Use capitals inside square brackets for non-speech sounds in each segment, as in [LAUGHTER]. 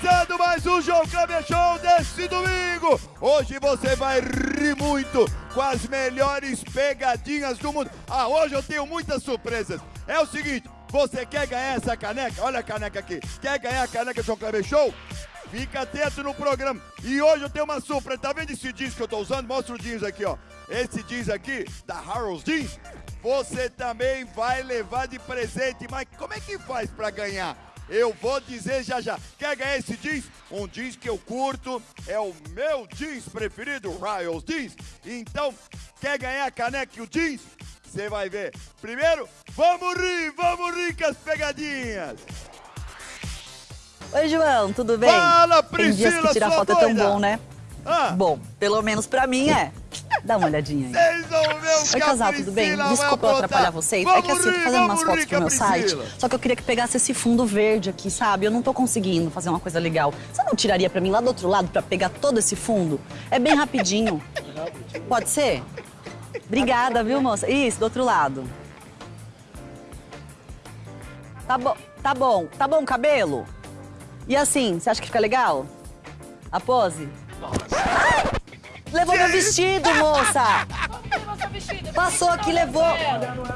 Começando mais um João Kleber Show desse domingo. Hoje você vai rir muito com as melhores pegadinhas do mundo. Ah, hoje eu tenho muitas surpresas. É o seguinte, você quer ganhar essa caneca? Olha a caneca aqui. Quer ganhar a caneca João Kleber Show? Fica atento no programa. E hoje eu tenho uma surpresa. Tá vendo esse jeans que eu tô usando? Mostra o jeans aqui, ó. Esse jeans aqui, da Harold's Jeans, você também vai levar de presente. Mas como é que faz pra ganhar? Eu vou dizer já já. Quer ganhar esse jeans? Um jeans que eu curto, é o meu jeans preferido, Royals Jeans. Então, quer ganhar a caneca e o jeans? Você vai ver. Primeiro, vamos rir, vamos rir com as pegadinhas. Oi, João, tudo bem? Fala, Tem dias Priscila, que tirar foto é tão doida. bom, né? Ah, Bom, pelo menos pra mim é. Dá uma olhadinha aí. o Oi, casal, tudo bem? Desculpa eu atrapalhar vocês. Vamos é que assim, eu tô fazendo umas fotos pro meu site, só que eu queria que pegasse esse fundo verde aqui, sabe? Eu não tô conseguindo fazer uma coisa legal. Você não tiraria pra mim lá do outro lado pra pegar todo esse fundo? É bem rapidinho. Pode ser? Obrigada, viu, moça? Isso, do outro lado. Tá bom, tá bom. Tá bom, cabelo? E assim, você acha que fica legal? A pose? Levou meu vestido, moça! Passou aqui, levou.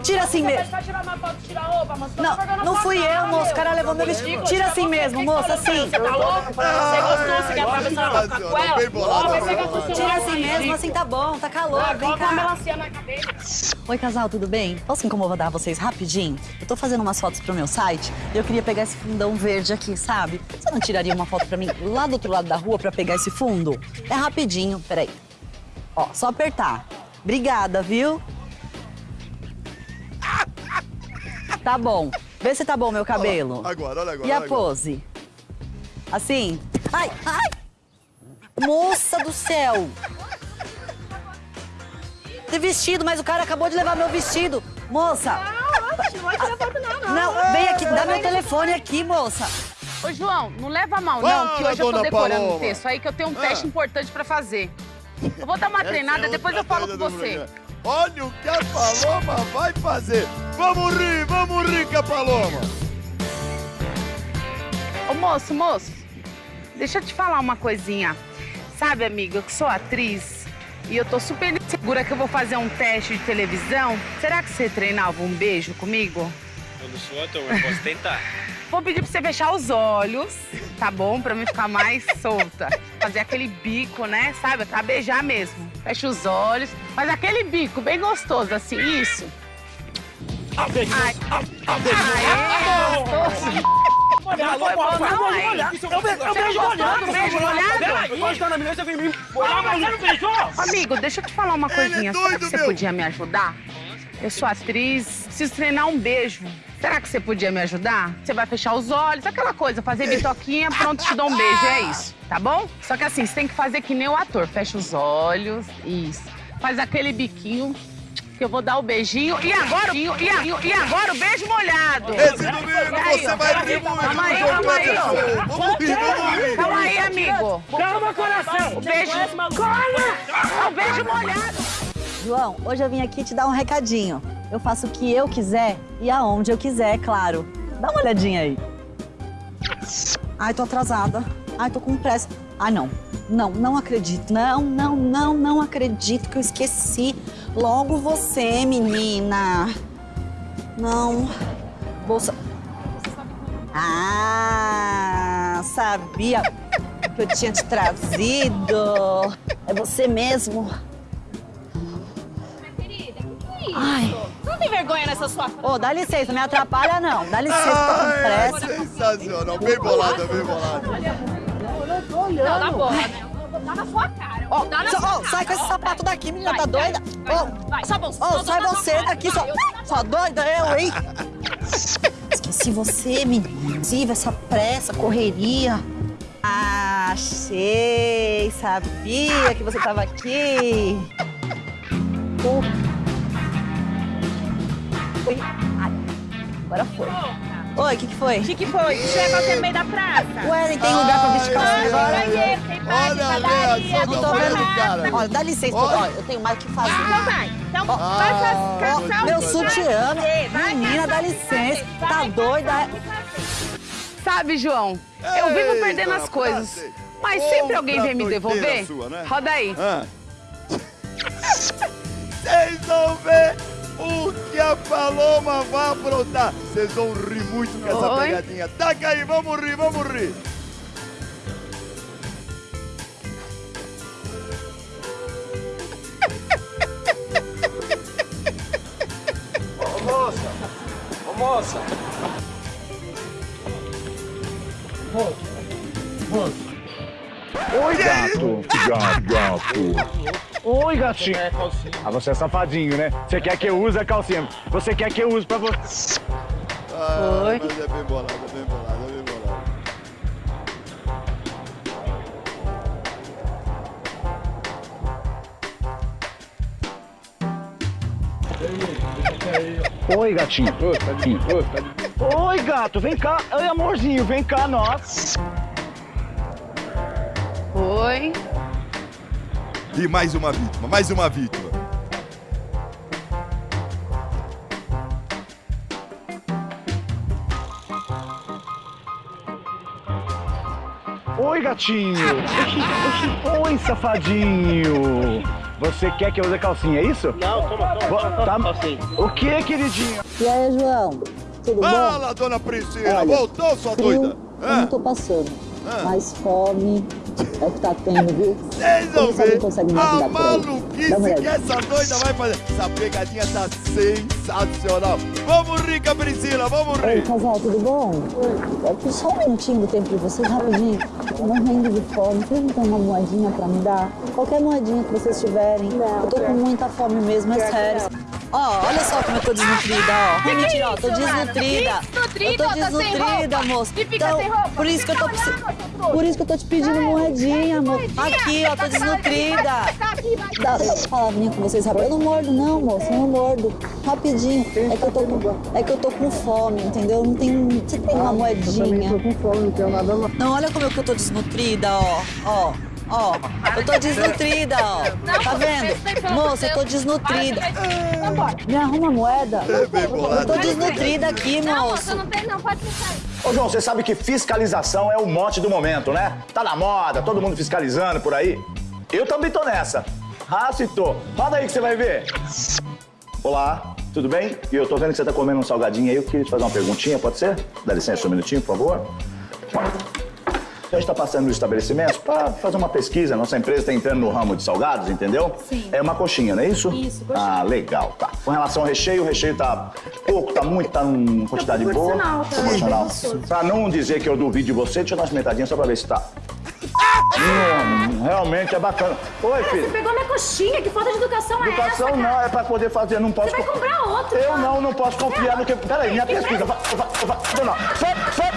Tira assim mesmo. Vai tirar uma foto, tirar a roupa, mas você tá Não, não fui eu, moço. O cara levou meu vestido. Tira assim mesmo, moça, assim. Você tá louco? Você gostou? Você quer atravessar com ela? seu Tira assim mesmo, assim tá bom, tá calor. Vem Coloca uma cá. melancia na cabeça. Oi, casal, tudo bem? Posso incomodar vocês rapidinho? Eu tô fazendo umas fotos pro meu site e eu queria pegar esse fundão verde aqui, sabe? Você não tiraria uma foto pra mim lá do outro lado da rua pra pegar esse fundo? É rapidinho, peraí. Ó, só apertar. Obrigada, viu? Tá bom. Vê se tá bom meu cabelo. Agora, olha agora. E a olha agora. pose? Assim? Ai, ai! Moça do céu! De vestido, mas o cara acabou de levar meu vestido. Moça! Não vai tirar foto não, não. Não, vem aqui, dá meu telefone aqui, moça. Ô, João, não leva mal, Fala, não, que hoje eu tô decorando Paloma. um texto aí que eu tenho um Ah. teste importante pra fazer. Eu vou dar uma Essa treinada, é depois eu falo com você. programa. Olha o que a Paloma vai fazer. Vamos rir, vamos rir com a Paloma. Ô, moço, moço, deixa eu te falar uma coisinha. Sabe, amiga, eu que sou atriz e eu tô super segura que eu vou fazer um teste de televisão. Será que você treinava um beijo comigo? Eu não sou ator, mas posso tentar. [LAUGHS] Vou pedir pra você fechar os olhos, tá bom? Pra mim ficar mais [LAUGHS] solta. Fazer aquele bico, né? Sabe? Pra beijar mesmo. Fecha os olhos. Faz aquele bico bem gostoso, assim. Isso. Ai. Aê, gostoso. Não foi não, beijo? Eu menina, você vem me... Amigo, deixa eu te falar uma coisinha. Será doido, que você meu. podia me ajudar? Eu sou atriz, preciso treinar um beijo. Será que você podia me ajudar? Você vai fechar os olhos, aquela coisa, fazer bitoquinha, pronto, te dou um beijo, é isso, tá bom? Só que assim, você tem que fazer que nem o ator, fecha os olhos, isso. Faz aquele biquinho, que eu vou dar o beijinho. E agora, e, e, e agora o beijo molhado. Esse domingo aí, você ó, vai rir muito. calma aí, calma aí. Vamos rir, vamos rir. Calma aí, amigo. Calma, coração. O beijo... Cola! O beijo molhado. João, hoje eu vim aqui te dar um recadinho. Eu faço o que eu quiser e aonde eu quiser, claro. Dá uma olhadinha aí. Ai, tô atrasada. Ai, tô com pressa. Ai, não. Não, não acredito. Não, não, não, não acredito que eu esqueci. Logo você, menina. Não. Bolsa. Ah, sabia que eu tinha te trazido. É você mesmo. Ai. Não tem vergonha nessa sua Ô, dá licença, não me atrapalha não. Dá licença, tô com Ai, pressa. sensacional. Bem bolado, bem bolado. Não, na boa, né? Eu vou dar na sua cara. Ó, na só- sua ó, cara. sai com esse sapato daqui, menina, tá Vai, doida? vai, vai, só você. Ô, eu sai você cara. daqui, Vai, só, eu só doida eu, hein? [LAUGHS] Esqueci você, menina. Tive essa pressa, correria. Achei, sabia que você tava aqui. Ô. [LAUGHS] Oi, ai, agora foi. Oi, o que que foi? O que, que foi? Que chega aqui no meio da praça. Ué, nem tem lugar pra vestir calcinha agora? Banheiro, tem Olha, padaria, Não tô vendo, cara. Olha, dá licença, Olha. ó, eu tenho mais o que fazer. Então vai. Então Ah, vai fazer calçar Meu o sutiã, menina, dá licença. vai, Tá vai, doida? Sabe, João, eu vivo perdendo as coisas. prazer. Mas sempre alguém vem me devolver. sua, né? Roda aí. Ah. [LAUGHS] Vocês vão ver o que a Paloma vai aprontar. Vocês vão rir muito com essa Oi. pegadinha. Taca aí, vamos rir, vamos rir. Ô moça! Ô moça! Oi, gato. Gato, gato. Oi, gatinho. Ah, você é safadinho, né? Você quer que eu use a calcinha. Você quer que eu use pra você. Ah, Oi. Mas é bem bolado, é bem bolado, é bem bolado. Oi, gatinho. Oi, gato. Vem cá. Oi, amorzinho. Vem cá, nós. Oi. E mais uma vítima, mais uma vítima. Oi, gatinho. Oi, safadinho. Você quer que eu use calcinha, é isso? Não, toma, toma, toma, tá- assim. O que, queridinho? E aí, João? Tudo bom? Fala, dona Priscila, Olha, voltou, sua Frio, doida? eu Ah, não tô passando. Ah. Mas fome é o que tá tendo, viu? Vocês vão ver consegue me a maluquice que essa doida vai fazer. Essa pegadinha tá sensacional. Vamos rir, com a Priscila, vamos Oi, rir. casal, tudo bom? É só um minutinho do tempo de vocês, rapidinho. Tô morrendo de fome. Vocês não tem uma moedinha pra me dar? Qualquer moedinha que vocês tiverem. eu tô com muita fome mesmo, é sério. Ó, olha só como eu tô desnutrida, ó. Não, mentira, ó, tô desnutrida. Eu tô desnutrida, moço. Então, por isso que eu tô. Por isso que eu tô te pedindo moedinha, amor. Aqui, ó, tô desnutrida. Dá uma palavrinha com vocês, rapaz. Eu não mordo, não, moço. Eu não mordo. Rapidinho. É que eu tô com, é que eu tô com fome, entendeu? Não tem. Você tem uma moedinha? com fome, não tenho nada não. Não, olha como eu que eu tô desnutrida, ó. Ó. Ó, eu tô desnutrida, ó. Tá vendo? Moça, eu tô desnutrida. Me arruma moeda. É Eu tô desnutrida aqui, moço. não tem não, pode ficar. Ô, João, você sabe que fiscalização é o mote do momento, né? Tá na moda, todo mundo fiscalizando por aí. Eu também tô nessa. Ah, se tô. Roda aí que você vai ver. Olá, tudo bem? E eu tô vendo que você tá comendo um salgadinho aí. Eu queria te fazer uma perguntinha, pode ser? Dá licença um minutinho, por favor. A gente está passando nos estabelecimentos para fazer uma pesquisa. Nossa empresa está entrando no ramo de salgados, entendeu? Sim. É uma coxinha, não é isso? Isso, coxinha. Ah, legal, tá. Com relação ao recheio, o recheio tá pouco, tá muito, tá numa quantidade boa. proporcional, tá Proporcional. Pra não dizer que eu duvido de você, deixa eu dar uma experimentadinha só pra ver se tá. Hum, realmente é bacana. Oi, Você filho. pegou minha coxinha, que falta de educação, é Educação essa? cara? não, é pra poder fazer, não posso. Você vai co- comprar outro, Eu cara. não, não posso confiar no que. Peraí, minha pesquisa. Va- va- va- va- Não, sai, sai,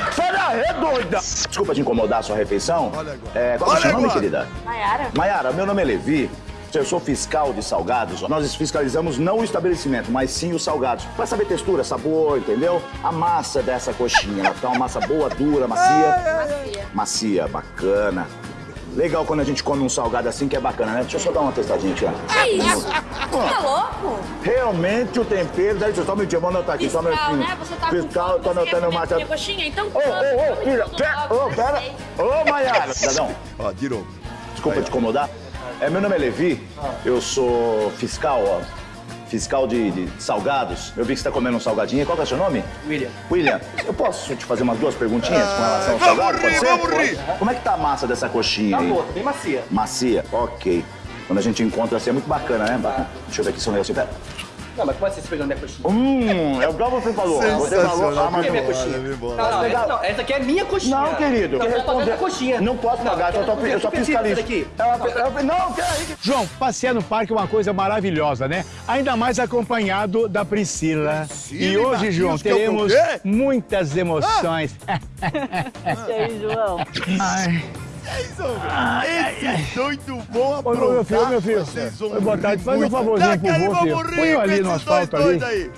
daí, doida! Desculpa te incomodar a sua refeição. Olha agora. É, qual é o seu nome, querida? Maiara? Maiara, meu nome é Levi. Eu sou fiscal de salgados. Nós fiscalizamos não o estabelecimento, mas sim os salgados. Pra saber textura, sabor, entendeu? A massa dessa coxinha. Ela tá uma massa boa, dura, macia. Macia. Macia, bacana. Legal quando a gente come um salgado assim que é bacana, né? Deixa eu só dar uma testadinha aqui, ó. Que isso? Tá louco? Realmente o tempero. Daí, só um minutinho, vou anotar aqui, só um Fiscal, minutinho. né? Você tá Fiscal, com tô fome, quer anotando comer uma. minha coxinha? Então Ô, ô, ô, filha, pera, ô, pera. Ô, Maiara. Cidadão, [LAUGHS] Ó, de novo. desculpa te incomodar. É, meu nome é Levi, eu sou fiscal, ó. Fiscal de, de salgados. Eu vi que você tá comendo um salgadinho. Qual que é o seu nome? William. William, eu posso te fazer umas duas perguntinhas com relação ao salgado? Pode ser? vamos rir. Como é que tá a massa dessa coxinha Tá aí? boa, tá bem macia. Macia? Ok. Quando a gente encontra assim é muito bacana, né? Bacana. Deixa eu ver aqui se eu. Pera. Não, mas como assim você pegando minha coxinha? Hum, é igual você falou. Você falou. Sensacional. Ah, mas que minha coxinha? Não, não, essa, não, essa aqui é minha coxinha. Não, querido. Não, que eu tô responder- a coxinha. Não posso pagar, eu só, eu eu só preciso fiscalizo. disso aqui. É, é, Não, peraí. João, passear no parque é uma coisa maravilhosa, né? Ainda mais acompanhado da Priscila. Priscila e hoje, João, que é o teremos muitas emoções. [LAUGHS] E aí, João? Ai, Vocês vão ver. Esse doido bom Ô, meu filho, ô, meu aprontar, filho. vocês vão Oi, boa tarde. Faz um favorzinho pro vô, filho. Põe ali no asfalto ali. aí.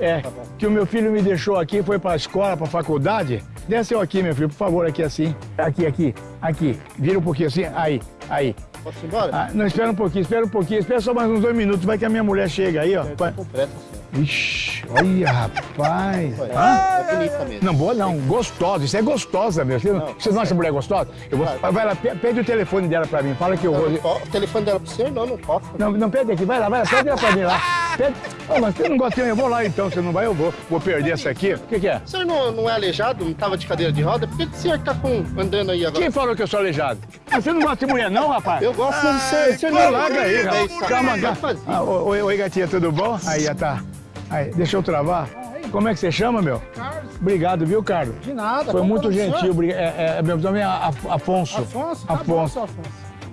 é, que o meu filho me deixou aqui, foi pra escola, pra faculdade. Desce eu aqui, meu filho, por favor, aqui assim. Aqui, aqui, aqui. Vira um pouquinho assim. Aí, aí. Posso ir embora? Ah, não, espera um pouquinho, espera um pouquinho. Espera só mais uns dois minutos, vai que a minha mulher chega aí, ó. Vai. Com pressa, senhor. Ixi, olha, rapaz. É bonita mesmo. Não, boa não, gostosa. Isso é gostosa, meu. Você não, você não acha mulher gostosa? Eu vou, vai lá, pe- pede o telefone dela pra mim. Fala que eu vou. O telefone dela pra você? Não, não posso. Não, não pede aqui, vai lá, vai lá, pede ela pra mim lá. Pede. Ô, mas você não gosta de eu vou lá então. Você não vai, eu vou. Vou perder essa aqui. O que, que é? O senhor não, não é aleijado? Não tava de cadeira de roda? Por que, que o senhor tá com, andando aí agora? Quem falou que eu sou aleijado? Ah, Você não gosta de mulher, não, rapaz? Eu gosto de você. Senhor Não, larga aí, rapaz. Calma, Vai. Ah, ô, oi, oi, gatinha, tudo bom? Aí, já tá. Aí, deixa eu travar. Como é que você chama, meu? Carlos, Obrigado, viu, Carlos? de nada. Foi muito é gentil. obri- É, é, meu nome é Af- Afonso. Afonso? Tá Afonso. Afonso.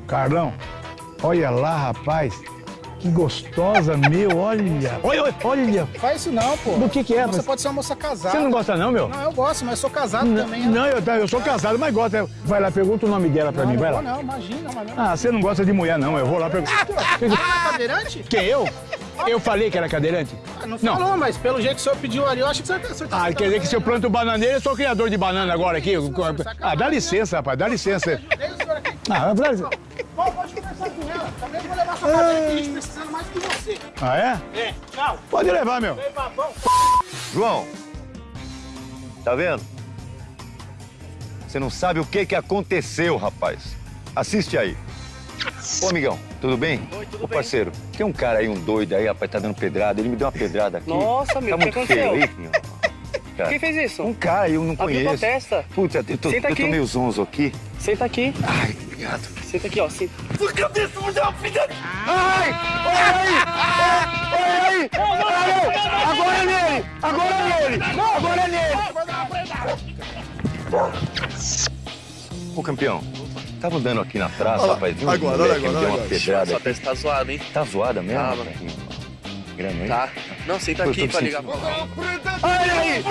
Carlão, olha lá, rapaz. Que gostosa, [LAUGHS] meu, olha. Olha, olha, olha. Faz isso não, pô. Do que que é? Você Mas- pode ser uma moça casada. Você não gosta não, meu? Não, eu gosto, mas sou casado Não, também. né? não, eu, tá, eu sou casado, mas gosto. Vai lá, pergunta o nome dela pra não, mim, não vai vou, lá. não, imagina, mas não. Ah, você não gosta de mulher, não. Eu vou lá perguntar. [LAUGHS] é cadeirante? Quem, eu? Eu falei que era cadeirante? Ah, Não Não. falou, mas pelo jeito que o senhor pediu ali, eu acho que senhor, o senhor tá... Ah, quer dizer que se eu planto bananeira, eu sou criador de banana agora aqui. Ah, dá licença, rapaz, dá licença. Deixa o senhor aqui. Ah. Bom, pode conversar com ela. Também vou levar sua cadeira que a gente precisando mais que você. Ah, é? É, tchau. Pode levar, meu. João, tá vendo? Você não sabe o que que aconteceu, rapaz. Assiste aí. Ô, amigão, tudo bem? Oi, tudo Ô, bem. parceiro, tem um cara aí, um doido aí, rapaz, tá dando pedrada. Ele me deu uma pedrada aqui. Nossa, tá o que muito feio aconteceu? aí, meu. Cara, Quem fez isso? Um cara eu não Abriu conheço. tua testa. Putz, eu tô, Senta eu tô meio zonzo aqui. Senta aqui. Ai, obrigado. Senta aqui, ó. Senta. Sua cabeça me deu uma pedrada. Ai! Olha aí! Olha aí! Agora é nele! Agora é nele! Agora é nele! Ô, campeão, tava andando aqui na praça, rapaz. Viu um agora, olha que me agora, deu uma olha agora. pedrada Sua testa tá zoada, hein? Tá zoada mesmo? Tá, rapaz? Grana aí? Tá. Não, senta aqui pra ligar Olha aí!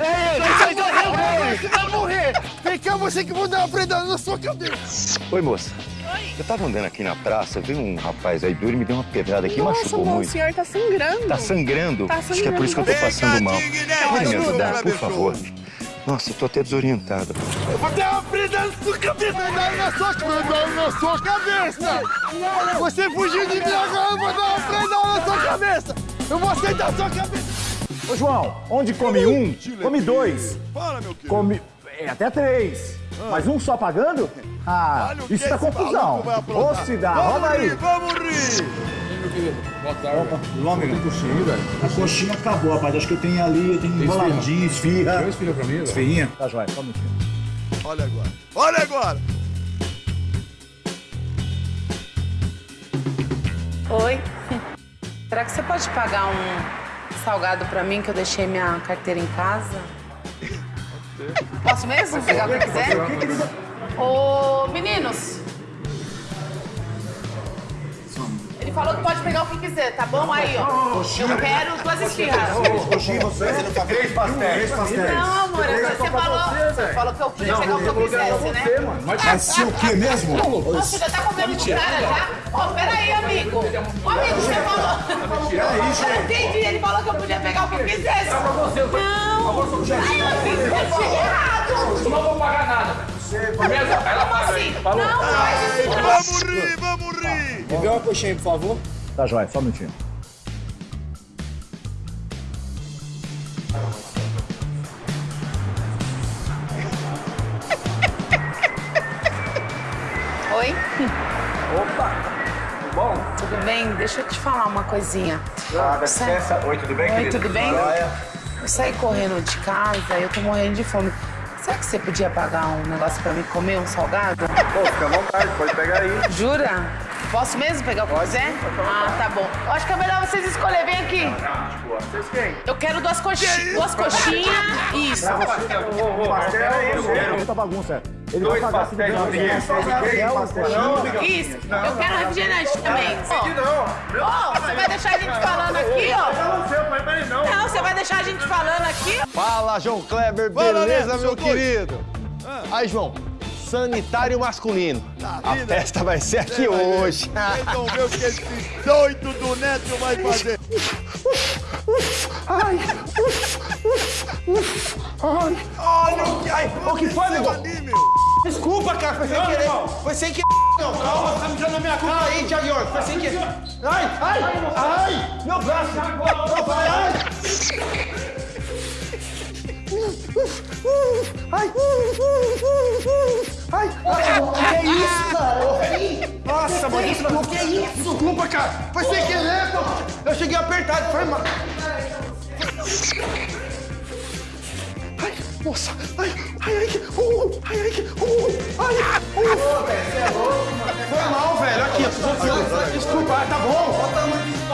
É ele! Você vai morrer. Vem cá, você que vou dar uma predada na sua cabeça. Oi, moça. Eu tava andando aqui na praça, veio um rapaz aí duro e me deu uma pedrada aqui, machucou bom, o muito. senhor tá sangrando. Tá sangrando? Tá Acho que é por isso que eu tô sangrando. passando mal. Pode me Ajuda, ajudar, por favor? Nossa, eu tô até desorientado. Vou dar uma predada na sua cabeça. Predada na sua cabeça. Na sua cabeça. Você fugiu de mim agora, eu vou dar uma predada na sua cabeça. Eu vou aceitar a sua cabeça. Ô, João, onde come um, come dois. Fala, meu querido. Come é, até três. Mas um só pagando? Ah, isso tá esse confusão. Ô, Cidá, Vamos roda rir, aí. vamos rir. Nome não. Coxinha, velho. A coxinha acabou, rapaz. Acho que eu tenho ali, eu tenho enroladinho, esfirra. Tem esfirra pra mim, Esfirrinha. Tá, joia. Só um minutinho. Olha agora. Olha agora. Oi. Será que você pode pagar um salgado pra mim que eu deixei minha carteira em casa? Posso mesmo pegar o que quiser? Ô, meninos. Ele falou que pode pegar o que quiser, tá bom? Aí, ó. Eu quero duas esfirras. Coxinha, você não tá Três pastéis. Não, amor, você falou, você falou que eu podia pegar o que eu quisesse, né? Mas se o quê mesmo? Você já tá comendo com cara já? Ó, peraí, amigo. Ô, amigo, você falou. Eu entendi, ele falou que eu podia pegar o que eu quisesse. Não. Ai, amigo, eu achei errado. Não vou pagar nada. Como assim? Não, faz isso não. Vamos rir, vamos rir. Me vê uma coxinha, por favor. Tá, joia. Só um minutinho. Oi? Opa! Tudo bom? Tudo bem? Deixa eu te falar uma coisinha. Ah, dá licença. Oi, tudo bem, Oi, querido? tudo bem? Eu saí correndo de casa e eu tô morrendo de fome. Será que você podia pagar um negócio pra mim comer, um salgado? Pô, fica à vontade, pode pegar aí. Jura? Posso mesmo pegar o que quiser? Ah, tá bom. Eu acho que é melhor vocês escolherem. Vem aqui. Vocês quem? Eu quero duas, coxi duas coxinhas. Isso. Pastel é isso. Muita bagunça. Ele vai pagar pastéis, Isso. Eu quero refrigerante também. Ó, ó, você vai deixar a gente falando aqui, ó? Não, você vai deixar a gente falando aqui? Fala, João Kleber, beleza, meu querido? Aí, João, sanitário masculino. Tá A festa vai ser aqui Você hoje. Vocês vão ver o que esse doido do Neto vai fazer. Olha o que... Ai, o que foi, meu. Desculpa, cara, foi sem querer. Foi sem querer. Não, calma, tá mijando na minha cara aí, Thiago York. Foi sem querer. Ai, ai, ai, meu braço. Não, vai, ai. Ai, ai, ai, que isso, cara? Nossa, mano, isso não... Que isso? Desculpa, cara. Foi sem querer, pô. Eu cheguei apertado, foi mal. Ai, nossa, ai, ai, ai, que... Uh, ai, ai, que... Uh, ai, uh. Foi mal, velho. Aqui. Desculpa, tá bom.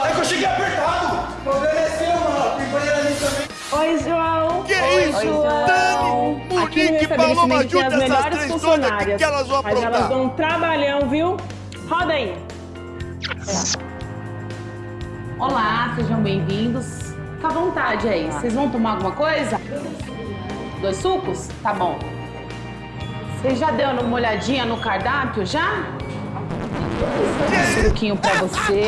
É que eu cheguei apertado. O problema é seu, Oi, João. Que Oi, isso, João. Dani, Aqui no Monique, Paloma, estabelecimento tem as junta essas melhores três doidas, funcionárias. que elas vão Mas elas aprontar? dão um trabalhão, viu? Roda aí. Olá, sejam bem-vindos. Fica à vontade aí. Vocês vão tomar alguma coisa? Dois sucos? Tá bom. Vocês já deu uma olhadinha no cardápio, já? Um suquinho pra você.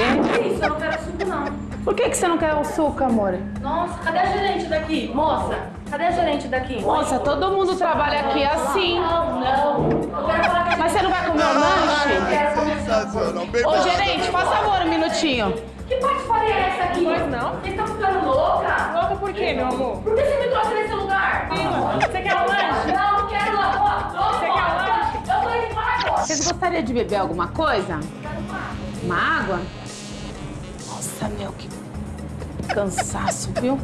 Isso, eu não quero suco, não. Por que, que você não quer o suco, amor? Nossa, cadê a gerente daqui? Moça, cadê a gerente daqui? Moça, todo mundo trabalha aqui assim. Não, não. Eu quero falar com a Mas você não vai comer o lanche? Ô, gerente, faz favor, um minutinho. Que patifaria é essa aqui? Pois não. Vocês estão ficando louca? Louca por quê, meu amor? Por que você me trouxe nesse lugar? Você quer um lanche? Não, não quero não. Ó, Você quer um lanche? Eu tô indo embora agora. Vocês gostariam de beber alguma coisa? Uma água? Nossa, meu, que cansaço, viu?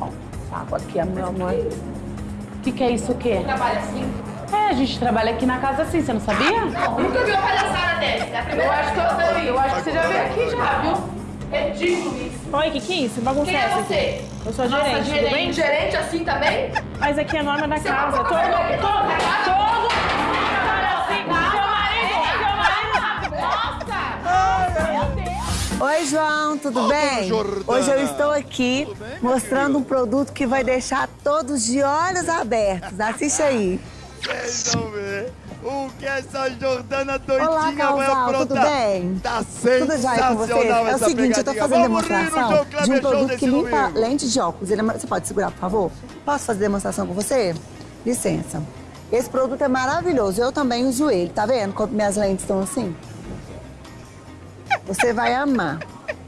Ó, água aqui, meu amor. O que, que é isso, o quê? Trabalha assim? É, a gente trabalha aqui na casa assim, você não sabia? Não, nunca vi uma palhaçada dessa. É a primeira Eu acho que eu sei, eu acho que você já veio aqui já, viu? Ridículo isso. Oi, que que é isso? Bagunça Quem é você? aqui? Eu sou a Nossa, gerente, tudo bem? Gerente assim também? Mas aqui é a norma da Você casa. Todo, todo, todo, seu marido, seu marido. Nossa! Oi, João, tudo Ô, bem? Hoje eu estou aqui bem, mostrando um produto que vai deixar todos de olhos abertos. Assiste aí. Vocês vão ver o que essa Jordana doidinha Olá, vai casal, aprontar. tudo bem? Tá Tudo jóia com sensacional É o seguinte, eu tô fazendo Vamos demonstração de um produto que limpa domingo. lente de óculos. Ele é- Você pode segurar, por favor? Posso fazer demonstração com você? Licença. Esse produto é maravilhoso. Eu também uso ele. Tá vendo como minhas lentes estão assim? Você vai amar.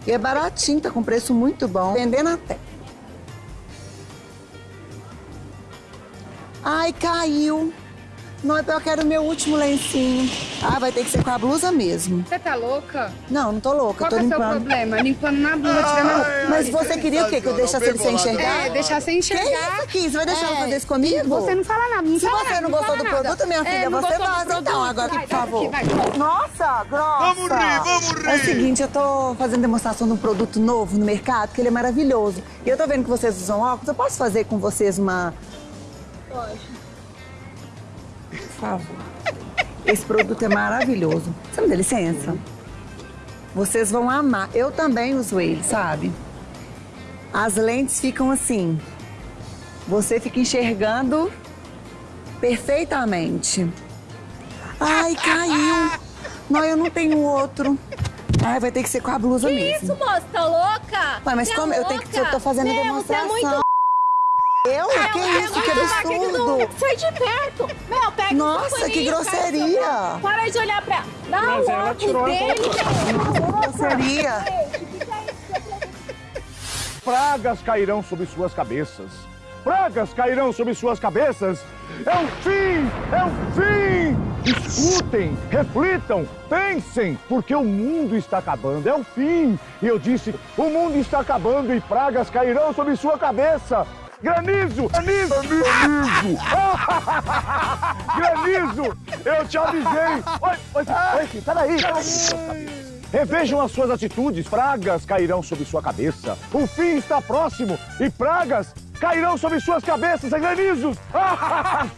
E é baratinho, tá com preço muito bom. Vendendo até. Ai, caiu. Não, é eu quero o meu último lencinho. Ah, vai ter que ser com a blusa mesmo. Você tá louca? Não, não tô louca, Qual tô é o seu problema? Limpando na blusa, tirando a roupa. Mas você queria o quê? Que eu deixasse ele sem enxergar? É, deixar sem enxergar. Que isso aqui? Você vai deixar É. ela fazer isso comigo? Você não fala nada, não Se fala você nada, não não gostou do nada. produto, minha É, filha, não você vaza então agora, Vai, por favor. vai. Nossa, grossa! Vamos rir, vamos rir. É o seguinte, eu tô fazendo demonstração de um produto novo no mercado, que ele é maravilhoso. E eu tô vendo que vocês usam óculos, eu posso fazer com vocês uma... Pode. Favor. Esse produto é maravilhoso. Você me dá licença? Vocês vão amar. Eu também uso ele, sabe? As lentes ficam assim. Você fica enxergando perfeitamente. Ai, caiu. Não, eu não tenho outro. Ai, vai ter que ser com a blusa Que mesmo. isso, moça? Tá louca? Ué, mas Você é como eu tenho que- eu tô fazendo Meu, demonstração. Você é muito... Eu? Meu, que pega isso? Que absurdo. que Sai de perto. Meu, pega Nossa, que grosseria. Para de olhar pra... Dá Mas o ela tirou a dele. Grosseria. Pragas cairão sobre suas cabeças. Pragas cairão sobre suas cabeças. É o fim! É o fim! Escutem, reflitam, pensem, porque o mundo está acabando. É o fim. E eu disse: o mundo está acabando e pragas cairão sobre sua cabeça. Granizo! Granizo! Granizo! Granizo! Eu te avisei! Oi, oi, oi, peraí! Revejam as suas atitudes, pragas cairão sobre sua cabeça. O fim está próximo e pragas cairão sobre suas cabeças, é granizos! [LAUGHS]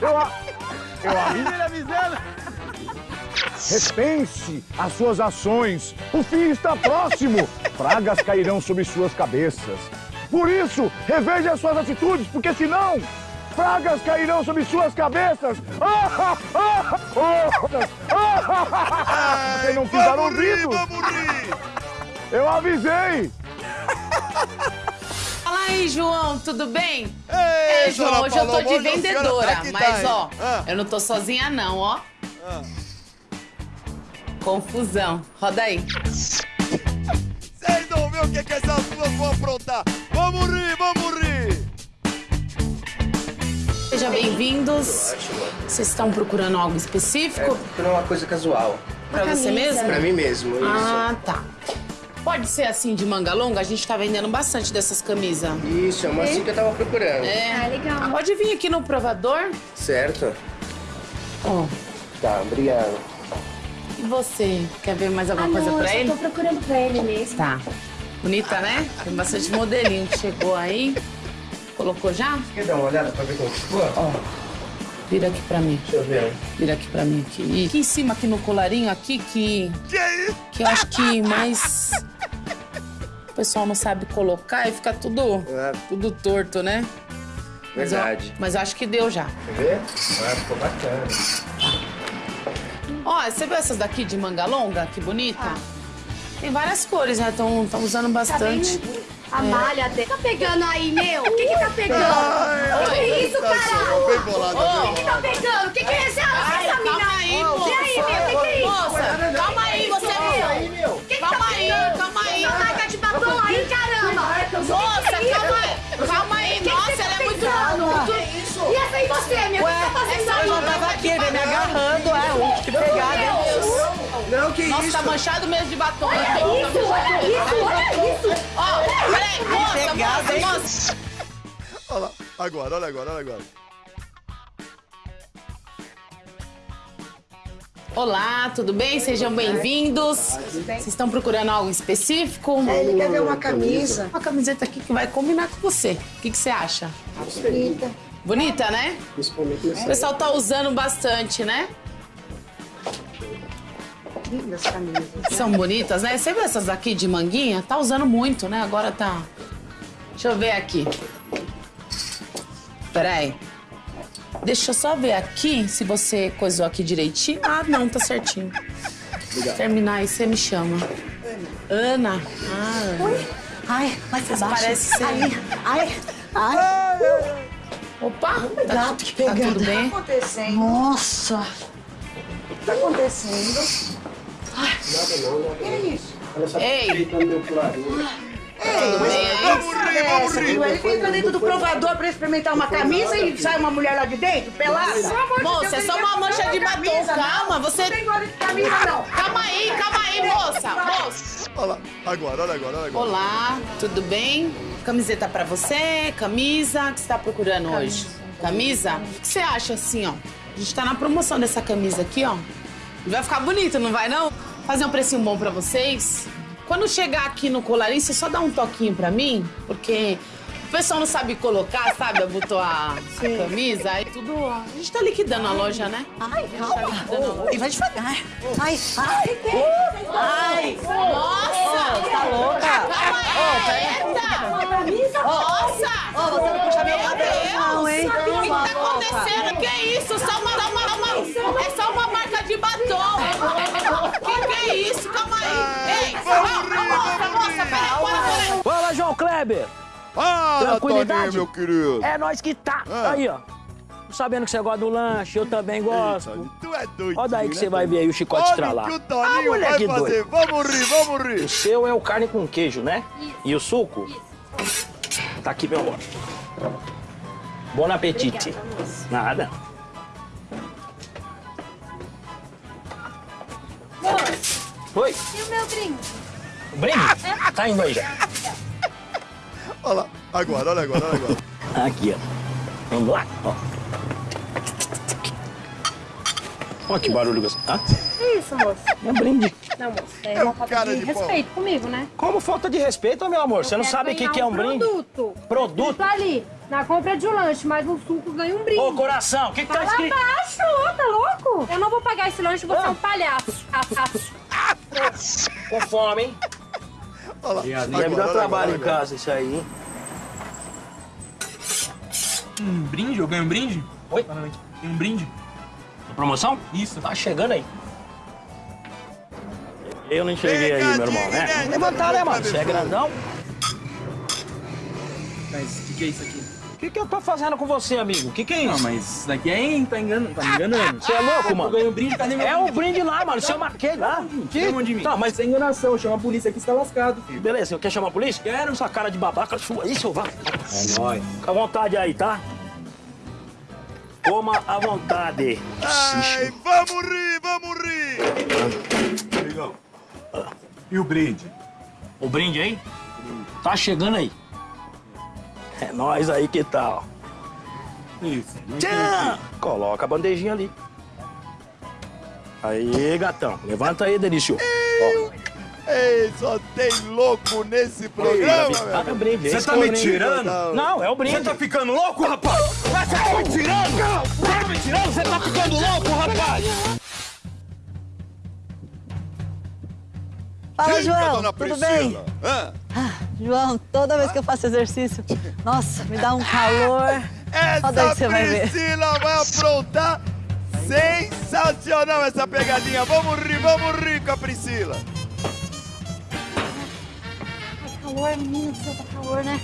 Eu, a- eu avisei. Repense as suas ações. O fim está próximo. [LAUGHS] Pragas cairão sobre suas cabeças. Por isso, reveja as suas atitudes, porque senão pragas cairão sobre suas cabeças. Vocês não fizeram vamos rir, ouvidos? vamos rir. Eu avisei. [LAUGHS] Fala aí, João, tudo bem? Ei, é, João, hoje eu tô de vendedora, tá tá, mas ó, Ah. eu não tô sozinha não, ó. Confusão. Roda aí. Vocês não vê o que, que essas duas vão aprontar. Vamos rir, vamos rir. Sejam bem-vindos. Vocês estão procurando algo específico? Procurando uma coisa casual. Pra você mesmo? Pra mim mesmo, isso. Ah, tá. Pode ser assim de manga longa? A gente tá vendendo bastante dessas camisas. Isso, é uma assim que eu tava procurando. É. Ah, legal. Pode vir aqui no provador. Certo? Ó. Tá, obrigado. E você? Quer ver mais alguma Ah, coisa não, pra eu ele? tô procurando pra ele mesmo. Tá. Bonita, né? Tem bastante modelinho que chegou aí. Colocou já? Quer dar uma olhada pra ver como ficou? Ó. Vira aqui pra mim. Deixa eu ver. Vira aqui pra mim aqui. E aqui em cima, aqui no colarinho, aqui que. Que isso? Que eu acho que mais. O pessoal não sabe colocar e fica tudo. Tudo torto, né? Mas eu- Verdade. mas eu acho que deu já. Quer ver? Ah, ficou bacana. Ó, você viu essas daqui de manga longa? Que bonita. Tem várias cores, né? Estão usando bastante. A É. malha dele. Tá pegando aí, meu? O que que tá pegando? Ai, O que é isso, tá caralho? bem O que que tá pegando? O que que é esse? Ai, essa mina? calma aí, E moça. aí, meu? O que que é isso? Moça, calma aí, você meu. O que que Calma tá aí, calma aí. Marca de batom aí, caramba. Moça, é calma aí. Calma aí. E você, que você tá fazendo aí? eu já tava aqui, vem me agarrando, é, um, que pegada. Não, que Nossa, isso? tá manchado mesmo de batom. Olha isso, olha isso, olha isso. Ó, peraí, moça, pegada, moça. Olha lá. Agora, olha agora, olha agora. Olá, tudo bem? Sejam bem-vindos. Vocês estão procurando algo específico? É, ele quer ver uma camisa. Uma camiseta aqui que vai combinar com você. O que, que você acha? Bonita. Bonita, né? Principalmente O nesse. pessoal tá usando bastante, né? Lindas camisas. São bonitas, né? Você viu essas aqui de manguinha? Tá usando muito, né? Agora tá. Deixa eu ver aqui. Peraí. Deixa eu só ver aqui se você coisou aqui direitinho. Ah, não, tá certinho. Terminar aí, você me chama. Ana. Ah, Oi? Ai, Mas baixo. parece ser- Ai, ai, ai. Opa, tá, Cuidado, que tá pegada. tudo bem? O que tá acontecendo? Nossa. O que tá acontecendo? Nada não, nada Que é isso? Olha só, Ei. Rir, é? Ele entra dentro do provador pra experimentar uma camisa e sai uma mulher lá de dentro, pelada? Moça, é ele só uma mancha de batom, camisa, calma, você- Não tem gosto de camisa, não. Calma aí, calma aí, moça. Moça. Olha lá. Agora, olha agora, olha agora. Olá, tudo bem? Camiseta pra você, camisa, o que você tá procurando hoje? Camisa? O que você acha assim, ó? A gente tá na promoção dessa camisa aqui, ó. Vai ficar bonito, não vai não? Fazer um precinho bom pra vocês. Quando chegar aqui no colarinho, você só dá um toquinho pra mim, porque o pessoal não sabe colocar, sabe? Abotoar a camisa, aí tudo. ó. A gente tá liquidando a loja, né? Ai, tá calma. loja. E vai devagar. Ai, ai. Ai. Nossa! Tá louca? Calma aí! Eita! Nossa! Ô, você não puxa Meu Deus! não, hein? O que, tá acontecendo? Que é isso? Só uma, uma, uma- é só uma batom. [LAUGHS] Que que é isso? Calma aí. Ei, moça, moça, peraí, bora, bora. Fala, João Kleber! Fala, Tranquilidade? Toninho, meu querido. É nós que tá. Ah. Aí, ó. Sabendo que você gosta do lanche, eu também gosto. Eita, Tu é doido. Olha daí que né, você vai Toninho? ver aí o chicote Olha estralar. o que o Ah, Toninho vai fazer. doido. Vamos rir, vamos rir. O seu é o carne com queijo, né? E o suco? Tá aqui, meu amor. Bom apetite. Nada. Oi, E o meu brinde? o brinde? Tá indo aí já. Olha lá. Agora, olha agora, olha agora. Aqui, ó. Vamos lá, ó. Olha que barulho gostoso. Ah, Que isso, moço? é um brinde. Não, moço, é, É um uma falta cara de, de respeito comigo, né? Como falta de respeito, meu amor? Você não sabe o que, que é um brinde? produto. Produto? Isso ali, na compra de um lanche, mais um suco, ganha um brinde. Ô, coração, o que, que tá Fala escrito? Baixo, tá louco? Eu não vou pagar esse lanche, você é um palhaço. Com fome, hein? Olha lá. Deve dar trabalho agora, em casa isso aí, hein? Um brinde? Eu ganho um brinde? Oi? Tem um brinde? Promoção? Isso. Tá chegando aí. Eu não enxerguei aí, meu irmão, né? Levantar, né, mano? Você é grandão? Mas o que, que é isso aqui? O que, que eu tô fazendo com você, amigo? O que, que é isso? Não, mas isso daqui é tá enganando, tá me enganando. Você é louco, mano? Eu ganhei um brinde, cadê meu É o brinde lá, mano. Se eu marquei lá. Que? Tira de mim. Tá, mas isso é enganação. Chama a polícia aqui, você tá lascado, filho. Beleza, quer chamar a polícia? Quero. Essa cara de babaca sua aí, seu vá. É nóis. Fica à vontade aí, tá? Coma à vontade. Ai, vamos rir, vamos rir! Amigão, e o brinde? O brinde aí? Tá chegando aí. É nós aí que tal. Isso. Tchan! Coloca a bandejinha ali. Aí, gatão. Levanta aí, Delício. Ó. Ei, só tem louco nesse programa, Tá brinde. Você tá me tirando? Não, é o brinde. Você tá ficando louco, rapaz? Você tá me tirando? Você tá me tirando? Você tá ficando louco, rapaz? Fala, João, dona tudo bem? Hã? Ah, João, toda vez que eu faço exercício, nossa, me dá um calor. [LAUGHS] Daí Essa você vai ver. Priscila vai aprontar. Sensacional essa pegadinha. Vamos rir, vamos rir com a Priscila. Calor, menino, do céu, tá calor, né?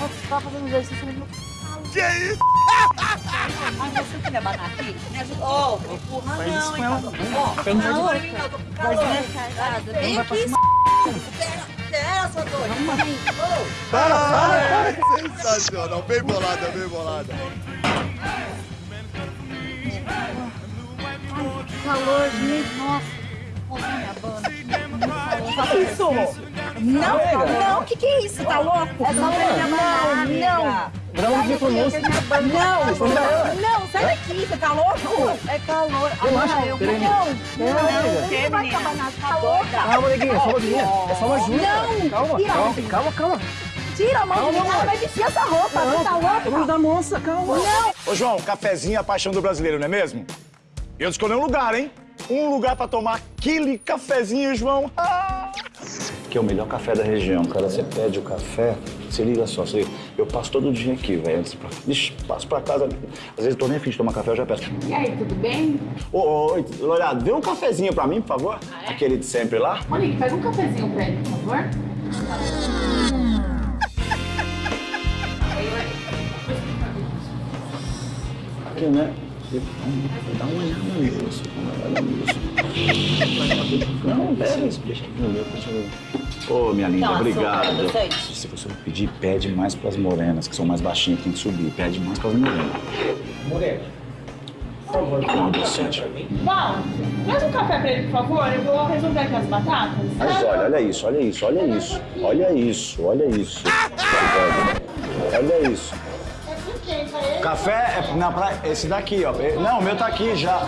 Eu tava fazendo exercício, mas Que isso? Mas você quer me abanar aqui? Me ajuda. Ô, oh, empurra Faz não, hein? Ó, Pelo amor de não, Deus. tô com calor. é. Vem aqui, s****. Pera, sua doida. Ô, Ai, sensacional. Bem bolada, bem bolada. Calor, gente, nossa. Nossa, minha banda. Isso? Não, não, o que que é isso? Tá louco? É só não. Grava de pronúncia. Não, não, sai daqui, você tá louco? É calor. Relaxa, Ah, eu peraí. não. Não, Não, não tá? Calma, neguinha, só uma ajuda. É só uma ajuda. Não, Calma, calma, calma, calma. Tira a mão de mim, ela vai vestir essa roupa, você tá louca? Vamos da moça, calma. Não. Ô, João, cafezinho é a paixão do brasileiro, não é mesmo? Eu escolhi um lugar, hein? Um lugar pra tomar aquele cafezinho, João. Ah! Que é o melhor café da região, cara. Você pede o café, se liga só, você... eu passo todo dia aqui, velho. Passo pra casa. Às vezes eu tô nem afim de tomar café, eu já peço. E aí, tudo bem? Ô, ô, oi, Lourado, dê um cafezinho pra mim, por favor. Aquele de sempre lá. Monique, pega um cafezinho pra ele, por favor. Aqui, né? Dá uma olhada nisso. Não, pera, deixa aqui no meu, deixa eu ver. Ô, minha linda, Não, obrigado. Se você pedir, pede mais pras morenas, que são mais baixinhas, tem que subir. Pede mais pras morenas. Morena. Por favor, Não, docente. Val, traz um café pra ele, por favor. Eu vou resolver aqui as batatas. Mas olha, olha isso, olha isso, olha isso. Olha isso, olha isso. Olha isso. Café é na praia. Esse daqui, ó. Não, o meu tá aqui já.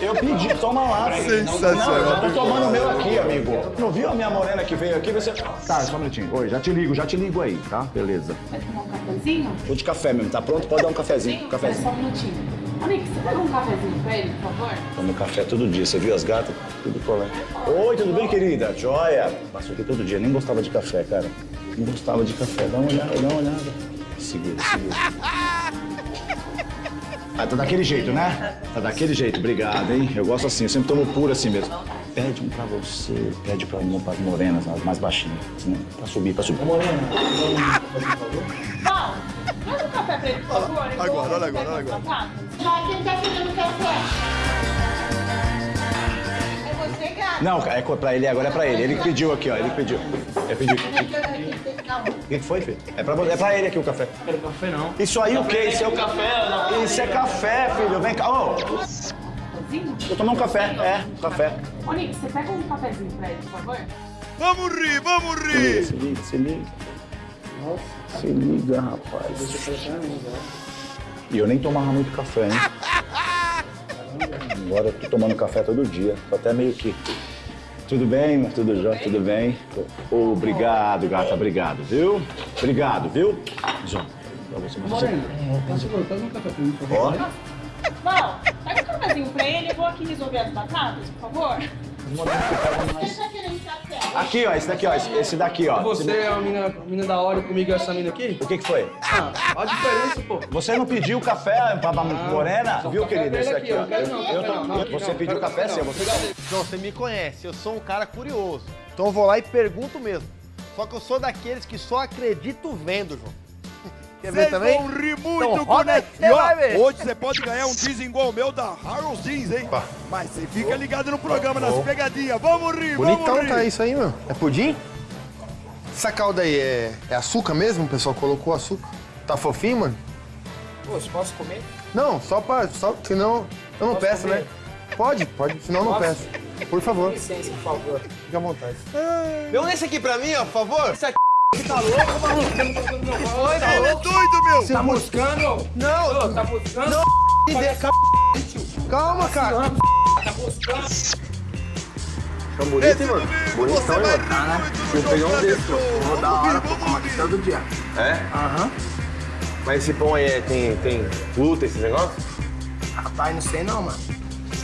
Eu pedi, toma lá. Sensacional. Não, eu tô tomando o meu aqui, amigo. Não viu a minha morena que veio aqui? Você. Tá, só um minutinho. Oi, já te ligo, já te ligo aí, tá? Beleza. Vai tomar um cafezinho? Vou de café mesmo, tá pronto? Pode dar um cafezinho. É Cafezinho. só um minutinho. Monique, você pega um cafezinho pra ele, por favor? Tomo café todo dia. Você viu as gatas? Tudo colé. Oi, tudo bem, querida? Joia. Passou aqui todo dia. Nem gostava de café, cara. Nem gostava de café. Dá uma olhada, dá uma olhada. Segura, segura. Ah, tá daquele jeito, né? Tá daquele jeito. Obrigado, hein? Eu gosto assim. Eu sempre tomo puro assim mesmo. Pede um pra você. Pede pra mim, pras morenas, as mais baixinhas. Né? Pra subir, pra subir. Val, traz um café pra ele, por favor. Agora, olha agora, olha agora. Vai, quem tá querendo café? Não, é pra ele agora, é pra ele. Ele pediu aqui, ó. Ele pediu. Ele pediu. O que foi, filho? É pra, é pra ele aqui o café. Quero café não. Isso aí o quê? Isso é o Café, não. Isso é café, filho. Vem cá. Ô, vou tomar um café. É, café. Monique, você pega um cafezinho pra ele, por favor? Vamos rir, vamos Se liga, rir. se liga, se liga. Se liga, rapaz. E eu nem tomava muito café, hein? [LAUGHS] Agora eu tô tomando café todo dia. Tô até meio que. Tudo bem, mas tudo jóia, tudo bem? Obrigado, gata, obrigado, viu? Obrigado, viu? João, pra você, você. Por favor, pega um café pra mim, por favor. Ó, Val, pega um cafezinho pra ele. Eu vou aqui resolver as batatas, por favor. Aqui, ó, esse daqui, ó, esse- daqui, ó. Você é a menina, a menina da hora e comigo é essa menina aqui? O que que foi? Ah, olha a diferença, pô. Você não pediu café pra pra morena? Viu, querido? Esse ele aqui, aqui, ó. eu quero não, Eu café tô- não, Você não, pediu café, seu? Você João, você me conhece, eu sou um cara curioso. Então eu vou lá e pergunto mesmo. Só que eu sou daqueles que só acredito vendo, João. Quer ver Vocês também? vão rir muito Então com você E ó, ver. hoje você pode ganhar um diesel igual o meu da Harold Jeans, hein? Mas você fica ligado no programa, nas pegadinhas. Vamos rir, Bonitão vamos rir. tá isso aí, meu. É pudim? Essa calda aí é, é açúcar mesmo? O pessoal colocou açúcar? Tá fofinho, mano? Poxa, posso comer? Não, só pra. Só, senão eu não Posso peço, comer? né? Pode, pode, senão eu não peço. Por favor. Com licença, por favor. Fique à vontade. Dê um desse aqui pra mim, ó, por favor. Esse aqui tá louco, maluco? Que foi, Ele é maluco? doido, meu. Tá buscando? Não. Ô, tá buscando? Não, de- calma, calma, cara. Tá buscando? Tão bonito, hein, mano? Bonitão, hein, mano? Tá, né? Eu peguei um desse, pô. Vou dar hora pra comer aqui todo dia. É? Aham. Mas esse pão aí é- tem, tem glúten, esses negócios? Rapaz, não sei não, mano.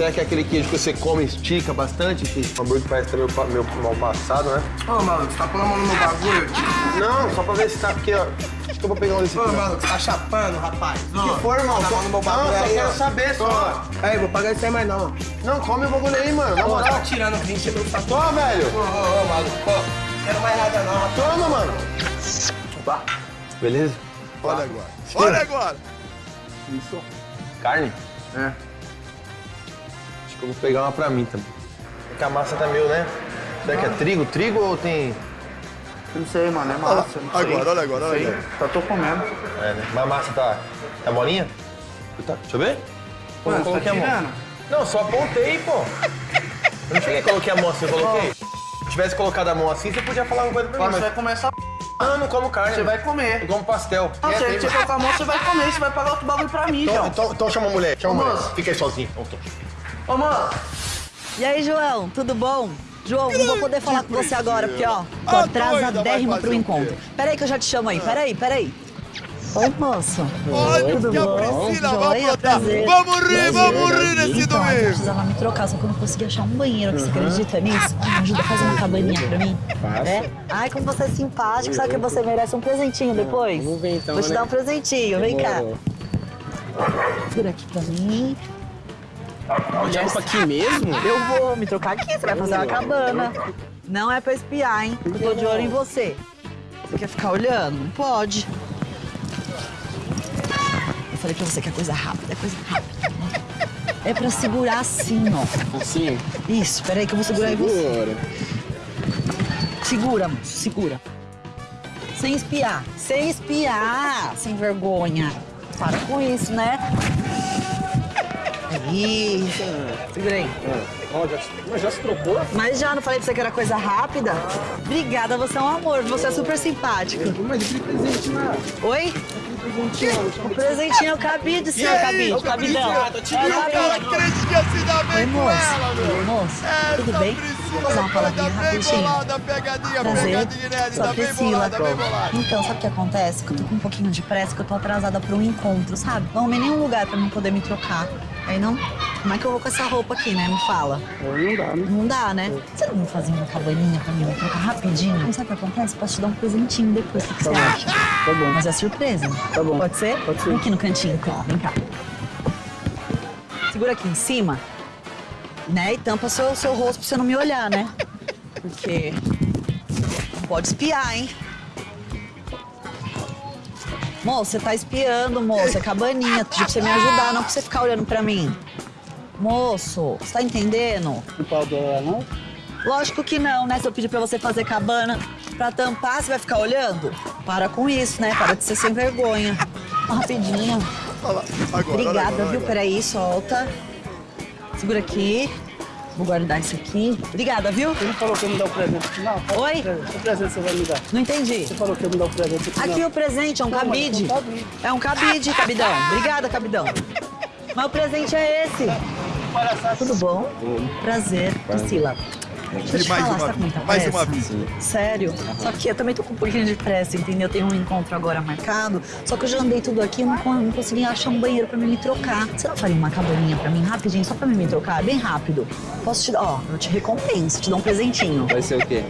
Será que é aquele queijo que você come e estica bastante? Que o hambúrguer parece meio, pa- meio mal passado, né? Ô, maluco, você tá pondo a mão no meu bagulho? Não, só pra ver se tá... Porque, ó, acho que eu vou pegar um desse Ô, maluco, você tá chapando, rapaz? Que for, irmão? Tá Só- no meu Não, bagulho só aí, quero ó. saber, só. Aí, vou pagar isso aí mais não. Não, come o bagulho aí, mano. Na Ô, moral. tá tirando 20 mil pra Toma, velho. Ô, ô, ô, maluco, pô. Quero mais nada não, rapaz. Toma, mano. Opa. Beleza? Olha agora. Olha agora. Isso. Carne? É. Que eu vou pegar uma pra mim também. É que a massa tá meio, né? Será que é trigo? Trigo ou tem... Não sei, mano, é lá. massa. não sei. Agora, olha agora, olha Sei. agora. Só tô comendo. É, né? Mas a massa tá... Tá molinha? Tá. Deixa eu ver. Pô, Mano, coloquei tá a mão. Não, só apontei, pô. Eu não cheguei e coloquei a mão assim, eu coloquei. Se tivesse colocado a mão assim, você podia falar uma coisa pra mim, Agora você vai mas... comer essa Ah, não como carne. Você vai comer. Eu como pastel. Não, É, se tem- você colocar a mão, você vai comer. Você vai pagar outro bagulho pra mim, Então, João. então, então chama a mulher, chama a mulher. Fica aí sozinho. Então, tô. Ô, mano. E aí, João, tudo bom? João, não vou poder falar com você agora, porque, ó, tô A doida vai atrasadérrima pro o encontro. Peraí que eu já te chamo aí, peraí, peraí. Oi, moço. Olha Tudo que a? Priscila vai prazer. Vamos rir, vamos rir nesse Então, eu domingo. precisava me trocar, só que eu não consegui achar um banheiro. Você acredita nisso? Me ajuda a fazer uma cabaninha pra mim. É? Ai, como você é simpático. Sabe que você merece um presentinho depois? Vamos ver então, Vou te né? dar um presentinho. Vem cá. Segura aqui pra mim. Olha pra aqui mesmo? Eu vou me trocar aqui, você vai fazer uma cabana. Não é pra espiar, hein? Eu tô de olho em você. Você quer ficar olhando? Não pode. Eu falei pra você que é coisa rápida, é coisa rápida. É pra segurar assim, ó. Assim? Isso, peraí que eu vou segurar em você. Segura. Segura, moço, segura. Sem espiar, sem espiar, sem vergonha. Para com isso, né? Aí. Segura aí. Ó, já, mas já se trocou? Mas já não falei pra você que era coisa rápida? Obrigada, você é um amor, você é super simpático. Mas aquele presente lá. Oi? O presentinho é o cabide, senhor cabide, ô, cabidão. Cabide, É o E o cara cabide. crente que se Oi, bem com moço. ela, meu. Oi, moço. Essa Tudo bem? Priscila Vamos fazer uma tá palavrinha bem rapidinho. bolada, pegadinha, Prazer, pegadinha inédita, sou a bem Priscila. bolada, bem bolada. Então, sabe o que acontece? Que eu tô com um pouquinho de pressa, que eu tô atrasada pra um encontro, sabe? Não arrumei nenhum lugar pra mim poder me trocar. Aí não... Como é que eu vou com essa roupa aqui, né? Me fala. Não dá, né? Não dá, né? Você não vai fazer uma cabaninha pra mim me trocar rapidinho? Sabe o que acontece? Posso te dar um presentinho depois, o que, que você acha? Tá bom. Mas é surpresa. Tá bom. Pode ser? Pode ser. Vem aqui no cantinho, então. Vem cá. Segura aqui em cima. Né? E tampa seu, seu rosto pra você não me olhar, né? [LAUGHS] Porque não pode espiar, hein? Moço, você tá espiando, moço. É cabaninha. Pedi pra você me ajudar, não pra você ficar olhando pra mim. Moço, você tá entendendo? Não pode olhar, não? Lógico que não, né? Se eu pedir pra você fazer cabana pra tampar, você vai ficar olhando? Para com isso, né? Para de ser sem vergonha. Rapidinho. Olha lá, agora, Obrigada, olha agora, viu? agora. Peraí, solta. Segura aqui. Vou guardar isso aqui. Obrigada, viu? Você não falou que ia me dar o presente final? Oi? Que presente você vai me dar? Não entendi. Você falou que ia me dar o presente final. Aqui o presente é um Não, cabide. é um cabide. É um cabide, cabidão. Obrigada, cabidão. Mas o presente é esse. Tudo bom? Prazer, Priscila. Deixa eu E te mais falar, uma você tá mais pressa? uma vez. Sério? Só que eu também tô com um pouquinho de pressa, entendeu? Tem um encontro agora marcado. Só que eu já andei tudo aqui e não, não consegui achar um banheiro pra mim me trocar. Você não faria uma cabaninha pra mim rapidinho, só pra mim me trocar? Bem rápido. Posso te dar? Ó, eu te recompenso, te dou um presentinho. Vai ser o quê?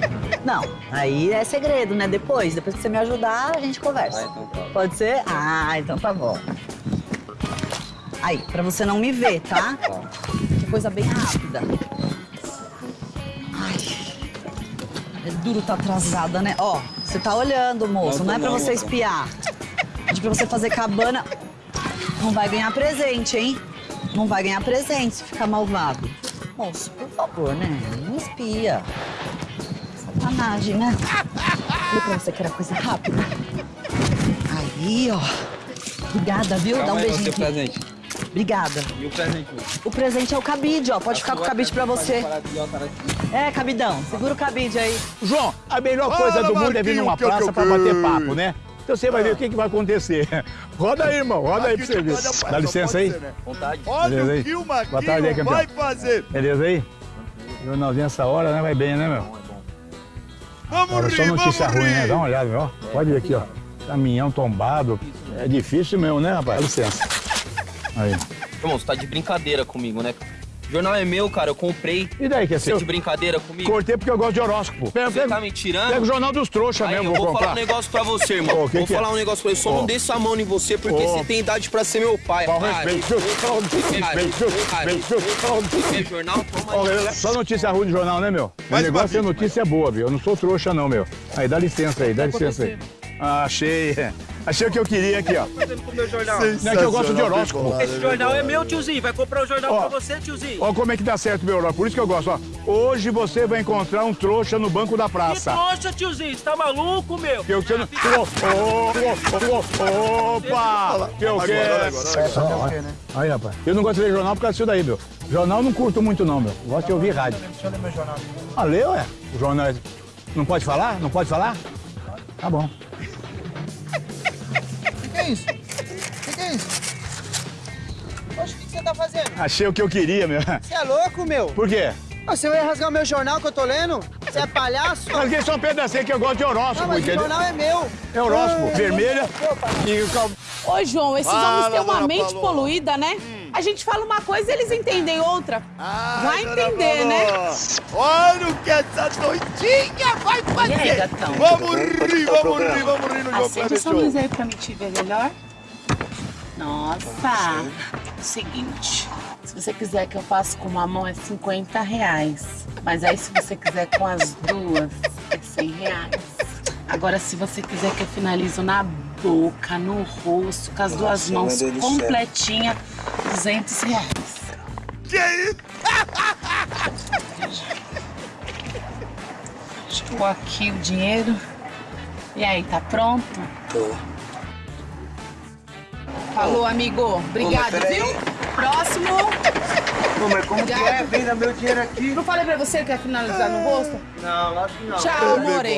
Não, aí é segredo, né? Depois, depois que você me ajudar, a gente conversa. Ah, então tá. Pode ser? Ah, então tá bom. Aí, pra você não me ver, tá? Que coisa bem rápida. É duro tá atrasada, né? Ó, você tá olhando, moço. Não, é pra você espiar. Pede pra você fazer cabana. Não vai ganhar presente, hein? Não vai ganhar presente se ficar malvado. Moço, por favor, né? Não espia. Sacanagem, né? Falei pra você que era coisa rápida. Aí, ó. Obrigada, viu? Dá um Calma aí, beijinho seu aqui. presente. Obrigada. E o presente? O presente é o cabide, ó. Pode ficar com o cabide pra você. É, cabidão. Segura o cabide aí. João, a melhor Fala, coisa do mundo é vir numa praça que pra bater papo, né? Então você vai ver o que, que vai acontecer. [LAUGHS] Roda aí, irmão. Roda aí pra você ver. Dá licença aí. Vontade. Olha Beleza aí? o que o aí, vai fazer. Beleza aí? Jornalzinho essa hora, né? Vai bem, né, meu? Vamos Agora só rir, notícia vamos ruim, né? rir. Dá uma olhada, meu. ó. Pode ver aqui, ó. Caminhão tombado. É difícil mesmo, né, rapaz? Dá licença. Aí. Irmão, você tá de brincadeira comigo, né? O jornal é meu, cara, eu comprei. E daí que é Você seu? de brincadeira comigo? Cortei porque eu gosto de horóscopo. Pega, Você pega, tá me tirando? pega o jornal dos trouxas Aí, mesmo, eu vou vou comprar. falar um negócio pra você, irmão. [LAUGHS] Ô, que vou que é? falar um negócio pra você. Só Ô. não desça a mão em você, porque Ô. você tem idade pra ser meu pai. Para, respeito, viu? Respeito, jornal? Toma. Só notícia ruim de jornal, né, meu? O negócio é notícia boa, viu? Eu não sou trouxa, não, meu. Aí, dá licença aí, dá licença aí. Ah, achei. Achei o que eu queria aqui, ó. jornal. Não é que eu gosto de horóscopo. Esse jornal é meu, tiozinho. Vai comprar o jornal Ó. pra você, tiozinho. Ó como é que dá certo meu horóscopo. Por isso que eu gosto, ó. Hoje você vai encontrar um trouxa no banco da Que praça. trouxa, tiozinho. Você tá maluco, meu? Que eu que você não... Ô, ô, ô, ô, Opa! Que eu quero... Aí, rapaz. Eu não gosto de ler jornal por causa disso daí, meu. Jornal não curto muito, não, meu. Gosto de ouvir rádio. Deixa eu ler meu jornal. Ah, leu, é? O jornal é... Não pode falar? Não pode falar? Tá bom. O é isso? O que, que é isso? Poxa, o que, que você tá fazendo? Achei o que eu queria, meu. Você é louco, meu? Por quê? Ah, Você vai rasgar o meu jornal que eu tô lendo? Você é palhaço? Rasguei só um pedacinho que eu gosto de horóscopo, Não, mas o entendeu? jornal é meu. É horóscopo, Ah, vermelha e o cal... Ô, João, esses Fala, homens têm uma mente poluída, né? A gente fala uma coisa e eles entendem outra. Ai, Vai dona entender, né? Olha o que essa doidinha vai fazer. aí, gatão? Vamos rir, vamos rir, vamos rir no jogo Acende essa luz aí pra me te ver melhor. Nossa, seguinte, se você quiser que eu faça com uma mão é 50 reais. Mas aí se você quiser com as duas, é 100 reais. Agora se você quiser que eu finalizo na boca, no rosto, com as duas Nossa, mãos do céu. completinha, 200 reais. Que isso? Chegou aqui o dinheiro. E aí, tá pronto? Tô. Falou, amigo. Obrigado, peraí. viu? Próximo. Pô, mas como que é? Venda meu dinheiro aqui. Não falei pra você que quer finalizar no rosto? Não, acho que não. Tchau, amore.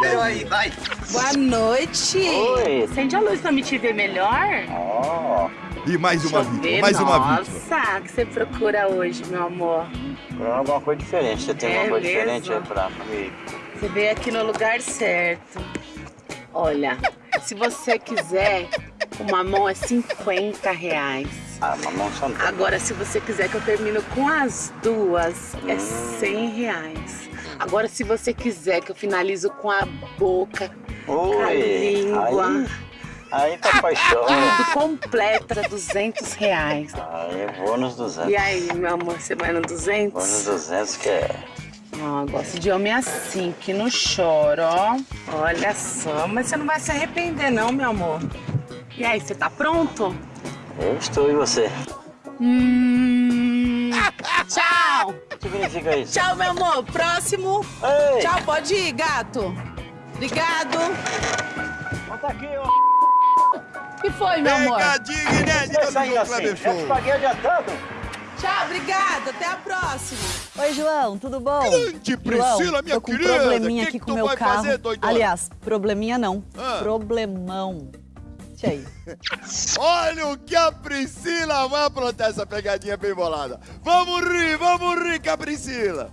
Pegadinha. aí, vai. Boa noite. Oi. Acende a luz pra me te ver melhor. Ó, E mais uma Deixa eu vítima, ver. mais uma Nossa, vítima. o que você procura hoje, meu amor? procurando alguma coisa diferente. Você tem É alguma coisa mesmo? diferente aí pra comigo? Você veio aqui no lugar certo. Olha, se você quiser, uma mão é 50 reais. Ah, mamão só não. Agora, se você quiser que eu termine com as duas, é Hum. 100 reais. Agora, se você quiser que eu finalizo com a boca, com a Oi. língua, Aí, aí tá paixão. tudo completo, é 200 reais. Aí eu vou nos 200. E aí, meu amor, você vai no Vou nos 200? 200 que é... Ó, gosto de homem assim, que não chora, ó. Olha só, mas você não vai se arrepender não, meu amor. E aí, você tá pronto? Eu estou e você. Hum... [LAUGHS] Tchau! O que significa isso? Tchau, meu amor. Próximo. Ei. Tchau, pode ir, gato. Obrigado. Bota aqui, ó. O que foi, meu amor? Pegadinha inédita no jogo Kleber Show. paguei adiantado. Tchau, obrigada. Até a próxima. Oi, João, tudo bom? Grande Priscila, João, minha tô com querida. um probleminha Que aqui que com o meu carro. fazer? Aliás, probleminha não. Ah. Problemão. Deixa aí. [LAUGHS] Olha o que a Priscila vai aprontar essa pegadinha bem bolada. Vamos rir, vamos rir com a Priscila.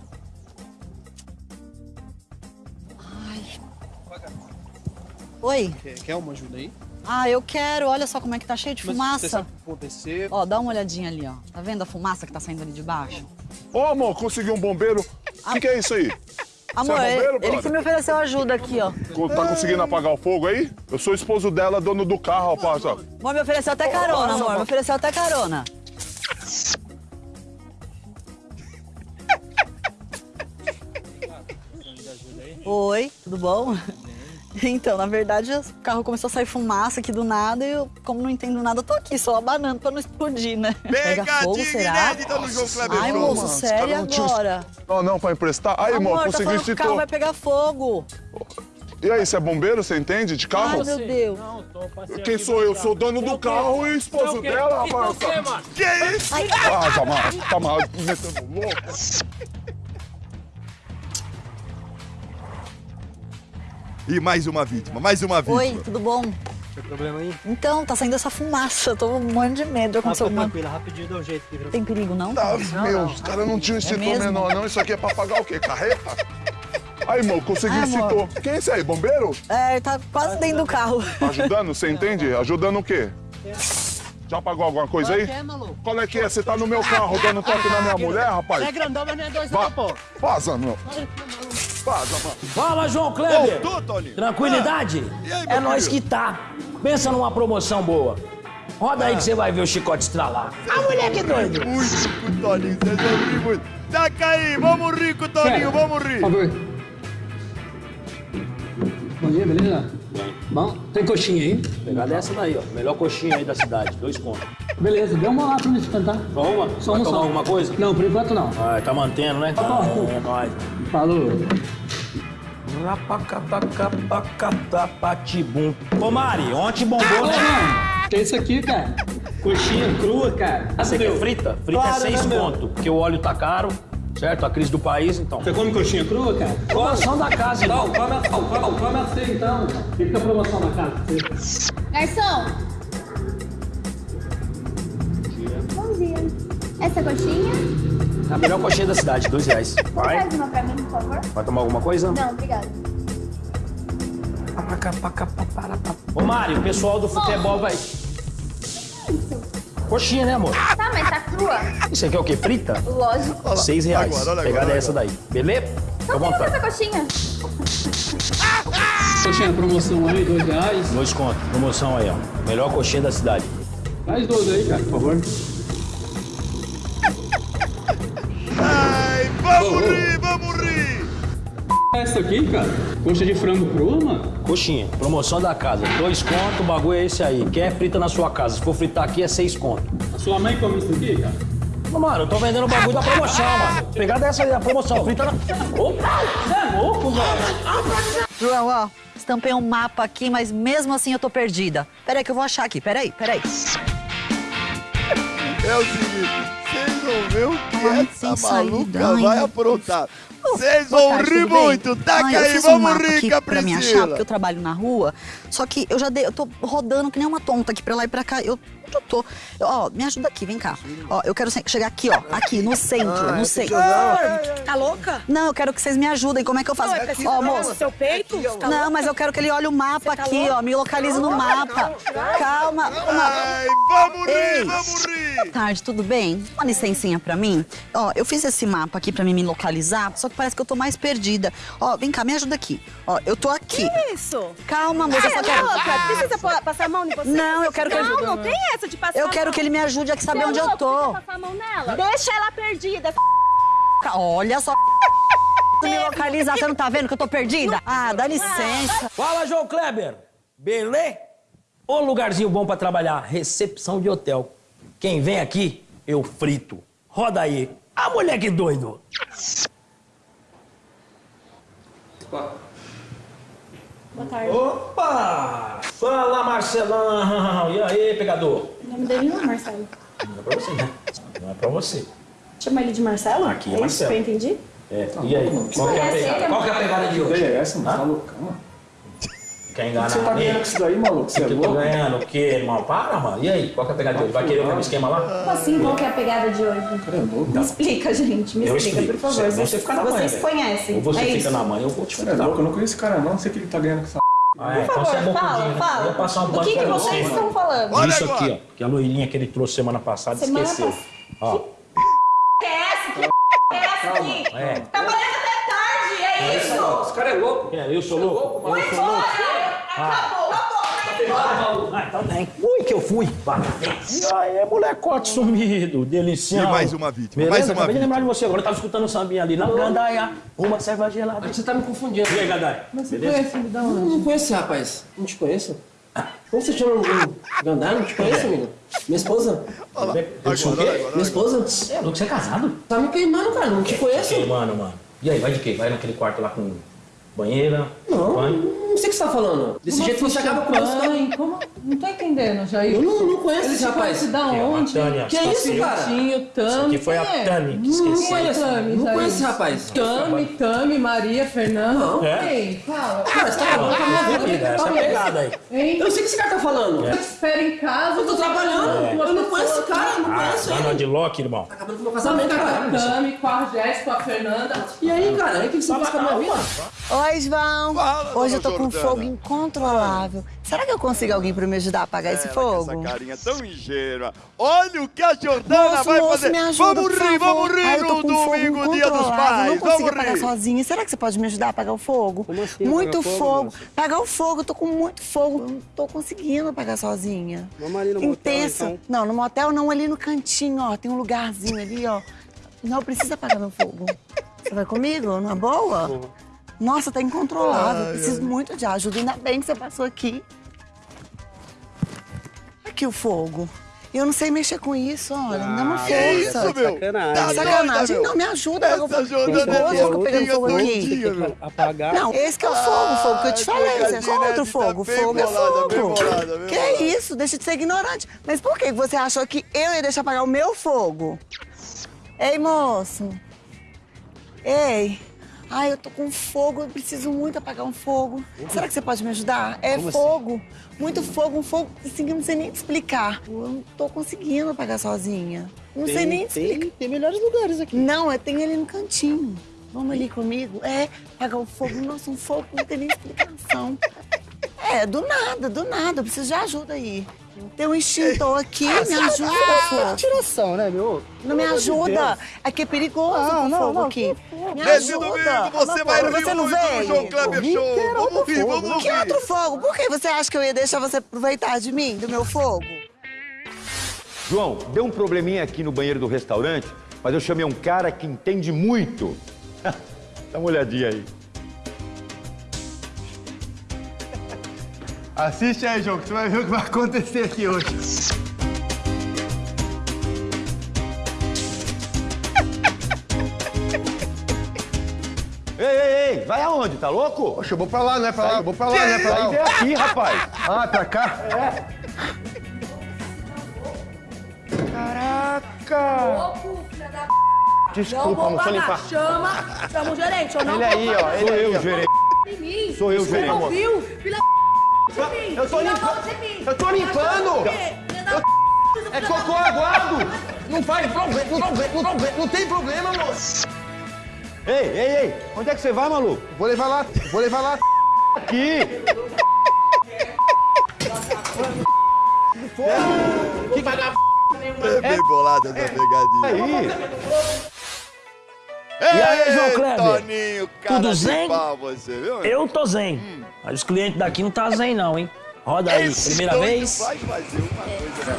Oi. Quer, quer uma ajuda aí? Ah, eu quero. Olha só como é que tá cheio de Mas Você fumaça. sabe o que acontecer? Ó, dá uma olhadinha ali, ó. Tá vendo a fumaça que tá saindo ali de baixo? Ô, amor, consegui um bombeiro. O que, que é isso aí? [LAUGHS] Amor, Você é bombeiro, ele, que me ofereceu ajuda aqui, ó. Tá conseguindo apagar o fogo aí? Eu sou esposo dela, dono do carro, rapaz. ó. Amor, me ofereceu até carona, amor. Me ofereceu até carona. Oi, tudo bom? [LAUGHS] Então, na verdade, o carro começou a sair fumaça aqui do nada e eu, como não entendo nada, eu tô aqui só abanando pra não explodir, né? Pega fogo, será? inédita no João Kleber Ai, moço, sério caras não agora? Não, não, pra emprestar. Aí, Amor, irmão, tá consegui que o carro vai pegar fogo. E aí, você é bombeiro? Você entende de carro? Ai, meu Deus. Quem sou eu? Sou dono do carro e esposo dela, rapaz. Que isso? Ah, tá mal, tá mal, metendo louco. E mais uma vítima, mais uma vítima. Oi, tudo bom? Tem problema aí? Então, tá saindo essa fumaça, eu tô morrendo de medo Ah, fica alguma... tranquila, rapidinho dá um jeito aqui. pra Tem perigo, não? Tá, meu, os caras não tinham extintor mesmo? menor, não. Isso aqui é pra pagar o quê? Carreta? Aí, irmão, consegui Ai, extintor. Quem é esse aí? Bombeiro? É, tá quase dentro do carro. Ajudando? Você entende? Ajudando o quê? Já pagou alguma coisa aí? É, maluco. Qual é que é? Você tá no meu carro dando toque na minha mulher, rapaz? É grandão, mas não é dois Va- não, pô. Vaza, meu. Vaza, mano. Fala, João Kleber! Voltou, Toninho. Tranquilidade? Ah, aí, é nós que tá. Pensa numa promoção boa. Roda aí que você vai ver o chicote estralar. A mulher que doido! Muito com o Toninho, vocês vão rir muito. Taca aí, vamos rir com o Toninho, vamos rir. Bom dia, beleza? Bom, tem coxinha aí? Pegar dessa daí, ó. Melhor coxinha aí da cidade. Dois contos. Beleza, dê uma lá pra me esquentar. Só uma? Só uma só. alguma coisa? Não, por enquanto não. Ah, tá mantendo, né? Tá. É nóis. Falou. Rapacatapacatapatibum. Ô, Mari, ontem bombou, né? mano, tem isso aqui, cara. Coxinha crua, cara. Você quer frita? Frita Claro, é seis né, conto, porque o óleo tá caro, certo? A crise do país, então. Você come coxinha crua, cara? Promoção da casa, então. come a, come, come a você então. Fica a promoção da casa. Garçom! Bom dia. Essa coxinha? A melhor coxinha da cidade, dois reais. Você Vai? faz uma pra mim, por favor? Vai tomar alguma coisa? Não, obrigada. Ô, Mari, o pessoal do futebol vai. Coxinha, né, amor? Tá, mas tá crua? Isso aqui é o quê? Frita? Lógico. Seis reais. Agora, olha Pegada agora, é essa daí. Beleza? Fica Então temos vontade. essa coxinha. Coxinha promoção aí, dois reais. Dois contos. Promoção aí, ó. Melhor coxinha da cidade. Mais dois aí, cara, por favor. Ai, vamos vamos rir. Essa aqui, cara, coxa de frango crua, mano. Coxinha, promoção da casa. Dois contos, o bagulho é esse aí. Quer frita na sua casa. Se for fritar aqui, é seis contos. A sua mãe come isso aqui, cara? Ô, Mano, eu tô vendendo o bagulho da promoção, mano. Pegada essa aí da promoção. Frita na. Opa! Você é louco, velho? João, ó, estampei um mapa aqui, mas mesmo assim eu tô perdida. Peraí que eu vou achar aqui, peraí, peraí. É o seguinte, vocês vão ver o que Ai, essa maluca saída, ai, vai aprontar. Vocês vão tarde, rir muito. Taca eu aí, vamos um rir, aqui pra me achar, Capricila. porque eu trabalho na rua. Só que eu já dei, eu tô rodando que nem uma tonta aqui pra lá e pra cá. Eu, onde eu tô? Eu- ó, me ajuda aqui, vem cá. Ó, eu quero chegar aqui, ó, aqui, no centro, Ah, no centro. Tá louca? Não, eu quero que vocês me ajudem. Como é que eu faço? Não, é Ó, moço. seu peito? Tá Não, louca? mas eu quero que ele olhe o mapa tá aqui, louca? ó. Me localize no mapa. Calma. Ai, vamos rir, Ei. vamos rir. Boa tarde, tudo bem? Uma licencinha pra mim? Ó, eu fiz esse mapa aqui pra mim me localizar, só que parece que eu tô mais perdida. Ó, vem cá, me ajuda aqui. Ó, eu tô aqui. Que isso? Calma, moça, eu só quero... louca, precisa pa- passar a mão em você? Não, eu quero que ele- Não, não tem essa de passar Eu quero mão. que ele me ajude a saber Você é onde eu tô. Precisa passar a mão nela. Deixa ela perdida. Olha só. [LAUGHS] me localizar, você não tá vendo que eu tô perdida? Ah, dá licença. Fala, João Kleber. Belê? Ô lugarzinho bom pra trabalhar. Recepção de hotel. Quem vem aqui, eu frito. Roda aí. Ah, moleque doido. Boa tarde. Opa! Fala, Marcelão. E aí, pegador? O nome dele não é Marcelo. Não é pra você, né? Não é pra você. Chama ele de Marcelo? Aqui é isso Marcelo. que eu entendi? É, e aí? Qual que é a pegada? Qual que é a pegada de hoje? É essa, mano. Tá loucão. Quer enganar Você tá ganhando com isso daí, maluco? Você é que eu tô louco? ganhando o quê, irmão? Para, mano. E aí? Qual que é a pegada de hoje? Vai querer o mesmo esquema lá? Como assim? Qual que é a pegada de hoje? Me explica, gente. Me Eu explica, explico. por favor. Você, você fica na Vocês velho. conhecem. Ou você é fica isso? na manhã, eu vou te Você é louco? Eu não conheço esse cara, não. Não sei o que ele tá ganhando com essa. Ah, é, Por então você é favor, fala, bocudinho, né? fala. Eu vou passar um O que que vocês você, estão mano. falando? Olha Isso agora. aqui, ó. Que a loirinha que ele trouxe semana passada Semana esqueceu. Ó. Que é essa? Que é essa aqui? É. Trabalhando até tarde, é isso? Esse cara é louco. É, eu sou louco? Eu sou louco? Acabou, acabou. Ah, então. Ui, que eu fui? E aí, molecote sumido, delicião. E mais uma vítima, Beleza? mais uma Acabei de lembrar de você agora. Eu tava escutando o sambinha ali na gandaia. Uma serva gelada. Você tá me confundindo. E aí, gandaia? Mas você Beleza? conhece, me dá uma... Não, não conheço esse rapaz. Não te conheço. Como você chama o Gandar? Não te conheço, amigo. Minha esposa. Eu sou o quê? Minha esposa. É, louco, você é casado? Tá me queimando, cara. Não te conheço. Mano, mano. E aí, vai de quê? Vai naquele quarto lá com banheira? Não, banho? não sei o que você tá falando. Desse Como jeito você acaba com mãe? Como? Não tô entendendo, Jair. Eu não- não conheço Ele esse rapaz. conhece da onde? Tânia, que tá isso, cara? Tami, Isso aqui foi a quem é? Tami que Não esqueci. conheço, Tami, Não conheço esse rapaz. Tami, Tami, Maria, Fernanda. Não. É? Quem? Fala. Cara, você tá acabando com a minha vida. Essa Tá pegada aí. Hein? Eu não sei o que esse cara tá falando. É. Espera em casa. Eu tô trabalhando. tá uma Eu não conheço esse cara, eu não Ah, conheço tá ele. de Loki, irmão. Tá acabando com o meu casamento, tá cara. Tami, com a Jéssica, com a Fernanda. E aí, cara? Aí o que que você faz com a minha vida? Oi, João. Fala, Hoje eu tô com um Jordana. fogo incontrolável. Será que eu consigo alguém pra me ajudar a apagar esse Ela fogo? Essa carinha tão ingênua. Olha o que a Jordana Moço, vai moço, fazer. me ajuda, vamos por rir, favor. vamos rir Ai, no fogo domingo, dia dos pais. Não consigo Vamos apagar rir. sozinha. Será que você pode me ajudar a apagar o fogo? Como assim, muito apagar fogo. fogo? Apagar o fogo, eu tô com muito fogo. Não tô conseguindo apagar sozinha. Vamos ali no motel, Intenso. então. Não, no motel não, ali no cantinho, ó. Tem um lugarzinho ali, ó. Não precisa apagar meu fogo. Você vai comigo? Numa boa? Nossa, tá incontrolável. Ai, Preciso muito de ajuda. Ainda bem que você passou aqui. Aqui o fogo. Eu não sei mexer com isso, olha. Me dá uma Ah, que força. isso, meu? Sacanagem. Tá Sacanagem. Não, me ajuda. Essa eu vou... Jordana Nervoso, é eu fico pegando fogo aqui. Apagar. Não, esse que é o fogo, o fogo que eu te falei. Você é pegadinha, contra o né? Tá fogo. bem Fogo é bolada, bem fogo. bolada, bem Que bolada. isso? Deixa de ser ignorante. Mas por que você achou que eu ia deixar apagar o meu fogo? Ei, moço. Ei. Ai, eu tô com fogo, eu preciso muito apagar um fogo. Será que você pode me ajudar? É Como assim? fogo. Muito fogo, um fogo assim que eu não sei nem te explicar. Eu não tô conseguindo apagar sozinha. Não sei nem te explicar. tem, tem melhores lugares aqui. Não, é tem ali no cantinho. Vamos ali comigo? É, apagar o fogo. Nossa, um fogo que não tem nem explicação. [LAUGHS] É, do nada, do nada. Eu preciso de ajuda aí. Tem um extintor aqui, me ajuda, fogo. Tiração, né, meu? Não me ajuda. Deus. Aqui é perigoso Ah, com não, fogo não, aqui. que. Me Nesse ajuda. domingo você vai rir Você não muito no veio? João Kleber Show. que Vamos fogo. vamos Que rir. outro fogo? Por que você acha que eu ia deixar você aproveitar de mim, do meu fogo? João, deu um probleminha aqui no banheiro do restaurante, mas eu chamei um cara que entende muito. [LAUGHS] Dá uma olhadinha aí. Assiste aí, João, que você vai ver o que vai acontecer aqui hoje. [LAUGHS] Ei, ei, ei, vai aonde? Tá louco? Poxa, eu vou pra lá, não é pra lá, eu vou pra lá, não é pra Sai lá. vem aqui, rapaz. Ah, pra cá? Caraca! Desculpa, Não vou pagar. limpar. Chama, chama o gerente. Eu não Ele vou aí, ó, ele Sou aí, eu, ó. gerente. Sou eu, Você gerente. não viu? Filha de. Eu tô limpando. Eu tô limpando. Da É cocô aguado. Não faz problema, não, não, não, não tem problema, moço. Ei, ei, ei, onde é que você vai, maluco? Vou levar lá, vou levar lá. Aqui! Que pagar. É bem bolada essa pegadinha. Aí! E aí, João Kleber? Toninho, cara Tudo zen? pau você, viu? Eu tô zen. Mas os clientes daqui não tá zen, não, hein? Roda aí, Esse primeira vez. vai fazer uma coisa, né?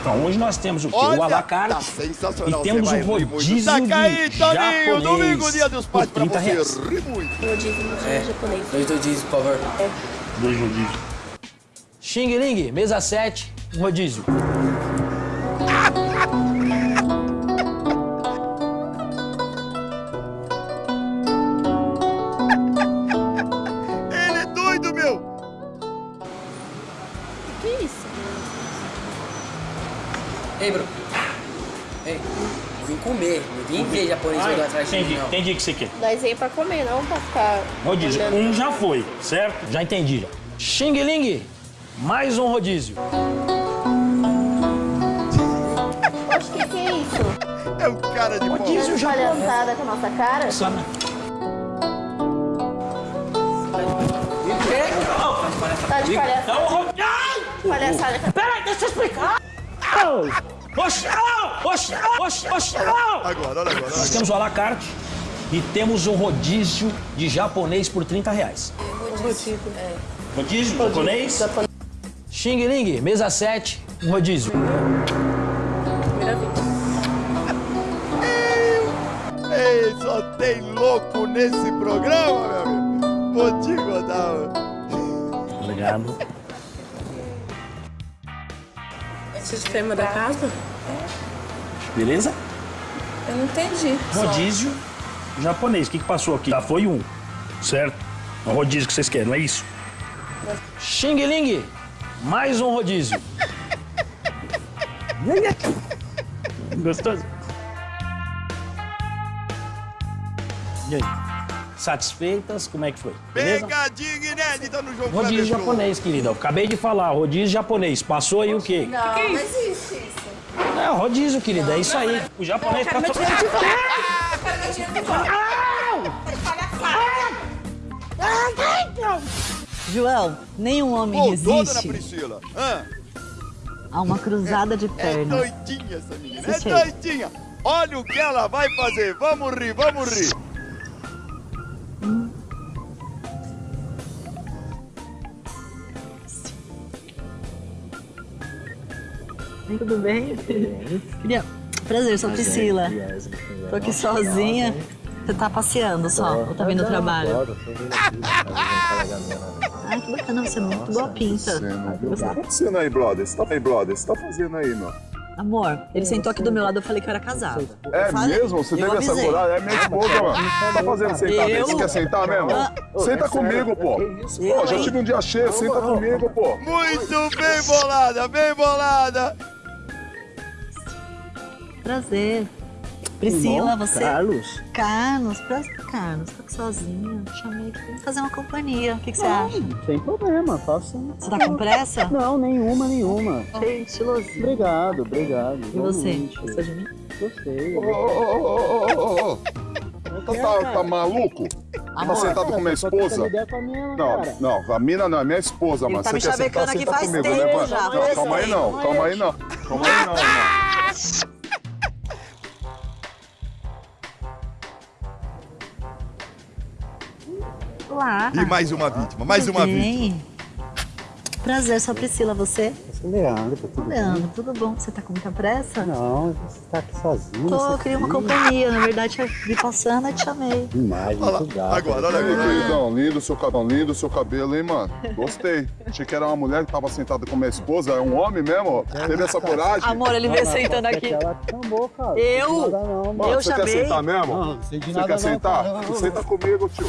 Então, hoje nós temos o quê? Olha, o alacarte. tá sensacional, E temos o rodízio Saca aí, de Toninho, japonês domingo, dia dos pais, pra 30 você reais. rir muito. É. japonês. Dois rodízios, por favor. Dois rodízios. Xing Ling, mesa 7, um rodízio. Japonês Ai, olhando atrás de mim, entendi, não. entendi o que você quer. Nós veio pra comer, não pra ficar. Rodízio, olhando. um já foi, certo? Já entendi. já. Xing Ling, mais um rodízio. [LAUGHS] Oxe, que que é isso? É o cara de pau. Rodízio Tá já palhaçada com a nossa cara? Só na- Tá de palhaçada. Ai! Palhaçada. Peraí, deixa eu explicar. Oxi, oxi, oxi, oxi. Agora, olha agora. Nós temos o alacarte e temos um rodízio de japonês por 30 reais. Rodízio. É. Rodízio japonês? Xing Ling, mesa 7, Um rodízio. Ei, só tem louco nesse programa, meu amigo. Vou te contar. Obrigado. Sistema da casa? Beleza? Eu não entendi. Rodízio japonês. O que, que passou aqui? Já foi um, certo? É um rodízio que vocês querem, não é isso? Xing Ling, mais um rodízio. [LAUGHS] Gostoso? E aí? Satisfeitas? Como é que foi? Beleza? Pegadinha inédita no jogo Rodízio japonês, querida. Eu acabei de falar, rodízio japonês. Passou aí o quê? Não, não existe isso. É, rodízio, querida. É isso aí. O japonês quero passou... meu dinheiro de [LAUGHS] volta. Eu quero meu dinheiro de volta. João, nenhum homem dona resiste Priscila. Hã? a uma cruzada de É pernas. doidinha essa menina, é doidinha. Olha o que ela vai fazer. Vamos rir, vamos rir. Tudo bem? Queria... Prazer, sou a Priscila. Tô aqui sozinha. Você tá passeando só? Ou tá vindo ao trabalho? Ai, que bacana, você é muito boa pinta. O que tá acontecendo aí, brother? Você tá aí, brother? Você tá fazendo aí, meu? Amor, ele sentou aqui do meu lado, eu falei que eu era casada. É Falei. mesmo? Você teve essa coragem? É minha esposa, mano. Tá fazendo sentar Eu? mesmo? Você quer sentar mesmo? Ah. Senta comigo, pô. Pô, já tive um dia cheio, senta comigo, pô. Muito bem bolada, bem bolada. Prazer. Priscila, Irmão, você. Carlos. Carlos, prazer, Carlos. Tô aqui sozinha. Chamei aqui pra fazer uma companhia. O que, que você Não, acha? Sem problema, faço sim. Você tá com pressa? Não, nenhuma, nenhuma. Cheio, estilosinho. Obrigado, obrigado. E você? Gostou de mim? Gostei. Ô, ô, ô, ô, ô, ô, ô. Tá, tá, tá maluco? Tá Amor. sentado com minha esposa? com minha, Não, cara. não, a mina não, é minha esposa, mano. tá Você me quer sentar, aqui senta faz comigo, tempo né, mano? já, Não, calma aí tempo. não, calma aí não. Calma aí não, mano. [LAUGHS] Olá. E mais uma vítima, mais uma vítima. Bem. Prazer, sou a Priscila, você? Esse é Leandro, tá tudo bem? Leandro, tudo bom? Você tá com muita pressa? Não, você tá aqui sozinho. Tô, você eu queria uma companhia. Na verdade, eu vi passando e te chamei. [LAUGHS] Demais, Olha muito lá, gato. agora, olha agora. queridão, lindo seu cabelo, lindo seu cabelo, hein, mano? Gostei. Achei que era uma mulher que tava sentada com minha esposa, é um homem mesmo? Teve essa coragem? Amor, ele veio sentando Aposto aqui. Ela te chamou, cara. Eu? Não não, Mano, Eu você quer chamei. sentar mesmo? Não, não sei de Você nada quer não, sentar? cara. Senta comigo, tio.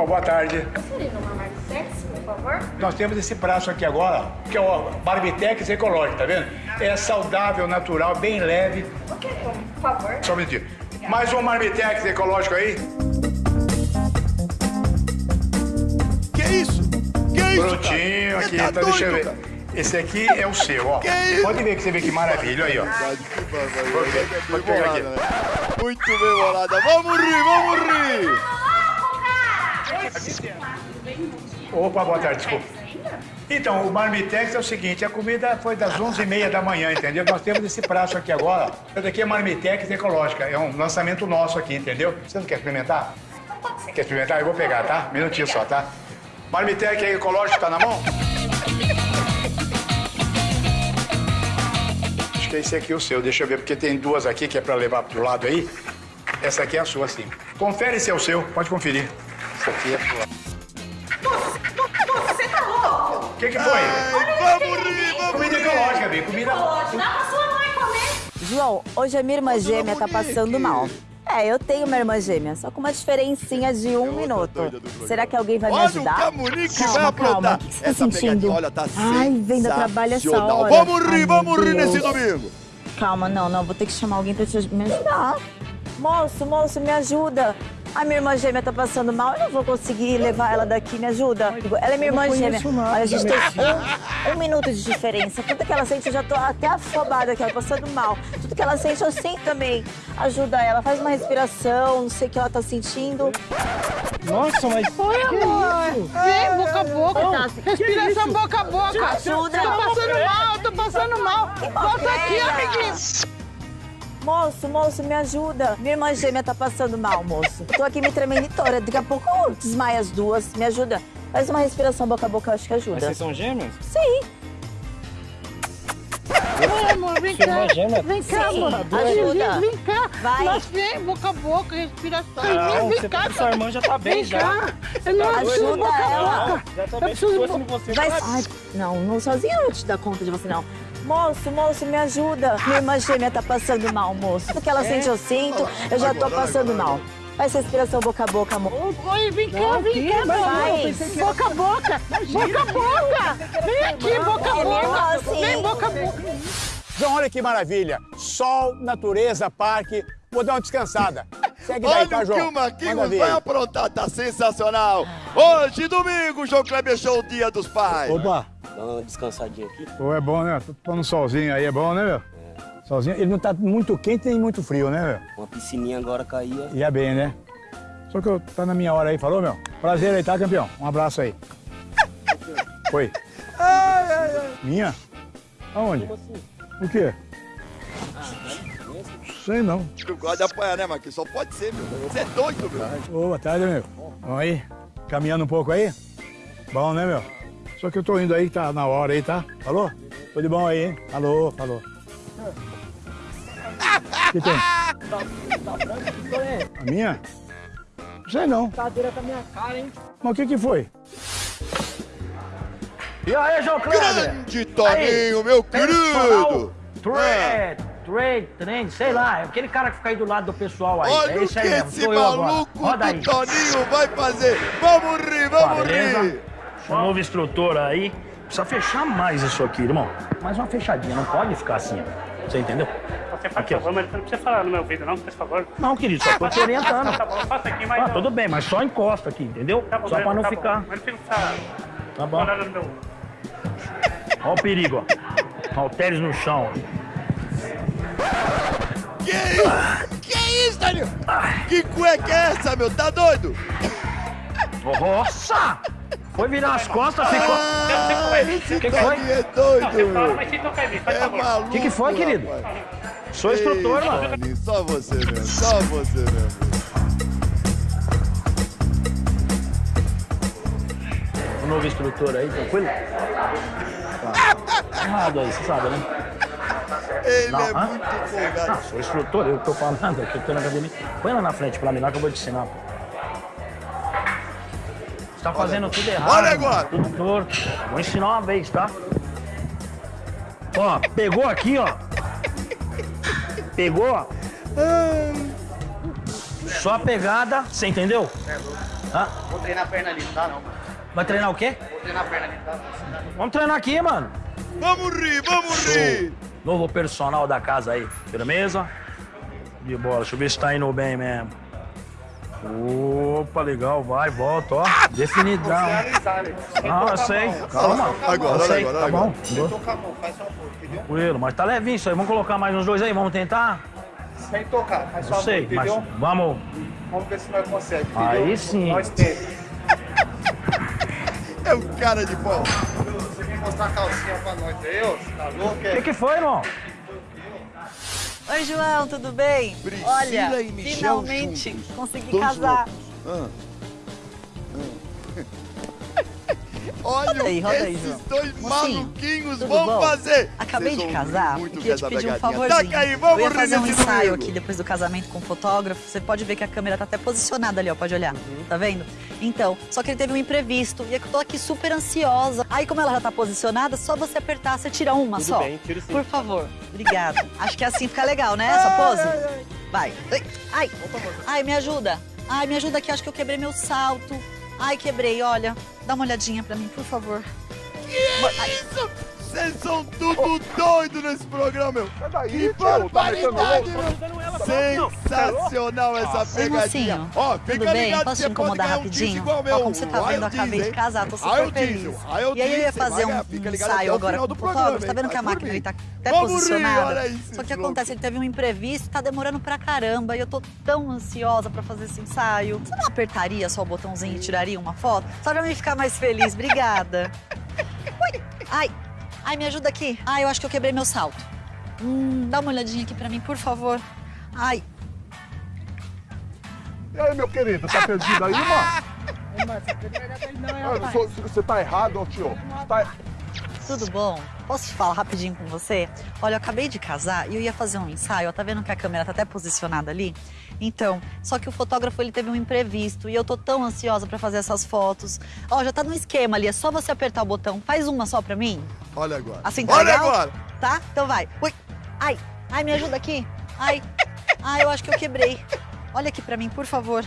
Opa, boa tarde. Seria numa Marmitex, por favor? Nós temos esse prato aqui agora, que é o Barbitex Ecológico, tá vendo? É saudável, natural, bem leve. Ok, por favor. Só um minutinho. Mais um Marmitex Ecológico aí. Que isso? Que isso, Prontinho aqui, tá então deixa eu ver. cara? Esse aqui é o seu, ó. Que isso? Pode ver que você vê que maravilha, aí, ó. Pode pegar aqui. né? Muito bem bolada. Vamos rir, vamos rir. Opa, boa tarde, desculpa. Então, o Marmitex é o seguinte, a comida foi das 11h30 da manhã, entendeu? Nós temos esse prato aqui agora. Esse daqui é Marmitex Ecológica, é um lançamento nosso aqui, entendeu? Você não quer experimentar? Quer experimentar? Eu vou pegar, tá? Minutinho só, tá? Marmitex Ecológico tá na mão? Acho que esse aqui é o seu, deixa eu ver, porque tem duas aqui que é pra levar pro lado aí. Essa aqui é a sua, sim. Confere se é o seu, pode conferir. Essa aqui é a sua. Você tá louco? O que, que foi? Vamos rir, vamos Comida ecológica, Bi. Comida. Pode, dá pra sua mãe comer. João, hoje a minha irmã gêmea tá passando mal. É, eu tenho uma irmã gêmea, só com uma diferencinha de um minuto. Será que alguém vai me Olha o ajudar? que a Monique vai calma. aprontar. O que você tá Essa sentindo? pegadinha, olha, tá Ai, vem da trabalho essa hora. Vamos rir, Ai, vamos rir nesse domingo. Calma, não, não, vou ter que chamar alguém pra te, me ajudar. Moço, moço, me ajuda. A minha irmã gêmea tá passando mal, eu não vou conseguir levar ela daqui, me ajuda. Ela é minha irmã gêmea. Olha, a gente tem um, um minuto de diferença. Tudo que ela sente, eu já tô até afobada aqui, ela passando mal. Tudo que ela sente, eu sinto também. Ajuda ela, faz uma respiração, não sei o que ela tá sentindo. Nossa, mas. Oi, amor. Vem, boca a boca. Respiração boca a boca. Ajuda. Tô passando mal, tô passando mal. Volta aqui, Ela. amiguinho. Moço, moço, me ajuda. Minha irmã gêmea tá passando mal, moço. Tô aqui me tremendo toda. Daqui a pouco eu desmaio as duas. Me ajuda. Faz uma respiração boca a boca, eu acho que ajuda. Mas vocês são gêmeos? Sim. Oi, amor, vem cá. Vem cá, Sim, amor. ajuda. Vem cá. Vai. Nós vem, boca a boca, respiração. Não, vem você- cá. sua irmã já tá bem, vem já. cá. Eu não Tá? Ajuda boca ela. boca. Já tá Eu bem, preciso... se fosse você, Vai. vai. Ai, não, não sozinha eu vou te dar conta de você, não. Moço, moço, me ajuda. Minha irmã gêmea tá passando mal, moço. Tudo que ela sente, eu sinto. Eu já tô passando agora, mal. Faz respiração boca a boca, amor. Oi, vem cá, Não, vem cá, meu Vai. amor. Boca a boca. Boca a boca. Vem aqui, boca a É boca. Vem, boca a boca. João, olha que maravilha. Sol, natureza, parque. Vou dar uma descansada. Segue daí, Olha tá, o que João? o Marquinhos vai aprontar, tá sensacional. Hoje, domingo, João Kleber Show, Dia dos Pais. Opa, Dá uma descansadinha aqui. Pô, é bom, né? Tô um solzinho aí, é bom, né, meu? Solzinho. Ele não tá muito quente nem muito frio, né, meu? Uma piscininha agora caía. Ia bem, né? Só que eu tá na minha hora aí, falou, meu? Prazer aí, tá, campeão? Um abraço aí. [LAUGHS] Oi. Minha? Aonde? O quê? Sei não. Tu gosta de apanhar, né, Marquinhos? Só pode ser, meu. Você é doido, meu. Ô, boa tarde, meu. Vamos aí? Caminhando um pouco aí? Bom, né, meu? Só que eu tô indo aí, tá na hora aí, tá? Falou? Tudo bom aí, hein? Alô, falou. O que tem? A minha? Sei não. Cadeira com a minha cara, hein? Mas o que que foi? E aí, João Kleber? Grande Toninho, meu querido. Trade, trade, trend, sei lá, é aquele cara que fica aí do lado do pessoal aí. Olha é o esse que aí mesmo, esse maluco do Toninho vai fazer. Vamos rir, vamos Tá, beleza? rir. Sou novo instrutor aí. Precisa fechar mais isso aqui, irmão. Mais uma fechadinha, não pode ficar assim. ó. Você entendeu? Você faz Aqui, ó. favor, mas não precisa falar no meu ouvido, não, por favor. Não, querido, só tô te orientando. Tá bom, faça aqui, mas... Ah, tudo bem, mas só encosta aqui, entendeu? Tá bom, só pra não tá ficar. Bom. Mas não precisa Tá bom. Ó o perigo, ó. Halteres no chão. Que isso? Que isso, Toninho? Que cueca é essa, meu? Tá doido? Nossa! Foi virar as costas, ficou. Ah, esse que foi? é doido, Não, fala, mas em mim, faz É favor. maluco, O que, que foi, querido? rapaz. Sou instrutor, mano. Só você mesmo, só você mesmo. O novo instrutor aí, tranquilo? [LAUGHS] Tá. Errado aí, você sabe, né? Ele Não, é hã? muito. Ah, sou instrutor, eu tô falando, eu tô na academia. Põe lá na frente pra mim lá que eu vou te ensinar. pô. Você tá fazendo tudo errado. Olha agora. Tudo torto. Vou ensinar uma vez, tá? Ó, pegou aqui, ó. Pegou, ó. Só a pegada, você entendeu? Hã? Vou treinar a perna ali, não dá não. Vai treinar o quê? Vou treinar a perna ali, tá? Vamos treinar aqui, mano. Vamos rir, vamos rir. Novo personal da casa aí, firmeza? De bola, deixa eu ver se tá indo bem mesmo. Opa, legal, vai, volta, ó. Definidão. Ah, eu sei. Calma. Agora, sei. agora, Tá agora. bom. Tocar a mão, faz só um pouco, entendeu? Tranquilo, mas tá levinho isso aí. Vamos colocar mais uns dois aí, vamos tentar? Sem tocar, faz só Eu um sei, pouco, mas vamos. Vamos ver se nós conseguimos, entendeu? Aí sim. Nós temos. É um cara de pau. Você vem mostrar a calcinha pra nós aí? Você tá louco, O é? que, que foi, irmão? Oi, João, tudo bem? Priscila Olha, finalmente juntos. consegui Dois casar. Ah. Olha Roda aí, roda aí, esses João. dois Mocinho, maluquinhos vão bom? fazer. Acabei Vocês de casar muito e queria te pedir um favorzinho. Taca aí, vamos Eu ia fazer um ensaio domingo. aqui depois do casamento com o fotógrafo. Você pode ver que a câmera tá até posicionada ali, ó. Pode olhar. Uhum. Tá vendo? Então, só que ele teve um imprevisto. E eu tô aqui super ansiosa. Aí, como ela já tá posicionada, só você apertar, você tira uma Tudo só. bem, tiro sim. Por favor. Obrigada. [LAUGHS] Acho que assim fica legal, né? Essa pose? Vai. Ai, Ai. Ai, me ajuda. Ai, me ajuda aqui. Acho que eu quebrei meu salto. Ai, quebrei. Olha, dá uma olhadinha pra mim, por favor. Que isso? Vocês são tudo doido nesse programa, meu. Daí, Que tio, tá barbaridade, meu. Sensacional essa pegadinha. Ó, Tudo fica bem? ligado, Posso te incomodar ganhar um rapidinho? igual Ó, meu. como você tá vendo, eu acabei de casar, tô super feliz. E aí eu ia fazer um, fica um ligado até ensaio agora com o fotógrafo. Tá vendo que a máquina mim. ele tá até posicionada? Só que acontece, ele teve um imprevisto, tá demorando pra caramba. E eu tô tão ansiosa pra fazer esse ensaio. Você não apertaria só o botãozinho e tiraria uma foto? Só pra mim ficar mais feliz. Obrigada. [LAUGHS] Ui. Ai, ai, me ajuda aqui. Ai, eu acho que eu quebrei meu salto. Hum, dá uma olhadinha aqui pra mim, por favor. Ai, E aí, meu querido, tá perdido aí, mano? Você tá errado, tio. Tá... tudo bom? Posso te falar rapidinho com você? Olha, eu acabei de casar e eu ia fazer um ensaio. ó, Tá vendo que a câmera tá até posicionada ali? Então, só que o fotógrafo ele teve um imprevisto e eu tô tão ansiosa pra fazer essas fotos. Ó, já tá no esquema ali, é só você apertar o botão. Faz uma só pra mim. Olha agora. Assim tá Olha legal? agora. Tá? Então vai. Ui. Ai, ai, me ajuda aqui. Ai, ai, eu acho que eu quebrei. Olha aqui pra mim, por favor.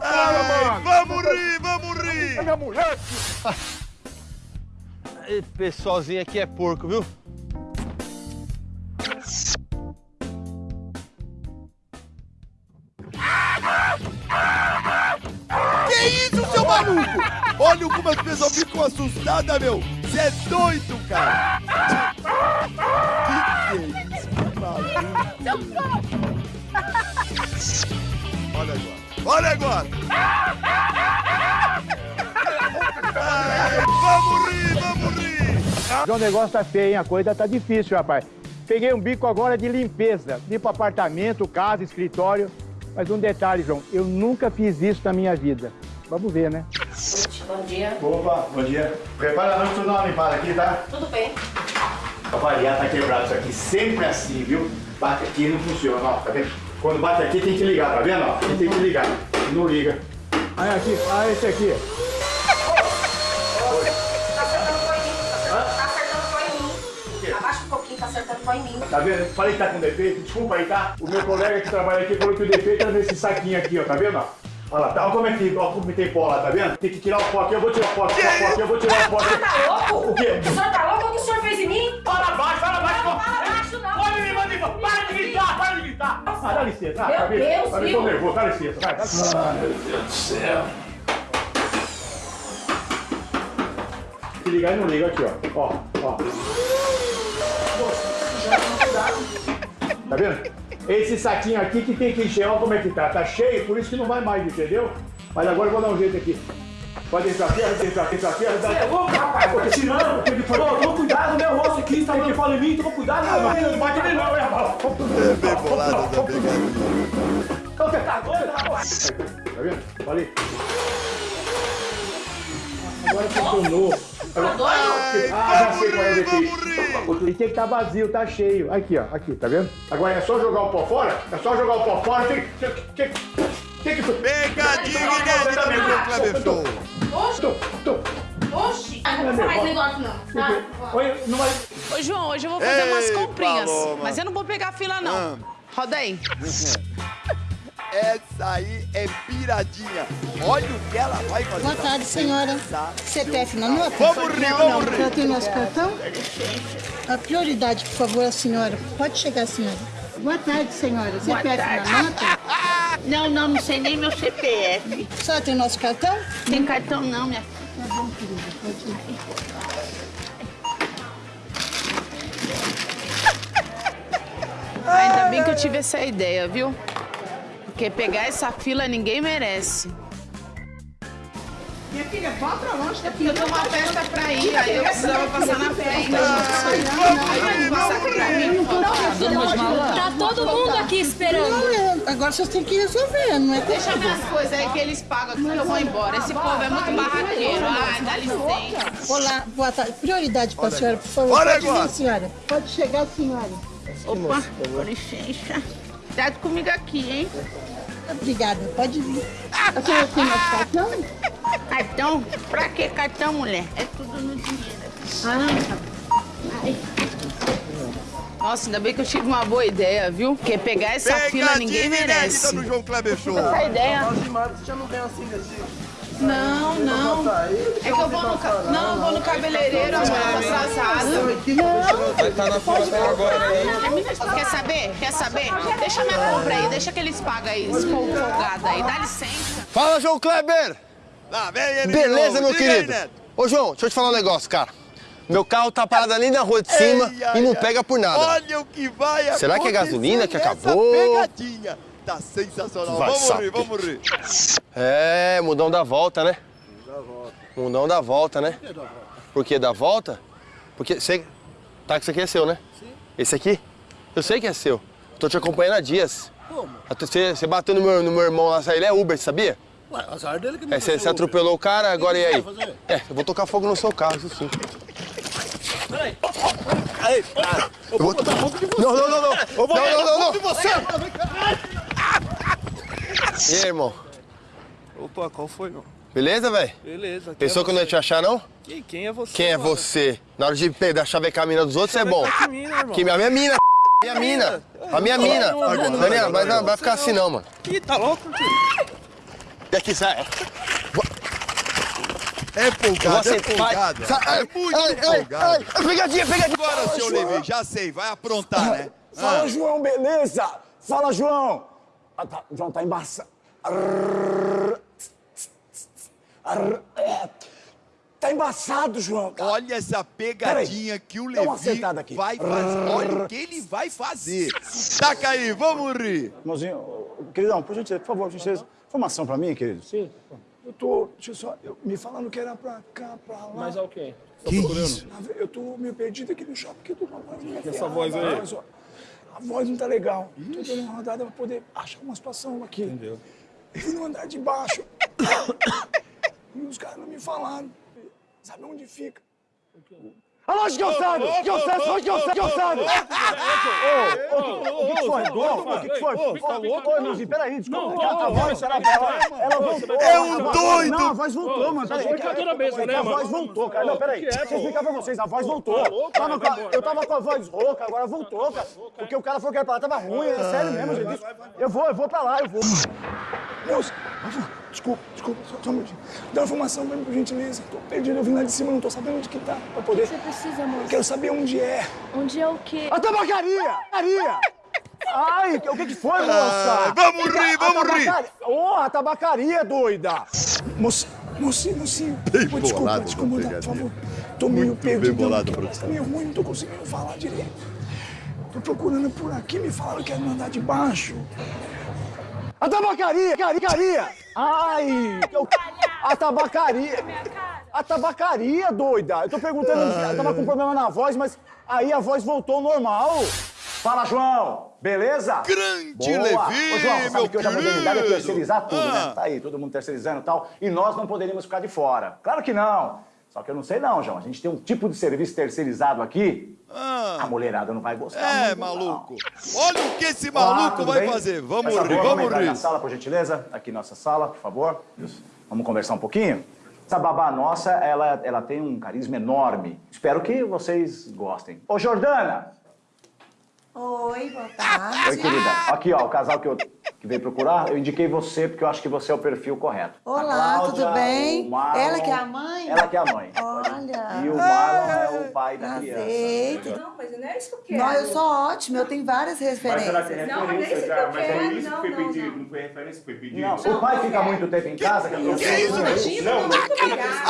Ai, vamos rir, vamos rir. É minha mulher. Esse pessoalzinho aqui é porco, viu? Que isso, seu maluco? Olha como as pessoas ficam assustadas, meu. Você é doido, cara. Que que é isso, que maluco? Olha agora. Olha agora. Ai, vamos rir, vamos rir. O negócio tá feio, hein? A coisa tá difícil, rapaz. Peguei um bico agora de limpeza. Limpo apartamento, casa, escritório. Mas um detalhe, João, eu nunca fiz isso na minha vida. Vamos ver, né? Bom dia. Opa, bom dia. Prepara a noite, uma limpada aqui, tá? Tudo bem. Pra variar, tá quebrado isso aqui. Sempre assim, viu? Bate aqui não funciona, ó. Tá vendo? Quando bate aqui tem que ligar, tá vendo? Ó, Aqui tem que ligar. Não liga. Aí aqui, ah, esse aqui. Tá acertando foi em mim. Tá vendo? Falei que tá com defeito, desculpa aí, tá? O meu colega que trabalha aqui falou que o defeito era nesse saquinho aqui, ó, tá vendo? ó? Olha lá, tá, olha como é que, olha como tem pó lá, tá vendo? Tem que tirar o pó aqui, eu vou tirar o pó aqui, tirar o pó aqui, eu vou tirar o pó O aqui. senhor tá louco? O quê? O senhor tá louco? O que o senhor fez em mim? Fala baixo, fala baixo, Não, fala baixo não. Pode me mandar, para de gritar, para de gritar. Ah, dá licença, ah, Meu tá vendo? Deus, Tá? Tô nervoso, dá licença, vai, dá licença. Ah, meu Deus do céu. Se ligar e não liga aqui, ó. Ó, ó. Tá vendo? Esse saquinho aqui que tem que encher, olha como é que tá. Tá cheio, por isso que não vai mais, entendeu? Mas agora eu vou dar um jeito aqui. Pode entrar aqui, entrar aqui, entrar aqui. Você é louco, rapaz? Tô tirando, tem que fazer. Toma cuidado, meu rosto aqui, tá dando fala em mim, toma cuidado, não, não bate mim não, é. É bem bolado da pegadinha. Então você tá doido, rapaz? Tá vendo? Falei. Agora funcionou. Tá doido? Ah, já sei qual é o defeito. Ele tem que estar vazio, tá cheio. Aqui, ó, aqui, tá vendo? Agora é só jogar o pó fora? É só jogar o pó fora, tem, tem, tem, que... Pegadinha inédita no João Kleber Show. Oxi. Oxi. Ah, não vou mais negócio não. Tá? Oi, não vai... Ô, João, hoje eu vou fazer umas Ei, comprinhas. Paloma. Mas eu não vou pegar fila, não. Roda aí. Essa aí é piradinha. Olha o que ela vai fazer. Boa tarde, senhora. CPF na nota? Vamos rir, não, vamos rir. Já tem nosso cartão? A prioridade, por favor, a senhora. Pode chegar, senhora. Boa tarde, senhora. CPF tarde. na nota? [LAUGHS] Não, não, não sei nem meu CPF. A senhora tem nosso cartão? Tem cartão não, minha Tá bom, querida. Pode ir. Ainda bem que eu tive essa ideia, viu? Porque pegar essa fila ninguém merece. Minha filha, vá pra longe daqui. Eu tenho uma festa pra ir, aí eu precisava passar na frente. Ai, Vai passar aqui pra mim. Tá todo mundo aqui esperando. Não, é, agora vocês têm que resolver, não é Deixa minhas coisas aí que eles pagam aqui que eu vou embora. Esse povo é muito barraqueiro. Ai, dá licença. Olá, boa tarde. Prioridade para a Olha senhora, por favor. Olha Pode vir, senhora. Pode chegar, senhora. Opa, com licença. Cuidado comigo aqui, hein? Obrigada, pode vir. A senhora tem nosso cartão? Cartão? Pra que cartão, mulher? É tudo no dinheiro. Ah, Ai. Nossa, ainda bem que eu tive uma boa ideia, viu? Porque pegar essa fila ninguém merece. no João Kleber Show. Essa ideia. Você já não vem assim desse... Não, não. É que eu vou no, ca- não, eu vou no cabeleireiro, amor, eu tô atrasada. Vai estar na fila até agora aí. Quer saber? Quer saber? Deixa minha compra aí, deixa que eles pagam aí, folgado aí. Dá licença. Fala, João Kleber! Lá vem ele de Beleza, novo. meu querido? Ô, João, deixa eu te falar um negócio, cara. Meu carro tá parado ali na rua de cima Ei, e não ai. pega por nada. Olha o que vai Será que é gasolina que acabou? pegadinha. Tá sensacional. Vai vamos rir, vamos rir. É, mudão da volta, né? Mundão da volta, né? Por quê? Da volta? Porque você... Tá, que isso aqui é seu, né? Sim. Esse aqui? Eu sei que é seu. Tô te acompanhando há dias. Como? Você, você bateu no meu, no meu irmão lá, ele é Uber, sabia? Ué, azar dele que me É, você, Uber. atropelou o cara, agora e aí? fazer? É, eu vou tocar fogo no seu carro, isso sim. Peraí. Aí, para. Eu vou botar fogo de você. Não, não, não, não. Eu vou botar fogo não. de você. E aí, irmão? Opa, qual foi, não? Beleza, velho? Beleza. quem Pensou é que eu não ia te achar, não? Quem, quem é você? Quem é mano? você? Na hora de pegar, chavecar a mina dos outros, você é bom. Que mina, irmão? Que minha, minha mina, [LAUGHS] minha mina. A minha mina. Daniela, mas não, vai ficar assim não, mano. Ih, tá louco? E aqui, sai. É folgado, é aceitar. folgado. Sai, ai, É muito ai, ai, folgado. ai, pegadinha, pegadinha. Agora, Fala, seu. Levi, já sei, vai aprontar, né? Fala, Ah. João, beleza? Fala, João. Ah, tá, João tá embaçado. Tá embaçado, João. cara. Olha essa pegadinha que o Levi aqui. vai fazer. Olha o que ele vai fazer. Taca aí, vamos rir. Irmãozinho, queridão, por gentileza, por favor, por gentileza. Informação pra mim, querido. Sim. Eu tô, deixa eu só, eu- me falando que era pra cá, pra lá. Mas é o quê? Tá Que procurando? isso? Eu tô meio perdido aqui no shopping, porque eu tô com E essa voz aí? A voz não tá legal. Tô dando uma rodada pra poder achar uma situação aqui. Entendeu? Eu fui no andar de baixo. [COUGHS] e os caras não me falaram. Sabe onde fica? Alô, descansado! Descansado, foi descansado! Ô, ô, o que que foi? Ô, O que que foi? Ô, irmãozinho, peraí, desculpa. A voz, ela ela voltou. É um doido! Não, a voz voltou, mano. Foi é que né, A mano? voz voltou, cara. Não, peraí. Que é, Deixa eu explicar pra vocês, a voz voltou. Tá a- embora. Eu tava com a voz rouca, agora voltou, cara. Porque o cara falou que era pra lá, tava ruim, é sério mesmo, gente. Eu vou, eu vou pra lá, eu vou. Moço, desculpa, desculpa, só, só um minutinho. Dá uma informação pra mim, por gentileza. Tô perdido, eu vim lá de cima, não tô sabendo onde que tá, pra poder... Você precisa, moço. Quero saber onde é. Onde é o quê? A tabacaria! Tabacaria! Ai, o que que foi, moça? Ai, vamos rir, A vamos rir. tabacaria- Ô, a tabacaria, doida! Moço, mocinho, mocinho. Bem Pô, desculpa, bolado desculpa, por favor. Tô meio Muito bem perdido. bolado, Tá produção. meio ruim, não tô conseguindo falar direito. Tô procurando por aqui, me falaram que era no andar de baixo. A tabacaria, tabacaria! Ai! eu- A tabacaria! A tabacaria, doida! Eu tô perguntando, eu tava com problema na voz, mas aí a voz voltou ao normal. Fala, João! Beleza? Grande Boa. Levi, Ô, João, você sabe meu que hoje a modernidade é terceirizar tudo, Ah. né? Tá aí, todo mundo terceirizando e tal. E nós não poderíamos ficar de fora. Claro que não. Só que eu não sei não, João. A gente tem um tipo de serviço terceirizado aqui. A mulherada não vai gostar Ah. É, muito, maluco. Olha o que esse Olá, maluco vai bem? fazer. Vamos rir, vamos entrar na rir. sala, por gentileza. Aqui nossa sala, por favor. Isso. Vamos conversar um pouquinho? Essa babá nossa, ela, ela tem um carisma enorme. Espero que vocês gostem. Ô, Jordana! Oi, boa tarde. Oi, querida. Aqui, ó, o casal que eu que veio procurar, eu indiquei você porque eu acho que você é o perfil correto. A Olá, Cláudia, tudo bem? Marlon- Ela que é a mãe? Ela que é a mãe. Olha. E o Marlon é o pai da criança. Aceito. Não, mas não é isso que eu quero. Não, eu sou ótima, eu tenho várias referências. Não, mas não é isso que eu quero. Não, não, não. Não foi referência, foi pedido. Não, o pai fica muito tempo em casa, que, Que isso, Não,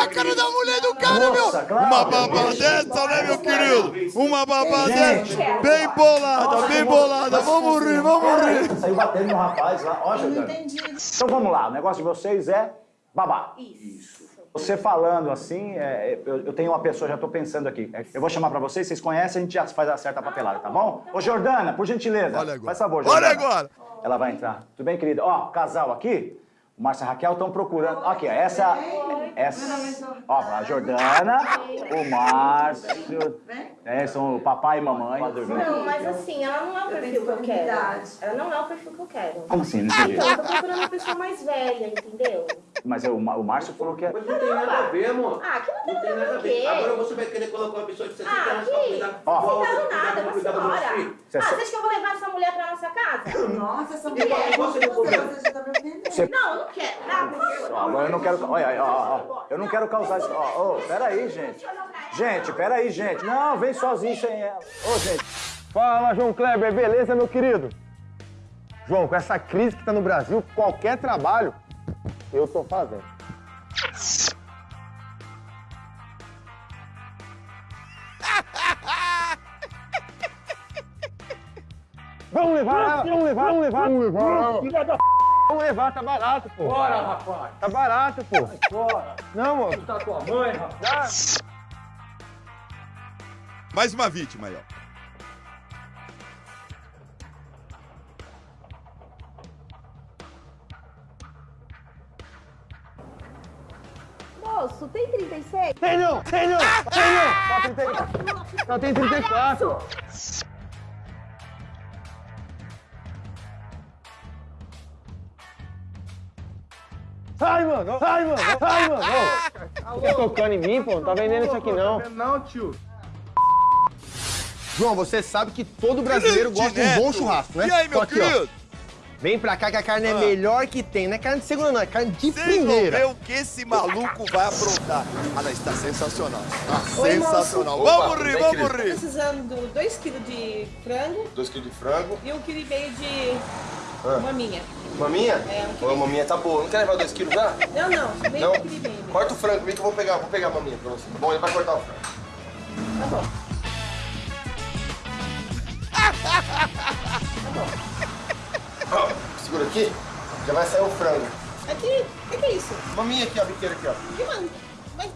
A cara da mulher do cara, Nossa, meu. claro. Uma babá dessa, né, meu querido? Uma dessa. Bem bolada, bem bolada. Vamos rir, vamos rir. Saiu batendo no rapaz lá. Ó, Jordana. Então vamos lá, o negócio de vocês é babá. Isso. Você falando assim, é, eu, eu tenho uma pessoa, já tô pensando aqui. É, Eu vou chamar pra vocês, vocês conhecem, a gente já faz a certa papelada, tá bom? Ô, Jordana, por gentileza. Olha agora. Faz favor, Olha Jordana. agora. Ela vai entrar. Tudo bem, querida? Ó, casal aqui, o Márcio e a Raquel estão procurando. Aqui, ó, essa. essa ó, a Jordana, o Márcio. É, são o papai e mamãe. Não, mas assim, ela não é o perfil que eu quero. Ela não é o perfil que eu quero. Como assim? Não Ah, entendi. então, eu tô procurando uma pessoa mais velha, entendeu? Mas o, Ma- o Márcio falou que é. Mas não tem nada a ver, amor. Ah, que não tem Não tem nada nada a ver. Agora você vai querer colocar uma pessoa de 60 Ah, anos pra que? cuidar Ó. Não tá dando nada, filhos. Ah, você acha que eu vou levar essa mulher pra nossa casa? Nossa, essa mulher. você não comeu? Você já tá me ofendendo. Você- Não, eu não quero. Ah, por favor. Ó, Agora eu não quero. Olha, ó, ó, ó, eu não quero causar isso. Ó, ô, peraí, gente. Gente, peraí, gente. Não, vem sozinho sem ela. Ô, gente. Fala, João Kleber, beleza, meu querido? João, com essa crise que tá no Brasil, qualquer trabalho eu tô fazendo. Vamos levar, vamos levar, vamos levar, vamos levar. Filha da Vamos levar, tá barato, pô. Bora, rapaz. Tá barato, pô. Bora. Não, mano. Tá tua mãe, rapaz. Mais uma vítima aí, ó. Moço, tem 36? Tem não, tem não, tem não. Só 30 Só tem 34. Ai, mano, ai, mano, ai, mano. Ô, Fica tocando em mim, pô, não tá vendendo isso aqui não. Não, tio. João, você sabe que todo brasileiro gosta de um bom churrasco, né? E aí, meu aqui, ó, querido? Vem pra cá que a carne é Ah. melhor que tem. Não é carne de segunda, não. É carne de Vocês vão primeira. ver o que esse maluco vai aprontar. Ah, não, está sensacional. Tá Oi, sensacional. moço. Vamos Opa, rir, bem, vamos querido. Tô rir. precisando de 2 kg de frango 2 kg de frango. e 1,5 kg de Ah. maminha. Maminha? É, um maminha tá boa. Não quer levar 2 quilos já? Não, não, nem Não? 1 kg bem. Corta o frango, vem que eu vou pegar, vou pegar a maminha pra você. Tá bom, ele vai cortar o frango. Tá bom. [LAUGHS] Ó, segura aqui, já vai sair o frango. Aqui, o que, que é isso? Maminha aqui, ó, biqueira aqui, ó. Que man... Mas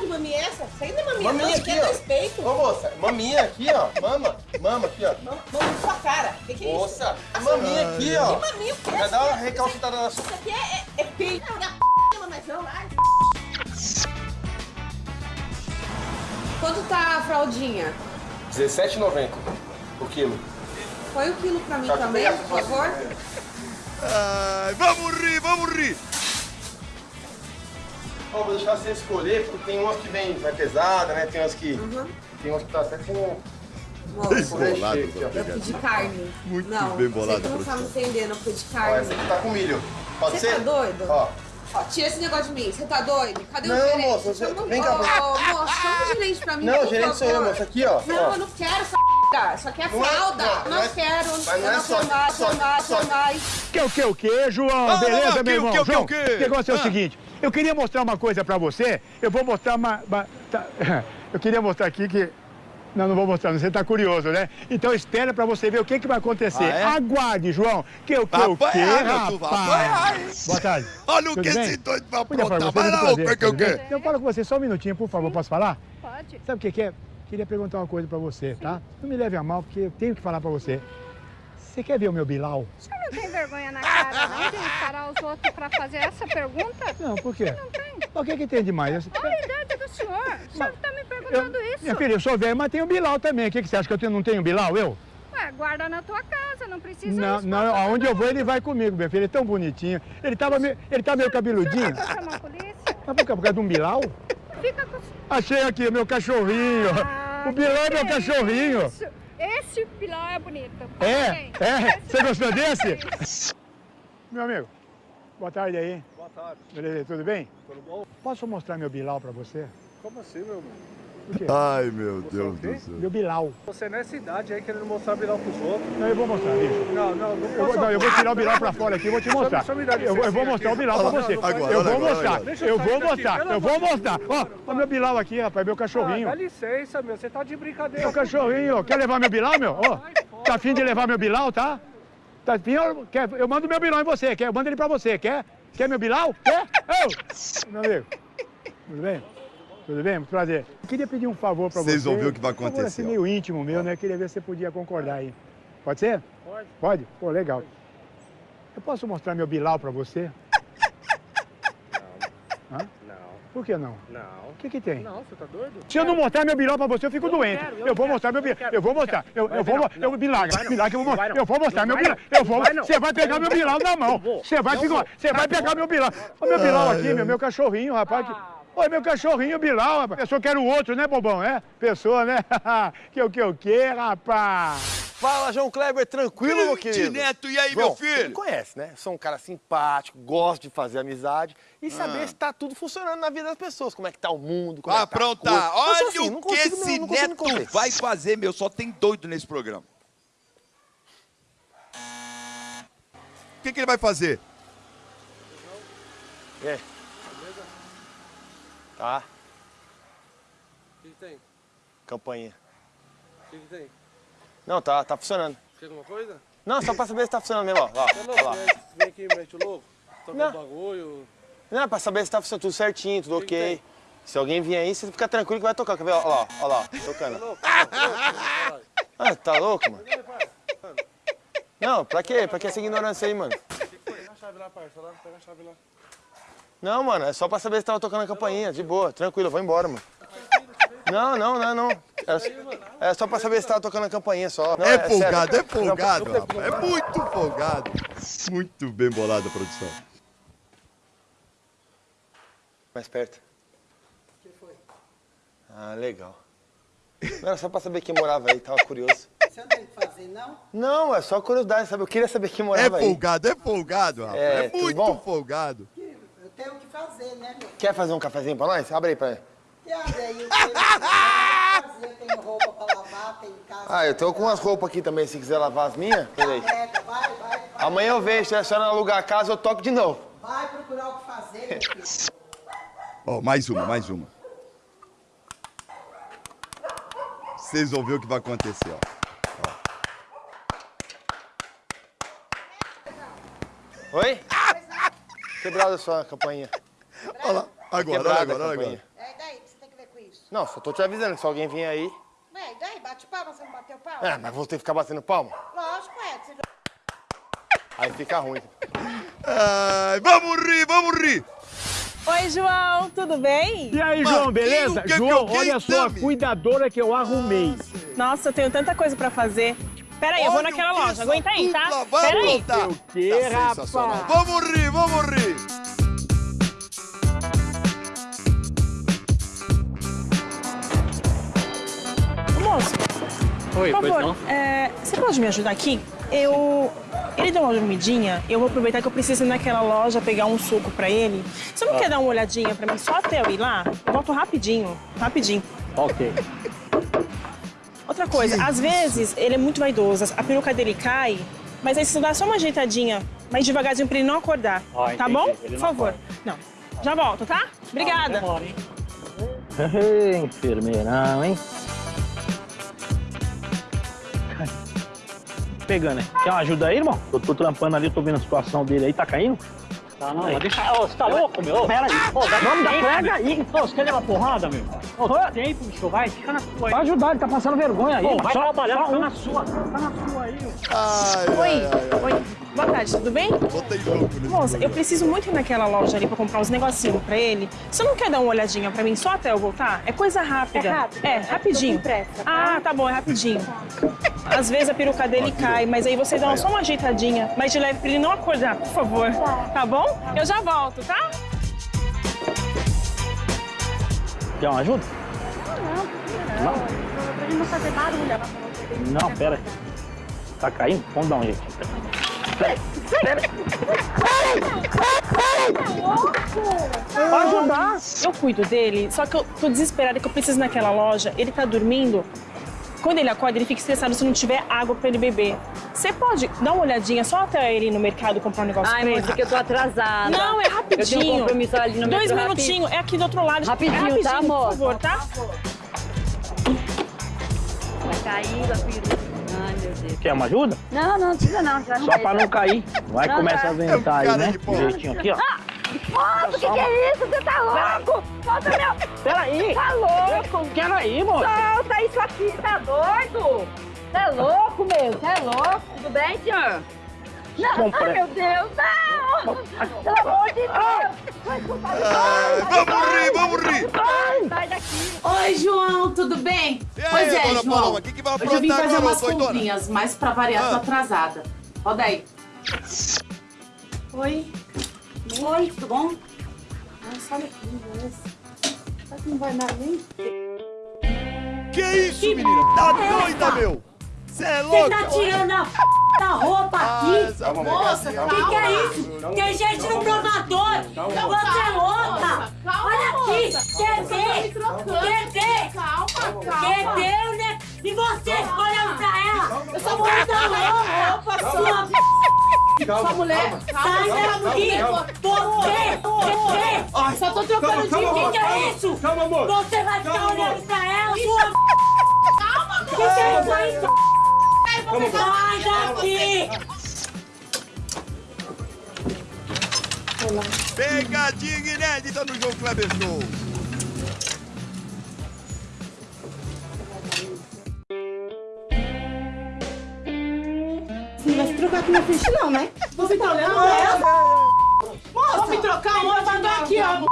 de maminha é essa? Isso aí não é maminha, Maminha não. Aqui é peitos. Ô, moça, maminha aqui, ó. Mama, mama aqui, ó. Mama na sua cara. O que, que é isso? Moça, maminha aqui, ó. Que maminha o quê? Já dá uma recalcitada na sua... Isso aqui é, é, é peito. Não, dá p... mas não, ai. Quanto tá a fraldinha? R$17,90 o quilo. Põe o quilo pra mim Tá, também, por favor. Ai, vamos rir, vamos rir. Ó, vou deixar você escolher, porque tem umas que vem mais pesada, né? Tem umas que... Uhum. Tem umas que tá até com... Bolado, ó. eu pedi carne. Muito não, bem bolado, Você não tá me entendendo, eu pedi Ó, carne. essa aqui tá com milho. Pode Você ser? tá doido? Ó. Ó, tira esse negócio de mim. Você tá doido? Cadê o Não, gerente? moça, você- vem cá, Ô, moço, chama o gerente pra mim, Não, o gerente sou eu, moça. Aqui, ó. Não, ó. eu não quero essa p***. Isso aqui é Não é- fralda. não, Não, não é- quero. mas não é só- quero mais, só- mais, só- mais. Que o que, o que, João? Ah, Beleza, não, não, meu que irmão? que, o que, João, o que? o negócio é o Ah. seguinte, eu queria mostrar uma coisa pra você, eu vou mostrar uma... uma- tá- [LAUGHS] eu queria mostrar aqui que... Não, não vou mostrar, você tá curioso, né? Então espera pra você ver o que, que vai acontecer. Ah, é? Aguarde, João. Que o que, o que, rapaz? Boa tarde. Olha o Tudo que bem? esse doido vai aprontar. Vai lá, o que, o que? Eu falo com você só um minutinho, por favor, posso falar? Pode. Sabe o que, que é? Queria perguntar uma coisa pra você, tá? Não me leve a mal, porque eu tenho que falar pra você. Você quer ver o meu Bilal? O senhor não tem vergonha na cara, não, de encarar os outros pra fazer essa pergunta? Não, por quê? Não tem. O que, que tem demais? Olha a idade do senhor. O senhor tá me perguntando isso. Minha filha, eu sou velho, mas tenho o Bilal também. O que, que você acha que eu tenho- não tenho Bilal, eu? Ué, guarda na tua casa, não precisa Não, não, aonde eu vou ele vai comigo, minha filha. Ele é tão bonitinho. Ele, tava meio, ele tá meio cabeludinho. Vou chamar a polícia. Mas por, causa- por causa de um Bilal? Fica com... Achei aqui, meu cachorrinho. Ah, o Bilal é meu cachorrinho. isso? Esse pilão é bonito. É, é. Você gostou desse? Meu amigo, boa tarde aí. Boa tarde. Beleza, tudo bem? Tudo bom? Posso mostrar meu Bilal pra você? Como assim, meu quê? Ai, meu Você Deus o quê? do céu. Meu Bilal. Você nessa idade aí querendo mostrar Bilal pros outros. Não, eu vou mostrar, bicho. Não, não, não Eu vou, não, eu vou tirar o Bilal pra fora aqui e vou te mostrar. Só me dá Eu, vou- eu vou mostrar o aqui. Bilal pra você. não, não, Agora, Eu vou agora, mostrar. agora. Deixa eu Eu vou mostrar. Eu vou mostrar. Ó, ó meu Bilal aqui, rapaz, meu cachorrinho. Ah, dá licença, meu. Você tá de brincadeira. Meu cachorrinho. Quer levar meu Bilal, meu? Ó, tá afim de levar meu Bilal, tá? Tá afim? Eu, quer, eu mando meu Bilal em você, quer? Eu mando ele pra você, quer? Quer meu Bilal? Quer? Ô, meu amigo. Tudo bem? Tudo bem? Muito prazer. Eu queria pedir um favor pra você. Vocês vão ver o que vai Um favor, acontecer, assim, ó. meio íntimo meu, né? Queria ver se você podia concordar aí. Pode ser? Pode. Pode? Pô, legal. Eu posso mostrar meu Bilal pra você? Hã? Não, Por que não? não. O que que tem? Não, você tá doido? Se eu não mostrar meu Bilal pra você, eu fico Eu não doente. quero, eu eu não vou quero, mostrar meu eu Bilal. quero, Eu vou eu mostrar. Eu, eu vou. não, Eu, não. Bilal, não. Que eu vou Não mostrar. não. Eu vou mostrar Não meu Bilal. não. Eu vou. Não não. Você vai pegar Eu meu. Bilal na mão. Eu. Você vai Eu ficar. Você vai pegar meu Bilal. Olha meu Bilal aqui, meu, meu cachorrinho, rapaz. que-. Oi, meu cachorrinho Bilal, rapaz. Pessoa quer o outro, né, bobão? É? Pessoa, né? [LAUGHS] que o que o que, rapaz? Fala, João Kleber, tranquilo, meu Grande querido? Neto, e aí, João, meu Você me filho? conhece, né? Sou um cara simpático, gosto de fazer amizade e saber Ah. se tá tudo funcionando na vida das pessoas. Como é que tá o mundo, como Vai é que tá a aprontar. coisa. Olha assim, o que esse Neto vai fazer, meu. Só tem doido nesse programa. O que, que ele vai fazer? Aí? Tá, O que, que tem? campainha. O que, que tem? Não, tá, tá funcionando. Quer alguma coisa? Não, só pra saber se tá funcionando mesmo, ó. ó, é ó louco, lá. né? Vem aqui, mete o louco. Toca Não. um bagulho. Não, é pra saber se tá funcionando tudo certinho, tudo Que ok. Se alguém vier aí, você fica tranquilo que vai tocar. Quer ver? Olha lá, olha lá, tocando. Ah, tá louco, mano? Não, pra quê? Pra que essa ignorância aí, mano? Pega a chave lá, parça. Pega a chave lá. Não, mano, é só pra saber se tava tocando a campainha, de boa, tranquilo, eu vou embora, mano. Não, não, não, não. É, é só pra saber se tava tocando a campainha só. Não, é sério. folgado, é folgado, rapaz. É muito folgado. Muito bem bolado a produção. Mais perto. Ah, legal. Não, era só pra saber quem morava aí, tava curioso. Você não tem o que fazer, não? Não, é só curiosidade, sabe? Eu queria saber quem É morava aí. folgado, é folgado, rapaz. É, É, muito folgado. Tenho o que fazer, né, meu? Quer fazer um cafezinho pra nós? Abre aí pra ele. E abre aí, eu tenho fazer, roupa pra lavar, tenho casa. Ah, eu tô com umas roupas aqui também, se quiser lavar as minhas. Peraí. Pega, vai, vai, Amanhã eu vejo, se a senhora alugar a casa, eu toco de novo. vai procurar o que fazer, meu filho. Ó, mais uma, mais uma. Vocês vão ver o que vai acontecer, ó. Oi? Quebrada a sua campainha. Olha lá, agora, Quebrada agora, a agora. É, e daí? O que você tem que ver com isso? Não, só tô te avisando que se alguém vier aí... Ué, e daí? Bate palma, você não bateu palma? É, mas vou ter que ficar batendo palma. Lógico, é. Você... Aí fica ruim. Ai, vamos rir, vamos rir. Oi, João, tudo bem? E aí, João, beleza? que que João, olha só a cuidadora que eu arrumei. Nossa, eu tenho tanta coisa pra fazer. Pera aí, eu vou naquela loja. Aguenta aí, tá? Pera vamos aí. voltar. O quê, Tá rapaz? Vamos rir, vamos rir. Moço, Oi, por pois favor, não? é, você pode me ajudar aqui? Eu... Ele deu uma dormidinha, eu vou aproveitar que eu preciso ir naquela loja pegar um suco pra ele. Você não Ah. quer dar uma olhadinha pra mim só até eu ir lá? Eu volto rapidinho, rapidinho. Ok. [LAUGHS] Outra coisa, às vezes ele é muito vaidoso, a peruca dele cai, mas aí você dá só uma ajeitadinha, mais devagarzinho pra ele não acordar. Ah, tá entendi. bom? Ele Por favor. Não. Já volto, tá? Obrigada. demora, hein? Ei, enfermeirão, hein? Pegando, hein? Quer uma ajuda aí, irmão? Eu tô trampando ali, tô vendo a situação dele aí, tá caindo? Tá, não, mas deixa... Ô, você tá louco, meu? Pera aí. Pô, dá Vamos, dá pega aí. Ô, você quer levar porrada, meu? Ô, dá tempo, bicho, vai, fica na sua aí. Vai ajudar, ele tá passando vergonha aí. Mano. vai só, trabalhar, só fica um. na sua. Fica na sua aí, Ai, Oi, ai, ai, oi. Boa tarde, tudo bem? Botei louco nesse Moça, eu preciso muito ir naquela loja ali pra comprar uns negocinhos pra ele. Você não quer dar uma olhadinha pra mim só até eu voltar? É coisa rápida. É rápido? É, É, rapidinho. pressa, tá? Ah, tá bom, é rapidinho. [LAUGHS] Às vezes a peruca dele cai, mas aí você dá só uma ajeitadinha. Mas de leve pra ele não acordar, por favor. Tá bom? Eu já volto, tá? Quer uma ajuda? Não, pra ele não fazer barulho. ela falou que ele Não, pera aí. Tá caindo? Vamos dar um jeito. Pera, pera. Pode ajudar. Eu cuido dele, só que eu tô desesperada que eu preciso ir naquela loja. Ele tá dormindo. Quando ele acorda, ele fica estressado se não tiver água pra ele beber. Você pode dar uma olhadinha só até ele ir no mercado comprar um negócio Ai, pra ele? moça, que eu tô atrasada. Não, é rapidinho. Eu tenho um compromisso ali no Dois minutinhos, é aqui do outro lado. Rapidinho, é tá, rapidinho, moça? Por favor, tá? Vai cair a peruca. Ai, meu Deus. Quer uma ajuda? Não, não, precisa não. Já Só pra não cair. Vai Não, começar tá. a ventar aí, né? Direitinho aqui, ó. Ah, moço, o que, que é isso? Você tá louco? Solta meu... Peraí. Tá louco? Peraí, moça. Solta isso aqui, tá doido? Você é louco, meu? Você é louco? Tudo bem, senhor? Não, Compre- ai, meu Deus, não! Pelo amor de Deus! Vamos rir, vamos rir. Sai daqui! Oi, João, tudo bem? E aí, pois é, João. Paloma, que que vai Hoje eu vim fazer agora, umas comprinhas, mas pra variar, tô Ah. atrasada. Roda aí. Oi. Oi, tudo bom? Nossa, olha que beleza. Será que não vai dar nem? Que isso, menina? Tá doida, meu? Você é Você louco? tá tirando a f... da roupa Ah, aqui? essa Moça, mulher- o que, que é isso? Tem gente no provador. Você é louca. Olha aqui. Ver? Quer ver? Calma, Quer ver, né? E você olhando pra ela? Eu sou muito louca. Sua Sua mulher. Sai daqui! Você! Você! Só tô trocando de O que, é isso? Calma, amor. Você vai ficar Calma, olhando pra ela, sua Calma, O que, que é isso aí? Calma, amor. Sai daqui! Pegadinha inédita no João Kleber Show. Não assiste não, né? Você tá olhando pra ela? Moça, vou me trocar um provador aqui, ó.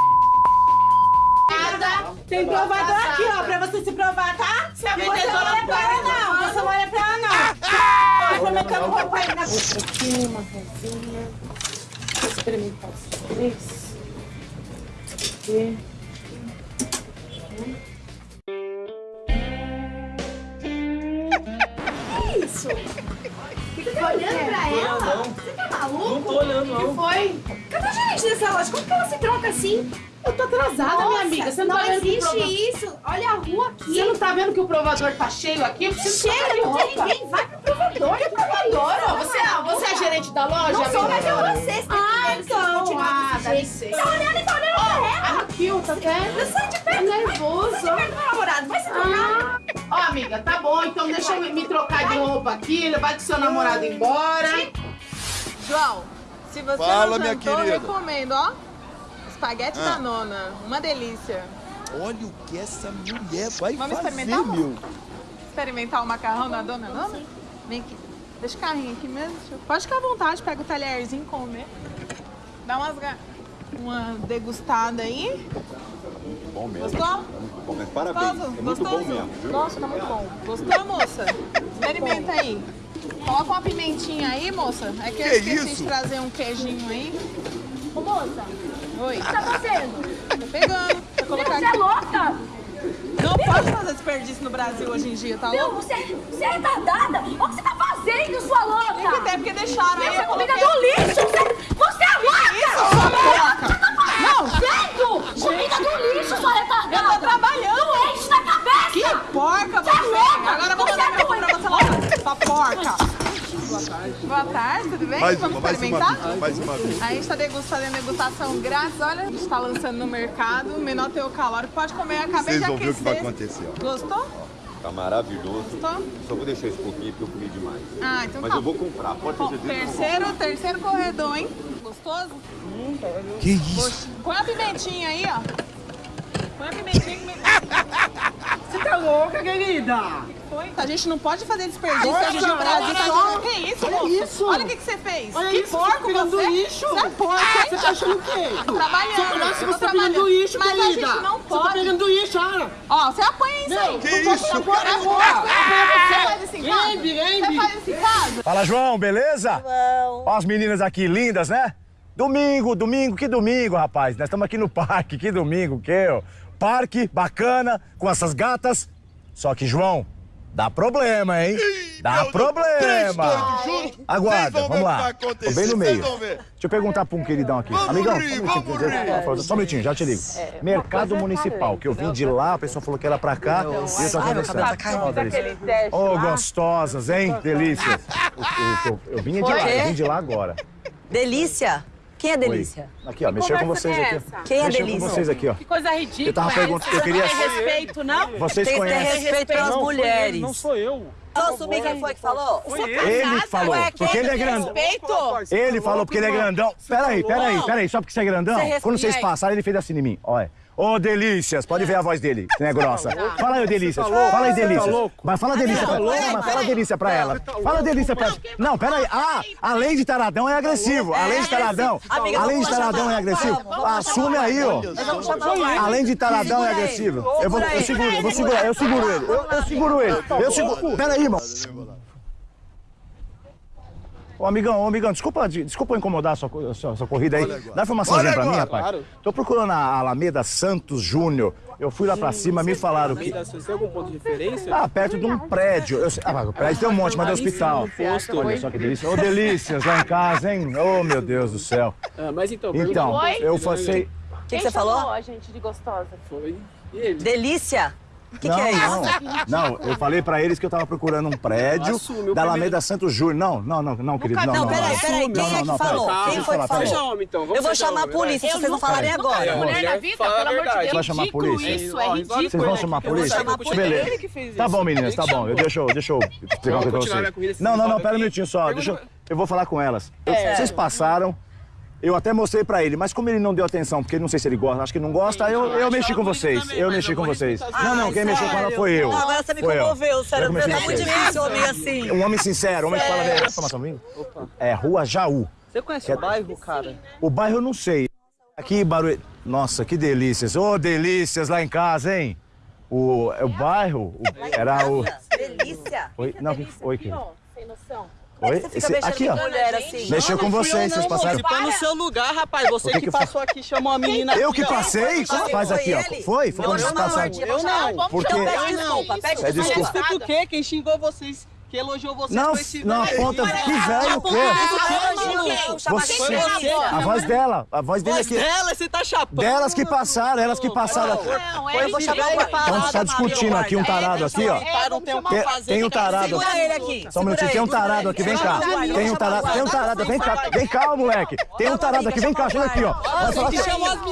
Nada. Tem provador aqui, ó, pra você se provar, tá? Você não olha pra ela, não. Você não olha pra ela, não. Vai colocando roupa aí na... Aqui, uma rosinha. Vou experimentar os três. Aqui. Assim? Eu tô atrasada, Nossa, minha amiga. Você não, não tá vendo que o existe prova- isso. Olha a rua aqui. Você não tá vendo que o provador tá cheio aqui? Eu Chega, de não tem ninguém. Vai pro provador. Que provador? Ó, você, ah, você é gerente da loja, Não sou, mas é você. Você Ah, tá então. Ah, dá licença. Tá olhando e tá olhando pra ela. Aqui, ó, tá vendo? Eu sai de perto. Tá nervoso. Sai de perto do meu namorado. Vai se trocar. Ó, amiga, tá bom. Então deixa eu me- trocar de roupa aqui. Levar com seu namorado embora. João, se você Fala, não minha jantou, querida. recomendo, ó. Espaguete Ah. da nona. Uma delícia. Olha o que essa mulher vai Vamos fazer, experimentar, meu. Experimentar o macarrão da dona Nona? Vem aqui. Deixa o carrinho aqui mesmo. eu- Pode ficar à vontade, pega o talherzinho e comer. Dá umas, uma degustada aí. Bom mesmo. Gostou? Muito bom, mas parabéns. Gostoso? É muito Gostoso? bom mesmo, viu? Nossa, tá muito bom. Gostou, moça? Experimenta aí. Coloca uma pimentinha aí, moça. É que eu Que esqueci isso? de trazer um queijinho aí. Ô, moça. Oi. O que tá fazendo? Tô pegando. Vou colocar Você é aqui. louca? Não pode fazer desperdício no Brasil hoje em dia, tá Meu, louco? você, você é retardada. Olha o que você tá fazendo, sua louca. Tem que ter, porque deixaram aí. Essa eu comida coloquei- do lixo. Você, você é louca. isso, sua louca? Não, certo. Comida do lixo, sua retardada. Eu tô trabalhando. Doente da cabeça. Que porca Você é você! louca. Agora eu vou Você mandar é meu pra você lavar. Sua porca! Boa tarde. Boa tarde, tudo bem? Mais Vamos uma, mais uma experimentar? mais uma vez. A gente está degustando a degustação grátis. Olha, a gente está lançando no mercado. Menor teor calórico. Pode comer. Acabei Vocês de vão ver o aquecer. que vai acontecer, ó. Gostou? Tá maravilhoso. Gostou? Só vou deixar esse pouquinho porque eu comi demais. Ah, então Mas tá. eu vou comprar, pode ter certeza. terceiro, terceiro corredor, hein? Gostoso? Que isso? Põe a pimentinha aí, ó. Põe a pimentinha que [LAUGHS] tá louca, querida? Foi? A gente não pode fazer desperdício. Nossa, a no Brasil olha tá só. Que isso, Olha moço? isso. Olha o que, que você fez. Olha que isso, porco você tá você. lixo. Você é porco? Você tá achando o quê? [LAUGHS] Trabalhando. Você parece que eu tô você tá pegando trabalhando. lixo, Mas a querida. gente não Você pode. tá pegando lixo, olha. Ó, você apanha isso aí. Meu, Que isso. Você faz isso em casa? Lembre, Você lembre. faz isso em casa? Fala, João, beleza? João. Ó as meninas aqui lindas, né? Domingo, domingo, que domingo, rapaz. Nós estamos aqui no parque, que domingo, que. Parque bacana, com essas gatas. Só que, João, dá problema, hein? Dá Meu Deus, três problema. Aguarda, vamos lá. Tô bem no meio. Deixa eu perguntar pra um queridão aqui. Vamos Amigão, rir, só um vamos minutinho, rir. só um minutinho, já te ligo. Mercado Municipal, que eu vim de lá, a pessoa falou que era pra cá, e eu tô tá conversando. delícia. Teste Ô, lá. gostosas, hein? Delícias. [LAUGHS] Eu, eu- eu vinha de Foi? lá, eu vim de lá agora. Delícia? Quem é Delícia? Oi. Aqui, ó, mexer com conversa vocês que é aqui. Quem é Delícia? com vocês aqui, ó. Que coisa ridícula. Eu tava é perguntando, eu queria... Você não tem respeito, não? Vocês Tem que ter conhecem. respeito pelas Não, foi ele, mulheres. não sou eu. Posso assumir quem foi que falou? Ele que falou, porque ele é grandão. Respeito? Ele falou porque ele é grandão. Peraí, peraí, peraí, só porque você é grandão. Quando vocês passaram, ele fez assim em mim. Olha. Ô, Delícias, pode ver a voz dele, que não é grossa. Fala aí, Delícias. louco? Fala aí, tá Delícias. Mas fala Delícia pra tá mas fala. Delícia pra ela. Fala Delícia pra ela. Não, peraí. Ah, além de taradão é agressivo. Além de taradão. Amiga, Além de taradão é agressivo. Assume aí, ó. Além de taradão é aí. agressivo. Eu vou, eu aí. seguro, eu vou segurar, eu seguro ele. Eu, eu seguro ele. Eu seguro. Peraí, irmão. Ô, amigão, ô, amigão, desculpa, de- desculpa incomodar a sua, a sua, a sua corrida aí. Dá informaçãozinha pra mim, rapaz. Tô procurando a Alameda Santos Júnior. Eu fui lá pra cima, me falaram que. Você tem algum ponto de referência? Ah, perto de um prédio. Eu sei- ah, o prédio tem um monte, mas é hospital. posto. Olha só que delícia. Ô, delícias lá em casa, hein? Ô, meu Deus do céu. Ah, mas então, Então, eu passei. O que, que você falou? a gente de gostosa? Foi ele. Delícia? O que, não, que é isso? não, não, eu falei pra eles que eu tava procurando um prédio Assume, da Alameda primeiro- Santos Júnior. Não, não, não, não, querido, não, Não, não. peraí, não. peraí. Quem Não, é não, que não, falou? peraí. Quem eu foi que falou? homem, então. Vamos Eu vou chamar a polícia se Eu vocês não falarem agora. Mulher na vida, pelo amor de. Deus. Você vai chamar a polícia? Isso, é ridículo. Vocês vão chamar a Eu polícia? Beleza. Tá bom, meninas, tá bom. chamou. Deixa eu, deixa eu explicar uma coisa pra vocês. Não, não, não, pera um minutinho só. Deixa eu, eu vou falar com elas. Eu- É. Vocês passaram, Eu até mostrei pra ele, mas como ele não deu atenção, porque não sei se ele gosta, acho que não gosta, eu, eu mexi com vocês. Eu mexi com vocês. Não, não, quem mexeu com ela foi eu. Não, agora você me Foi eu. comoveu, sério. Tá com muito difícil homem assim. Um homem sincero, um homem que fala verdade. Comigo? É Rua Jaú. Você conhece é- o bairro, cara? O bairro eu não sei. Aqui, Barueri. Nossa, que delícias. Ô, delícias lá em casa, hein? O, o bairro o- era o. Delícia. Oi? Não, que foi? Que... Sem noção. Oi? Você fica Esse- mexendo aqui, com ó. mulher assim. Mexeu com vocês, vocês passaram. Pôr no seu lugar, rapaz. Você O que que, passou aqui, chamou a menina Eu aqui, que passei? Como faz aqui, ó? Foi? Foi quando vocês passaram. Eu não. Porque. Eu não. É desculpa. Desculpa o quê? Quem xingou vocês? Que elogiou vocês Não, foi esse não, aponta. Que velho o quê? Você. Você. Você. A voz dela. A voz dele aqui. dela, você tá chapando. Delas que passaram, elas que passaram aqui. Não, Eu vou chamar o Então você tá discutindo aqui um tarado aqui, ó. Tem o que Tem, fazer. tem um tarado. Segura ele aqui. Só um minutinho, tem um tarado aqui, vem cá. Tem um tarado, tem um tarado, vem cá. Vem cá, moleque. Tem um tarado aqui, vem cá, chega aqui, ó.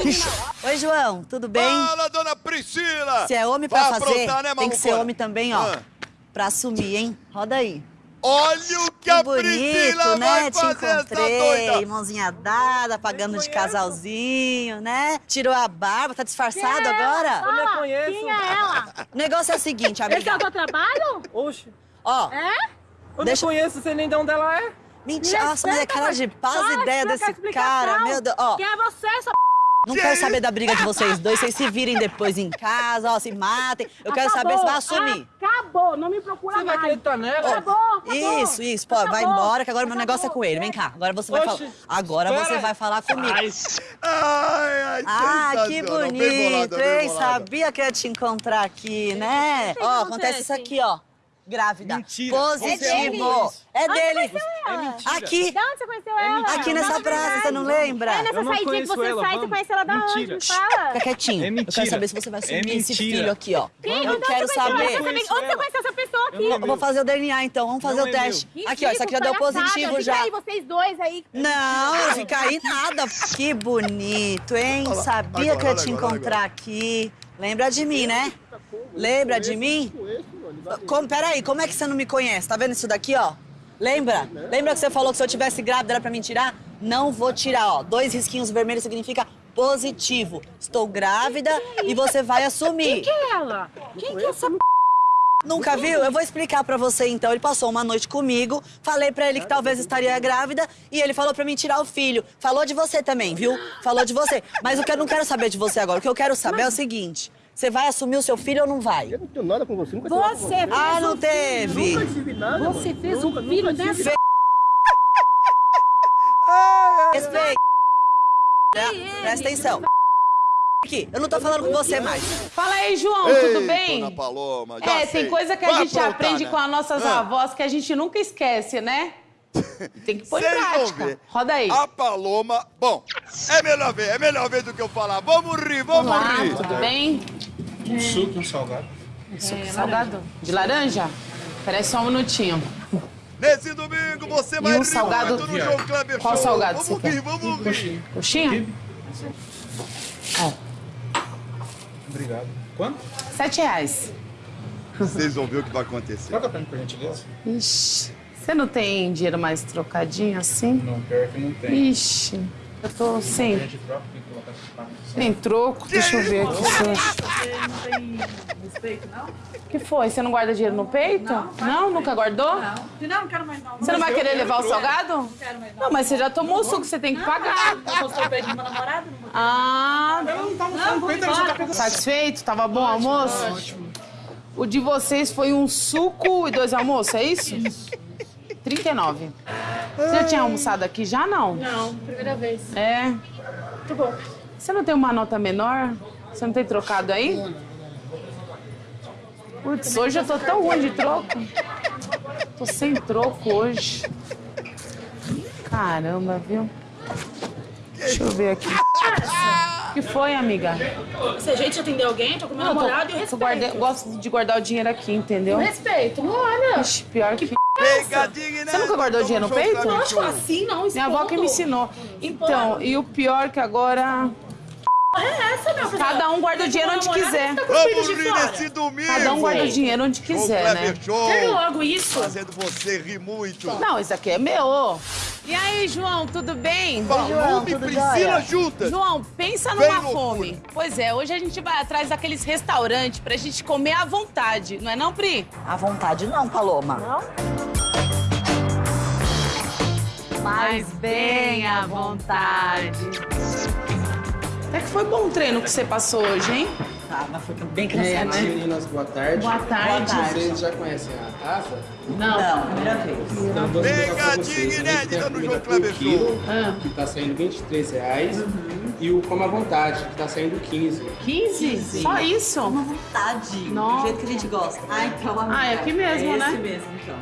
Que- Oi, João, tudo bem? Fala, dona Priscila! Se é homem pra fazer, né, tem que ser homem também, ó. Pra assumir, hein? Roda aí. Olha o que, a bonito, Priscila né? vai Te fazer, essa encontrei, doida! mãozinha dada, pagando de casalzinho, né? Tirou a barba, tá disfarçado agora? Eu não conheço. Quem é ela? O negócio é o seguinte, Esse é amiga. o teu trabalho? Oxe. Ó, É? Eu Deixa- não conheço, você nem de onde ela é. mentira. Nossa, mas é cara de paz ideia desse cara. Meu Deus. Ó, Quem é você, essa não quero saber da briga de vocês dois. Vocês se virem depois em casa, ó, se matem. Eu quero saber se vai assumir. Acabou, não me procura Você vai mais. acreditar nela? Acabou, acabou. Isso, isso, pô, vai embora, que agora meu negócio é com ele. Vem cá, agora você vai Oxe, falar. Agora você vai falar comigo. Ai, ai, Ah, que. Bem bonito, bolada, bem hein? Sabia que eu ia te encontrar aqui, né? Ó, acontece isso aqui, ó. Grávida. Mentira. Positivo. É dele? É Onde dele. você conheceu ela? Aqui. De onde você conheceu ela? Aqui nessa praça, você não lembra? É nessa saidinha que você ela, sai, você vamos. conhece ela da onde? Mentira. Me fala. Fica quietinho. É Eu quero mentira. saber se você vai É assumir esse mentira. filho aqui, ó. Quem? Eu Onde quero você saber. Você Onde você conheceu essa pessoa aqui? Eu vou fazer o DNA então, vamos fazer o é teste. Aqui, ó, isso aqui já deu positivo já. Fica aí, vocês dois aí. Não, fica aí nada. Que bonito, hein? Sabia que eu ia te encontrar aqui. Lembra de mim, né? Lembra de mim? Como, peraí, como é que você não me conhece? Tá vendo isso daqui, ó? Lembra? Lembra que você falou que se eu tivesse grávida era pra me tirar? Não vou tirar, ó. Dois risquinhos vermelhos significa positivo. Estou grávida e você vai assumir. Quem que é ela? Quem que é essa Nunca viu? Eu vou explicar pra você então. Ele passou uma noite comigo, falei pra ele que talvez estaria grávida e ele falou pra mim tirar o filho. Falou de você também, viu? Falou de você. Mas o que eu não quero saber de você agora, o que eu quero saber é o seguinte: você vai assumir o seu filho ou não vai? Eu não tenho nada com você, nunca tive nada com Você Ah, não teve. Nunca tive nada. Você fez um filho dessa... Respeita. Presta atenção. Aqui, eu não tô falando com você mais. Fala aí, João, Ei, tudo bem? Dona Paloma, já É, sei. tem coisa que a Vai gente aprontar, aprende né? com as nossas Ah. avós que a gente nunca esquece, né? [LAUGHS] Tem que pôr em Vocês vão prática. ver. Roda aí. A Paloma... Bom, é melhor ver, é melhor ver do que eu falar. Vamos rir, vamos Olá, rir. tudo bem? Um suco e um salgado. Suco salgado? De laranja? Peraí só um minutinho. Nesse domingo você E vai um rir salgado- muito no João Kleber Qual Show. salgado Vamos você rir, quer? vamos rir. Coxinha? Ó, Obrigado. Quanto? sete reais. Vocês vão ver o que vai acontecer. Troca pra mim, por gentileza. Ixi, você não tem dinheiro mais trocadinho assim? Não, pior que não tem. Ixi, eu tô sem, tem troco. Deixa eu ver aqui. eu- Você não tem respeito, não? que foi? Você não guarda dinheiro no peito? Não? Nunca guardou? Não. Não, não quero mais não. Você não vai querer levar o salgado? Não quero mais não. Não, mas você já tomou o suco, você tem que pagar. Eu vou sorvete de uma namorada? Não vou Ah, Não, vamos embora. satisfeito? Tava bom o almoço? O de vocês foi um suco e dois almoços, é isso? Isso. 39. Você já tinha almoçado aqui já, não? Não, primeira vez. É. Muito bom. Você não tem uma nota menor? Você não tem trocado aí? Putz, hoje eu tô tão ruim de troco. Tô sem troco hoje. Caramba, viu? Deixa eu ver aqui. O que foi, amiga? Se a gente atender alguém, tô com meu namorado e eu respeito. guardei- gosto de guardar o dinheiro aqui, entendeu? Eu respeito, olha. Ixi, pior que... Pegadinha, né? Você nunca guardou dinheiro no peito? Lógico, assim não, Minha avó que me ensinou. Então, e o pior que agora... é essa, meu? Cada um guarda o dinheiro onde quiser. Vamos rir nesse domingo! Cada um guarda o dinheiro onde quiser, Show né? Show. Quero logo isso. Fazendo você rir muito. Não, isso aqui é meu. E aí, João, tudo bem? Valume e Priscila juntas. João, pensa Bem numa loucura. fome. Pois é, hoje a gente vai atrás daqueles restaurantes pra gente comer à vontade, não é não, Pri? À vontade não, Paloma. Não? Mas bem à vontade. Até que foi bom o treino que você passou hoje, hein? Tá, mas foi bem É, né? Meninas, boa tarde. Boa tarde. Boa tarde. Vocês já conhecem a taça? Não. Não, primeira vez. Então, vou Pegadinha inédita no João Kleber quilo, Ah. que tá saindo 23 reais. E o Coma à Vontade, que tá saindo 15. 15? Só isso? Uma vontade. Nossa. Do jeito que a gente gosta. Ah, então a Ah, é aqui mesmo, é né? esse mesmo, então.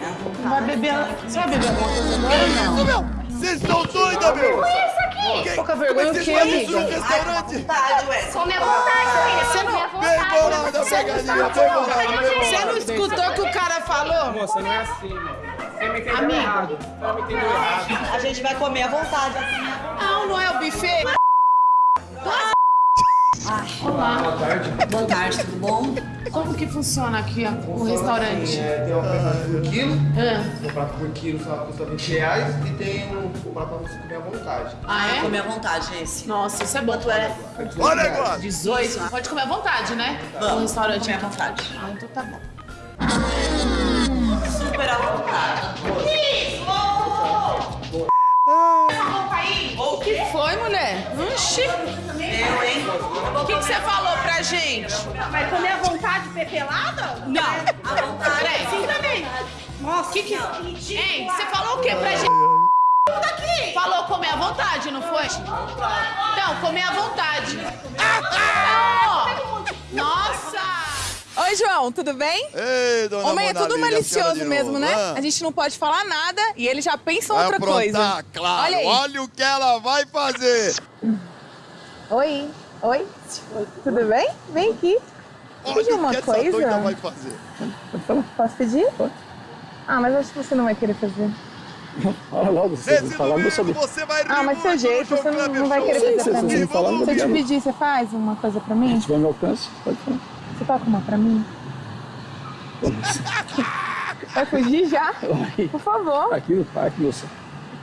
É a vontade. Vai beber. Você vai beber alguma coisa agora não? Vocês estão doidas, meu! Pouca vergonha o Vocês quê, fazem isso no amiga? restaurante? Vontade, ué. Com minha vontade, filha. Você Com minha não- Bem vontade. pegadinha, bem bolada, bem bolada. Você não escutou o que o cara falou? Moça, não é assim, mano. Você me entendeu Amigo. errado. Você me entendeu errado. A gente vai comer à vontade. Não, não é o buffet? Olá. Boa tarde. Boa tarde, tudo bom? Como que funciona aqui o restaurante? É, tem uma oferta por quilo. Ah. O prato por quilo só custa 20 reais. E tem o, o prato pra você comer à vontade. Ah, é? Comer à vontade, esse. Nossa, isso é bom. Quanto é? Olha negócio! 18? Pode comer à vontade, né? Vamos, No restaurante. comer à então. vontade. Ah, então tá bom. Super à vontade. O que foi, mulher? Oxi! Eu, hein? O que, que você falou pra gente? Vai comer à vontade pepelada? Não. À vontade. Peraí. Sim também. Nossa, que que... Hein, você falou o que pra gente? Daqui. Falou comer à vontade, não foi? Não, comer à vontade. Não. Nossa! Oi, João, tudo bem? Ei, dona Homem é Mona tudo a senhora malicioso mesmo, né? Ah. A gente não pode falar nada e ele já pensa Vai outra aprontar, coisa. claro. Olha aí. Olha o que ela vai fazer. Oi, oi, tudo bem? Vem aqui. Olha o uma que essa coisa? doida vai fazer. Posso pedir? Ah, mas acho que você não vai querer fazer. Fala logo, você Esse não falar, eu domingo saber. você vai Ah, mas seu jeito, você não, não vai querer fazer pra se mim. Se eu te pedir, você faz uma coisa pra mim? Se tiver no alcance, pode falar. Você toca uma pra mim? Vai fugir já? Por favor. Aqui no parque, moça.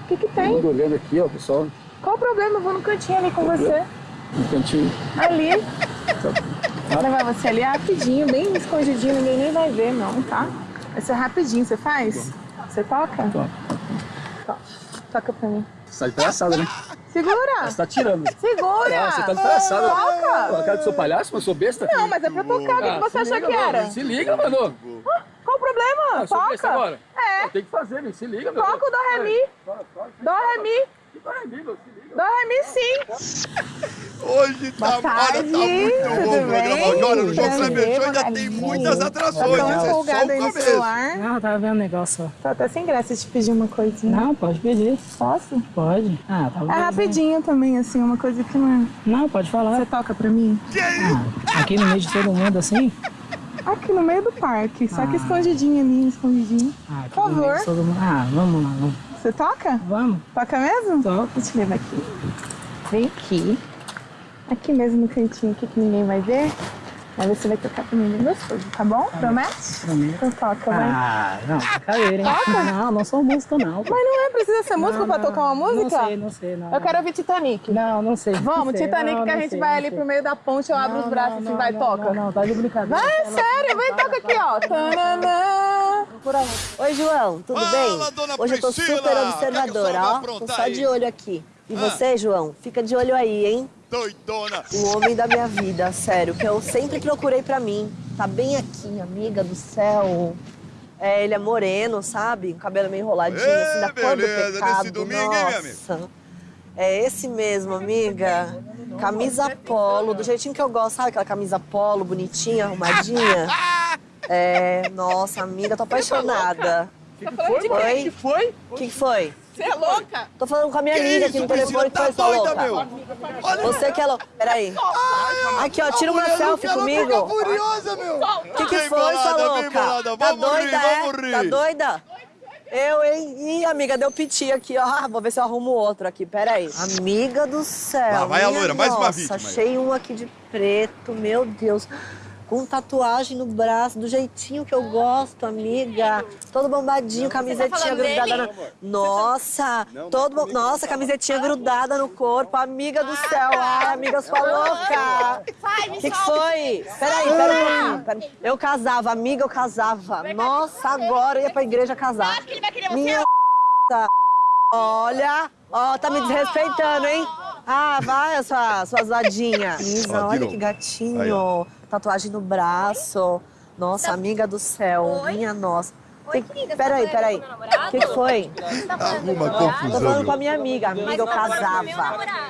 O que que tem? mundo olhando aqui, ó, pessoal, Qual o problema? Eu vou no cantinho ali com você. no cantinho. Ali. Vou levar você ali rapidinho, bem escondidinho, ninguém nem vai ver não, tá? Vai ser rapidinho, você faz? Você toca? Toca. Toca. Toca pra mim. Você tá de palhaçada, né? Segura! Você tá tirando. Segura! Ah, você tá de palhaçada. Toca! A cara que sou palhaço, mas sou besta? Não, mas é pra tocar, o que, Ah, você achou liga, que mano. era? Se liga, mano. Ah, Qual o problema? Ah, sou besta Toca! agora? É. Tem que fazer, né? Se liga, meu. Toca o Dó Ré Mi. Dó Ré Mi. Que dó ré mi, meu? Mi sim. Hoje tá, olha, tá muito bom programa. bem? Olha, no Kleber Show ainda tem muitas Tá atrações. tão Esse é o aí no celular. Não, tava vendo o negócio. Tô até sem graça de pedir uma coisinha. Não, pode pedir. Posso? Pode. Ah, tá É rapidinho também, assim, uma coisa que não é... Não, pode falar. Você toca pra mim? Ah, aqui no meio de todo mundo, assim? Aqui no meio do parque, só que Ah. escondidinho ali, escondidinho. Ah, Por favor. mundo. Ah, vamos lá, vamos. Você toca? Vamos. Toca mesmo? Deixa eu levar aqui. Vem aqui. Aqui mesmo no cantinho aqui que ninguém vai ver. Aí você vai tocar pra mim bem gostoso, tá bom? Promete? Prometo. Então toca, vai. Ah, não, brincadeira, hein? Toca? Não, não sou músico, não. Mas não é, precisa ser músico Não, pra não, tocar uma música? Não sei, não sei, não. Eu quero ouvir Titanic. Não, não sei. Vamos, sei. Titanic que a gente sei, vai ali sei. pro meio da ponte, eu abro os braços não, assim, vai, toca. Não, não, tá de brincadeira. Vai, sério, vem, toca aqui, ó. Tananã. Oi, João, tudo Fala, bem? dona Hoje eu tô Priscila. super é observadora, ó. Tô só aí? de olho aqui. E Ah. você, João? Fica de olho aí, hein? Doidona. O homem da minha vida, sério, que eu sempre procurei pra mim. Tá bem aqui, amiga do céu. É, ele é moreno, sabe? O cabelo meio enroladinho, Ê, assim, da cor do pecado. nesse domingo, hein? Nossa. É esse mesmo, amiga. Camisa polo, do jeitinho que eu gosto, sabe? Aquela camisa polo, bonitinha, arrumadinha. [LAUGHS] É, nossa, amiga, tô apaixonada. Tá falando de Oi? quem? que foi? O que, que foi? Você é louca? Tô falando com a minha Que amiga aqui no telefone que tá foi doida, louca. meu? Olha- Você que é louca. Peraí. Aqui, ó, tira uma selfie quer comigo. furiosa, meu. O que, que Vem foi, bolada, sua louca? bolada. Tá Vamos rir, doida, é? vamos rir. Tá doida? Eu, hein? Ih, amiga, deu piti aqui, ó. Ah, Vou ver se eu arrumo outro aqui, peraí. Amiga do céu. Lá vai a loira, mais uma nossa, vítima aí. achei um aqui de preto, meu Deus. Com tatuagem no braço, do jeitinho que eu gosto, amiga. Todo bombadinho, camisetinha falando grudada no... Nossa, todo bom... Nossa, camisetinha grudada no corpo, amiga do céu. Ai, amiga, sua louca. Vai, O que, que foi? Peraí, peraí, peraí. Eu casava, amiga, eu casava. Nossa, agora eu ia pra igreja casar. Minha tá. Olha, ó, tá me desrespeitando, hein? Ah, vai, sua, sua zoadinha. Isa, olha que gatinho. Tatuagem no braço. Nossa, amiga do céu. Minha nossa. Que- querida, Peraí, tá peraí. com o que, que foi? Arruma Tô confusão. falando com a minha amiga. Amiga, eu tô meu casava.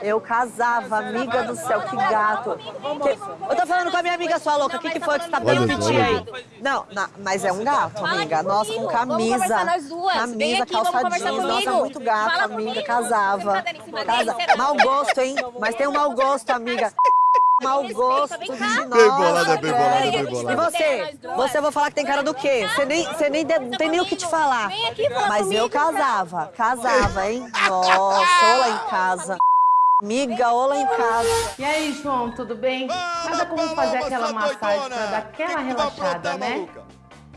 Eu casava, amiga do céu, que gato. Que- Eu tô falando com a minha amiga, sua louca. O que, que foi que você tá só, piti aí? Não, na- mas é um gato, amiga. Nossa, com camisa. Camisa, calça jeans. Nossa, muito gato, amiga. Casava. Tá Casa... Mau gosto, hein? Mas tem um mau gosto, amiga. Mau gosto de Bem nossa, bolada, bem bolada, bem bolada. E você? Você eu vou falar que tem cara do quê? Você nem, você nem de- não tem nem o que te falar. Mas eu casava, casava, hein? [LAUGHS] Nossa, ou lá em casa. Amiga, ou lá em casa. E aí, João, tudo bem? Nada como fazer aquela massagem pra dar aquela relaxada, né?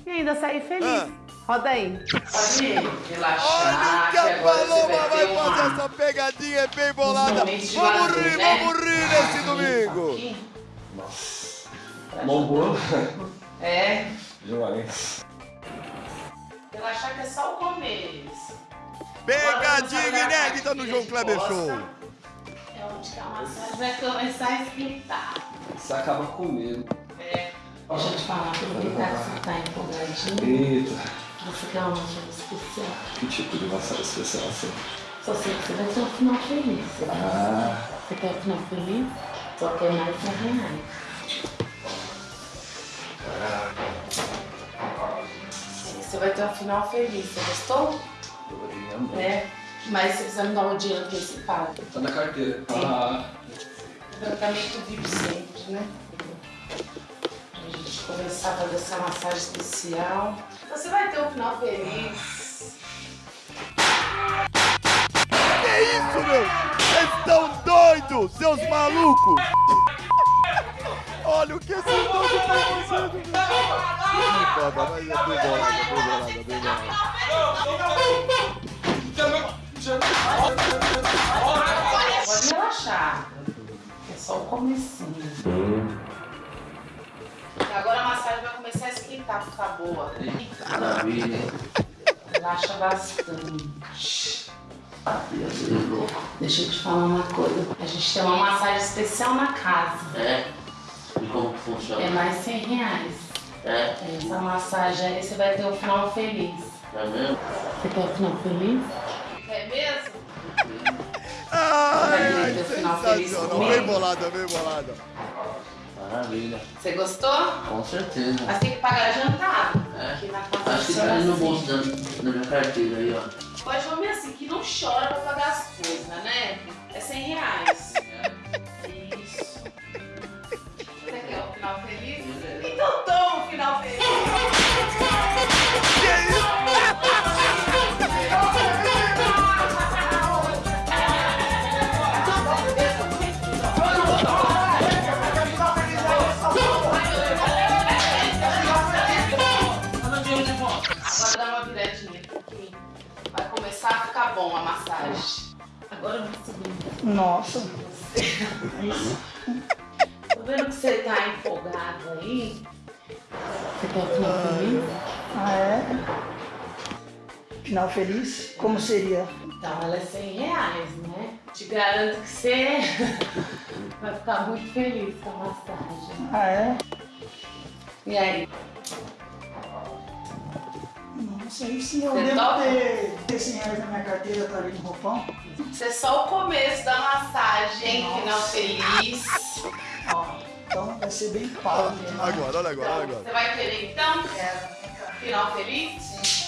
E ainda sair feliz. Roda aí. Pode ir. Olha o que a Paloma vai fazer essa pegadinha bem bolada. Vamos rir, né? vamos rir nesse domingo. Mão boa. É. Joalho. Relaxar que é só o começo. Pegadinha inédita no João Kleber Show. É onde que a massagem vai começar a esquentar. Você acaba com medo. É. Deixa eu te falar, aproveitar que você tá empolgadinho. Eita. Você quer uma massagem especial? Que tipo de massagem especial assim? Só sei que você vai ter um final feliz. Você, Ah. você quer um final feliz? Só quer mais 100 reais. Você vai ter um final feliz. Você gostou? É. Mas você precisa me dar um dinheiro antecipado. Tá na carteira. Ah. Tratamento VIP sempre, né? Pra gente começar a fazer essa massagem especial. Você vai ter um final feliz. Que isso, meu? Vocês estão doidos, seus malucos! Olha o que esse doido tá fazendo, foda, mas é bem bolada, bem bolada, bem bolada. Pode relaxar. É só o comecinho. Agora a massagem vai começar a esquentar, ficar boa. Maravilha. Relaxa bastante. Deixa eu te falar uma coisa. A gente tem uma massagem especial na casa. É? E como que funciona? É mais 100 reais. É? Essa massagem aí você vai ter um final feliz. É mesmo? Você quer um final feliz? É mesmo? Ai, Vai ter um final feliz sensacional, bem bolada, bem bolada. Maravilha. Você gostou? Com certeza. Mas tem que pagar jantado. Aqui na casa Acho que tá ali no assim. bolso da, da minha carteira aí, ó. Pode homem assim, que não chora pra pagar as coisas, né? É 100 reais. Isso. Você quer um final feliz? Então toma um final feliz. Começar a ficar bom a massagem. Agora eu vou subir. Nossa. Tô vendo que você tá empolgado aí. Você quer final feliz? Ah, é? Final feliz? Como seria? Então, ela é 100 reais, né? Te garanto que você [LAUGHS] vai ficar muito feliz com a massagem. Ah, é? E aí? Nossa, aí sim eu Você devo topa? ter, ter 100 reais na minha carteira, tá ali no roupão. Isso é só o começo da massagem, hein? Final feliz. Ó, então vai ser bem pau. né? Agora, olha agora, olha Você agora. vai querer então? Final feliz? Sim.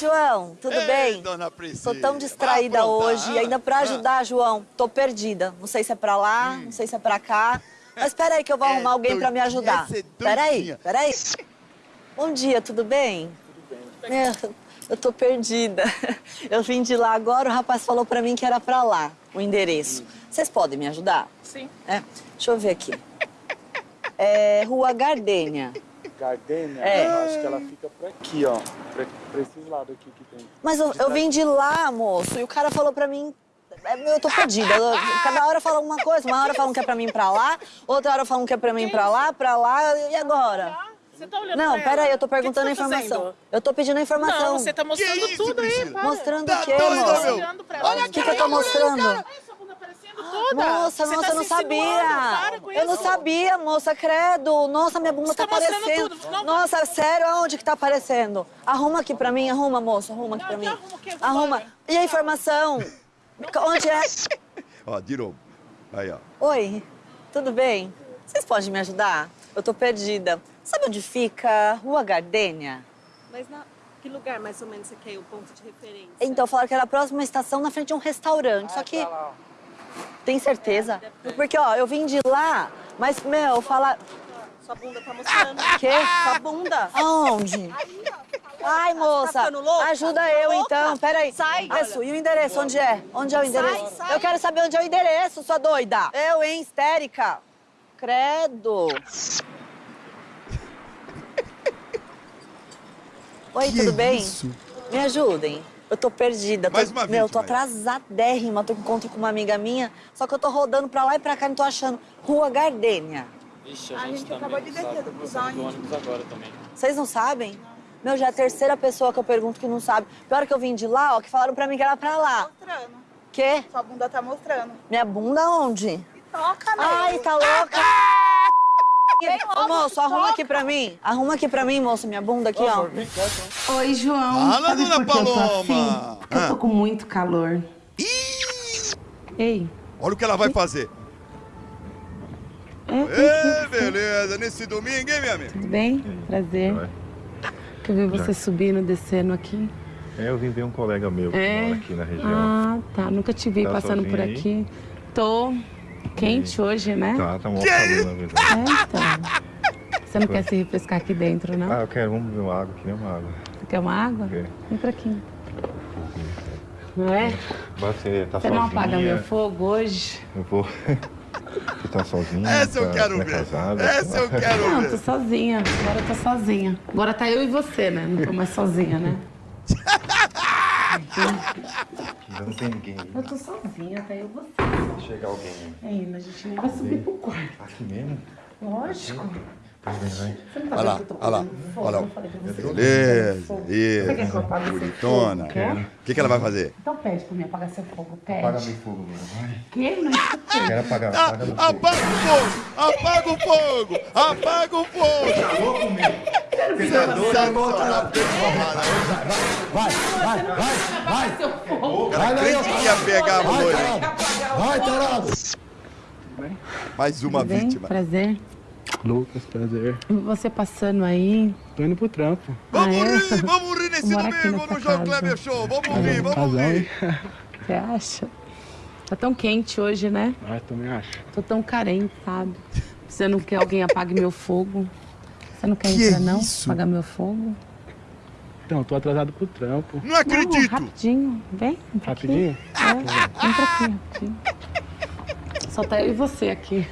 João. João, tudo Ei, bem? dona Priscila. Tô tão distraída hoje, ah, ainda pra ah. ajudar, João. Tô perdida. Não sei se é pra lá, não sei se é pra cá. Mas espera aí que eu vou arrumar alguém pra me ajudar. é Espera aí, espera aí. Bom dia, tudo bem? Tudo bem. Eu, eu tô perdida. Eu vim de lá agora, o rapaz falou pra mim que era pra lá, o endereço. Vocês podem me ajudar? Sim. É, deixa eu ver aqui. É Rua Gardênia. Gardênia, É. eu acho que ela fica por aqui, ó. Pra, pra esses lados aqui que tem. Mas eu, eu vim de lá, moço, e o cara falou pra mim. é, Eu tô perdida. Cada hora fala uma coisa. Uma hora falam que é pra mim pra lá, outra hora falam que é pra mim pra lá, pra lá, e agora? Você tá olhando Não, peraí, ela? eu tô perguntando a tá informação. fazendo? Eu tô pedindo a informação. Não, você tá mostrando tudo aí. Mostrando Tá o quê? Olhando pra ela. O que, que eu tô mostrando? Toda. Moça, Você nossa, tá eu não sabia. insinuando, para com Eu não sabia, moça, credo. Nossa, minha bunda Você tá tá aparecendo. tudo. Não, Nossa, sério, aonde que tá aparecendo? Arruma aqui pra mim, arruma, moça, arruma aqui pra mim. Arruma. E a informação? Onde é? [LAUGHS] Ó, de novo. Aí, ó. Oi, tudo bem? Vocês podem me ajudar? Eu tô perdida. Sabe onde fica Rua Gardênia? Mas na, que lugar mais ou menos você quer o ponto de referência? Então, falaram que era a próxima estação na frente de um restaurante. Só que. Tem certeza? Porque, ó, eu vim de lá, mas, meu, falar. Sua bunda tá mostrando. Quê? Sua bunda. Aonde? Ai, moça, Tá ficando louca? ajuda Tá eu louca? então. Peraí. Sai. Isso, e o endereço, onde é? Onde é o endereço? Sai, sai. Eu quero saber onde é o endereço, sua doida. Eu, hein, histérica. Credo. Oi, Que tudo bem? isso? Me ajudem. Eu tô perdida. Tô, Mais uma meu, tô vítima aí. atrasadérrima. Tô com encontro com uma amiga minha. Só que eu tô rodando pra lá e pra cá, não tô achando. Rua Gardênia. Ixi, A gente também acabou de não descer do busão, do ônibus agora também. Vocês não sabem? Meu, já é a terceira pessoa que eu pergunto que não sabe. Pior que eu vim de lá, ó, que falaram pra mim que era pra lá. Mostrando. Quê? Sua bunda tá mostrando. Minha bunda onde? Toca, meu. Ai, tá louca? Vem Ô, moço, arruma aqui pra mim. Arruma aqui pra mim, moço, minha bunda aqui, ó. Oi, João. Fala, Sabe dona por que eu tô Paloma. assim? Porque eu tô Ah. com muito calor. Ei. Olha o que ela vai fazer. É, Ê, beleza. Nesse domingo, hein, minha amiga? Tudo bem? Prazer. Que eu vi você subindo, descendo aqui. É, eu vim ver um colega meu que É? mora aqui na região. Ah, tá. Nunca te vi Tá passando por sozinha aí? aqui. Tô quente hoje, né? Tá, tá um calor, na verdade. É, então. Você não quer se refrescar aqui dentro, não? Ah, eu quero, vamos beber uma água, queria uma água. Você quer uma água? Quero. Vem pra aqui. Não é? Você tá Você sozinha? não apaga meu fogo hoje? Eu vou... Você tá sozinha? Essa eu tá, quero não é ver. casada? Essa eu quero Não, ver. tô sozinha. Agora eu tô sozinha. Agora tá eu e você, né? Não tô mais sozinha, né? [LAUGHS] Não tem ninguém. Eu tô sozinha, tá eu você. Chega alguém Ainda, a gente nem vai subir pro quarto. aqui mesmo? Lógico. Pois tá Olha lá, olha lá. Olha lá. Beleza, isso. Bonitona. O que, que ela vai fazer? Então pede pra mim apagar seu fogo, pede. Apaga meu fogo agora, vai. Que? Não escutei. Quero apagar, Ah, apaga meu fogo. apaga o fogo! Apaga o fogo! Apaga o fogo! Tá louco, meu? Você tá doido? Vai, vai, vai, vai. Seu fogo. Ela crente que ia pegar a tarado. Vai, tarado. Mais uma vítima. Prazer. Lucas, prazer. E Você passando aí. Tô indo pro trampo. Vamos Ah, é? rir, vamos rir nesse domingo no João casa. Kleber Show. Vamos rir, vamos Casal, rir. Você acha? Tá tão quente hoje, né? Ah, também acho. Tô tão carente, sabe? Você não quer alguém apague meu fogo? Você não quer Que entrar, não? isso? Apagar meu fogo? Então, tô atrasado pro trampo. Não acredito. Não, rapidinho. Vem. vem pra aqui. Rapidinho? É, vem pra aqui, rapidinho. Só tá eu e você aqui.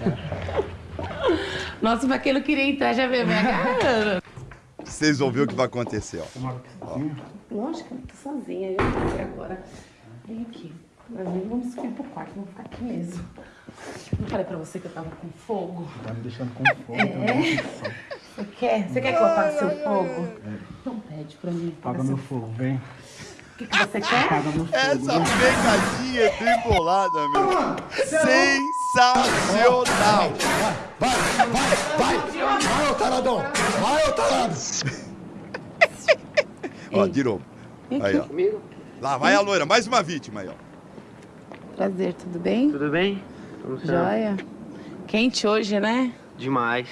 Nossa, pra quem não queria entrar, já veio minha cara. [LAUGHS] Vocês vão ver o que vai acontecer, ó. Ó. Lógico, eu tô sozinha. Eu tô aqui agora. Vem aqui. Vamos subir pro quarto, vamos ficar aqui mesmo. Não falei pra você que eu tava com fogo? Tá me deixando com fome. É? Você quer? Você quer que eu apague seu fogo? Então pede pra mim. Apaga meu fogo, vem. O que, que você quer? Apaga meu fogo. Essa pegadinha é tribolada, meu. Sensacional. Vai, vai, vai. Vai, ô taradão. Vai, ô tarado. [LAUGHS] Ó, de novo. Aí, ó. Lá vai a loira, mais uma vítima aí, ó. Prazer, tudo bem? Tudo bem? Como você Joia. Quente hoje, né? Demais.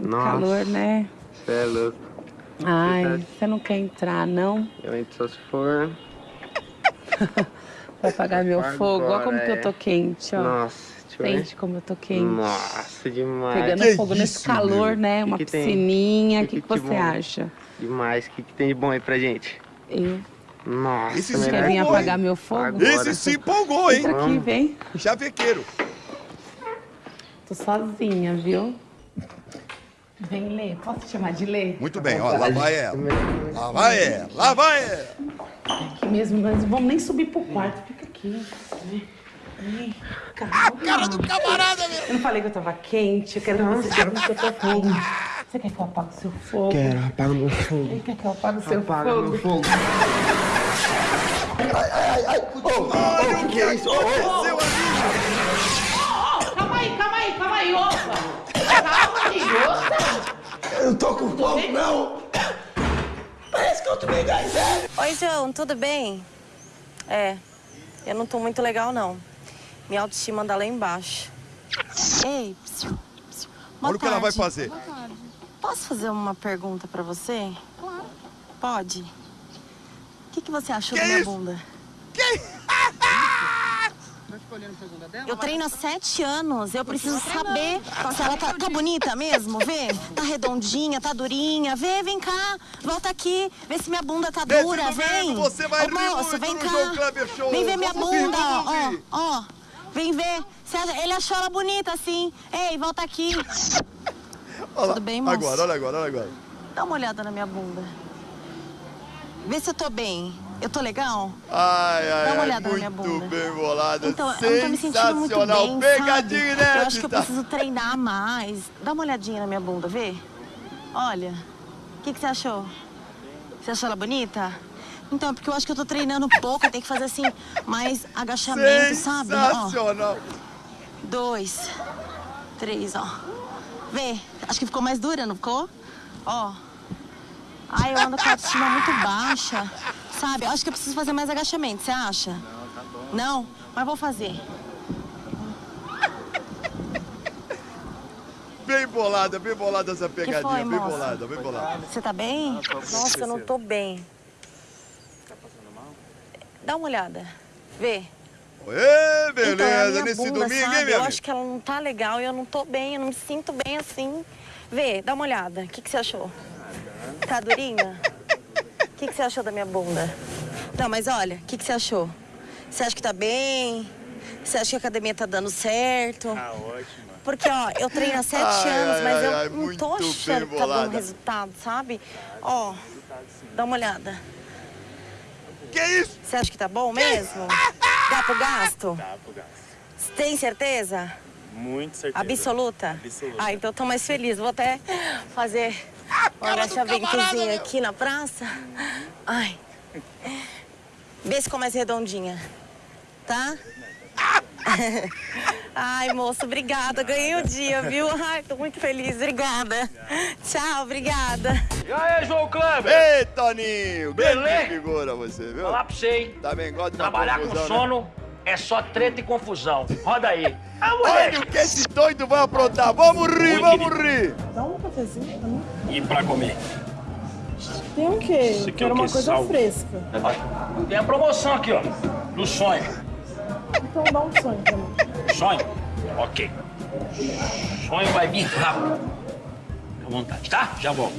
Nossa. Calor, né? Cê é louco. Ai, você não quer entrar, não? Eu entro só se for. [LAUGHS] Vai apagar meu fogo. Olha como que eu tô é. quente, ó. Nossa, ver. Sente como eu tô quente. Nossa, demais. Pegando Que fogo nesse isso, calor, meu? né? Que Uma que piscininha. O que, Que que, que você bom? acha? Demais. O que, que tem de bom aí pra gente? Eu. Nossa, Esse Você quer vir apagar hein? meu fogo? Agora. Esse se empolgou, hein? Entra aqui, vem. Chavequeiro. Tô sozinha, viu? Vem ler. Posso te chamar de ler? Muito bem, ó, lá vai ela. Lá vai ela, lá vai ela. Aqui mesmo, nós não vamos nem subir pro quarto. Fica aqui. Vem. A cara do camarada, meu. Eu não falei que eu tava quente. Eu quero que você veja que eu tô quente. Você quer que eu apague o seu fogo? Quero, apaga meu fogo. Ele quer que eu apague o seu Apaga fogo? meu fogo. Ai, ai, ai. Ô, ô, que que é isso? Ô, ô, ô. Calma aí, calma aí, calma aí, opa! Calma, amigo. Eu tô com fogo, não. Parece que eu tomei gás, é? Oi, João, tudo bem? É, eu não tô muito legal, não. Minha autoestima anda lá embaixo. Ei, psiu, psiu. Boa Olha o que ela vai tarde. fazer. Posso fazer uma pergunta pra você? Claro. Pode? O que, que você achou Que da minha isso? bunda? dela? Eu treino há sete anos. Eu preciso saber se ela tá, tá bonita mesmo. Vê. [LAUGHS] Tá redondinha, tá durinha. Vê, vem cá. Volta aqui. Vê se minha bunda tá dura. Vem. você vai Ô, moço, vem cá. Vem ver minha bunda. Ó, ó. Vem ver. Ele achou ela bonita assim. Ei, volta aqui. [LAUGHS] Olha lá. Tudo bem, moço? Agora, olha agora, olha agora. Dá uma olhada na minha bunda. Vê se eu tô bem. Eu tô legal? Ai, ai, Dá uma ai, olhada na minha muito bunda. bem bolada. Então, eu não tô me sentindo muito Sensacional. bem, Pegadinha sabe? Eu acho que eu preciso treinar mais. Dá uma olhadinha na minha bunda, vê? Olha. O que, que você achou? Você achou ela bonita? Então, é porque eu acho que eu tô treinando pouco, eu tenho que fazer assim, mais agachamento, sabe? Ó, Sensacional. dois, três, ó. Vê, acho que ficou mais dura, não ficou? Ó. Ai, eu ando com a autoestima muito baixa, sabe? Eu acho que eu preciso fazer mais agachamento, você acha? Não? Mas vou fazer. Bem bolada, bem bolada essa pegadinha. foi, bem moça? bolada, bem bolada. Você tá bem? Nossa, eu não tô bem. Dá uma olhada. Vê. Ê, Então, é beleza, nesse bunda, domingo, sabe? hein, minha Eu amiga? acho que ela não tá legal e eu não tô bem, eu não me sinto bem assim. Vê, dá uma olhada. O que, que você achou? Tá durinha? O que, que você achou da minha bunda? Não, mas olha, o que, que você achou? Você acha que tá bem? Você acha que a academia tá dando certo? Ah, ótimo. Porque, ó, eu treino há sete Ai, anos, ai, mas ai, eu ai, não tô achando que tá dando resultado, sabe? Ó, dá uma olhada. Que isso? Você acha que tá bom mesmo? Dá pro gasto? Dá pro gasto. Tem certeza? Muito certeza. Absoluta? Absoluta. Ah, então tô mais feliz. Vou até fazer um agachamentozinho aqui na praça. Ai. Vê se ficou mais redondinha. Tá? [LAUGHS] Ai, moço, obrigada. Ganhei o dia, viu? Ai, tô muito feliz. Obrigada. Tchau, obrigada. E aí, João Kleber? Ei, Toninho, Beleza? figura você, viu? Falar pra você, hein? Tá bem, gosta Trabalhar com confusão, né? sono é só treta e confusão. Roda aí. Ah, [LAUGHS] Olha o que esse doido vai aprontar. Vamos rir, Oi, vamos rir. Dá um cafezinho pra mim. E pra comer? Tem o quê? Isso aqui é uma coisa Sal? fresca. Tem a promoção aqui, ó. Do sonho. Então dá um sonho pra mim. Sonho? Ok. Sonho vai vir rápido. Fica à vontade, tá? Já volto.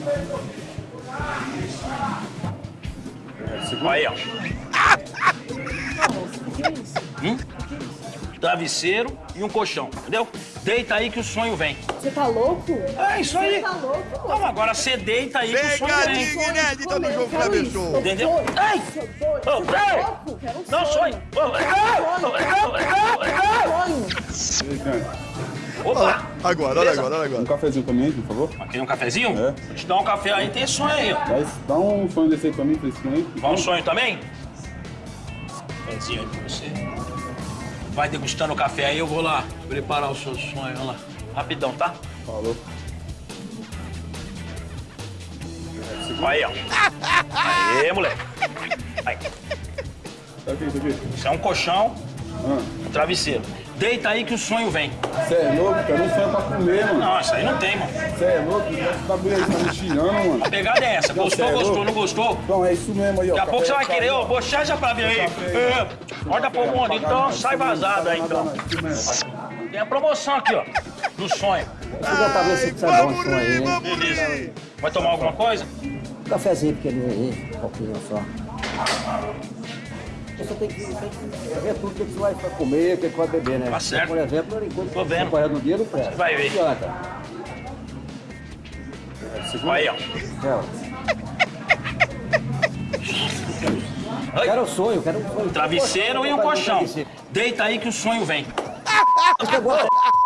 Aí, ó. O [LAUGHS] que é isso? Hum? Travesseiro e um colchão, entendeu? Deita aí que o sonho vem. Você tá louco? É isso aí. Você tá louco? Então agora você deita aí que o sonho vem. Pegadinha inédita do João Kleber Show. Entendeu? Ei! Ô, ei! Não sonho! Opa! Agora, olha agora, olha agora. Um cafezinho pra mim, por favor. Aqui um cafezinho? É. Vou te dar um café aí, tem sonho aí, ó. Dá, dá um sonho desse aí pra mim, fresquinho aí. Dá um sonho também? Cafézinho aí pra você. Vai degustando o café aí, eu vou lá preparar o seu sonho, olha lá. Rapidão, tá? Falou. Aí, ó. Aê, moleque. Aí. Tá aqui, tá aqui. Isso é um colchão, Ah, um travesseiro. Deita aí que o sonho vem. Você é louco, cara? Não sonho pra comer, mano. Não, isso aí não tem, mano. Você é louco? Bagulho aí tá me tirando, mano. A pegada é essa. Não, Gostou, é gostou, louco? não gostou? Então, é isso mesmo aí, ó. Daqui a pouco você vai Café, querer, ó, bochecha pra mim aí. É. Olha pro mundo, então sai vazado aí, então. Tem a promoção aqui, ó, do sonho. Deixa eu pra ver se um aí, hein? Beleza. Vai tomar alguma coisa? Um cafezinho pequenininho aí, um pouquinho só. Você tem que, tem que ver tudo que você vai comer, o que você vai beber, né? Tá certo. Por exemplo, enquanto Tô vendo. você no dia, não presta. Vai ver. Não adianta. Aí, ó. Eu Quero um sonho, quero um sonho. Travesseiro e um colchão. Deita aí que o sonho vem.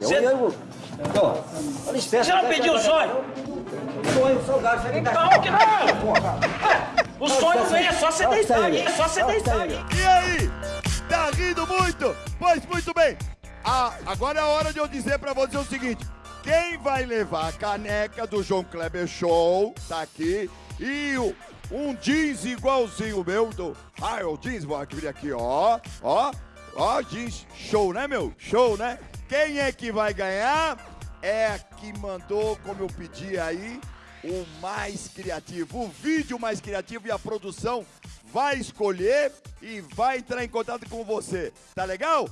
Eu, eu, ó, olha espécie. Você não pediu o sonho? Sonho, salgado, você Então, que não? O sonho vem, é só você deitar aí, é só você deitar aí. E aí? Tá rindo muito? Pois muito bem. Ah, agora é a hora de eu dizer pra você o seguinte. Quem vai levar a caneca do João Kleber Show, tá aqui, e o, um jeans igualzinho meu, do... Ah, é o jeans, vou abrir aqui, ó, ó, ó, jeans, show, né, meu? Show, né? Quem é que vai ganhar? É a que mandou, como eu pedi aí, o mais criativo, o vídeo mais criativo e a produção vai escolher e vai entrar em contato com você. Tá legal?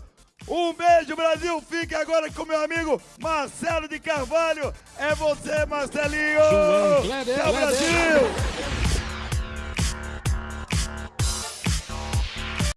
Um beijo, Brasil! Fique agora com meu amigo Marcelo de Carvalho. É você, Marcelinho! Tchau, Brasil!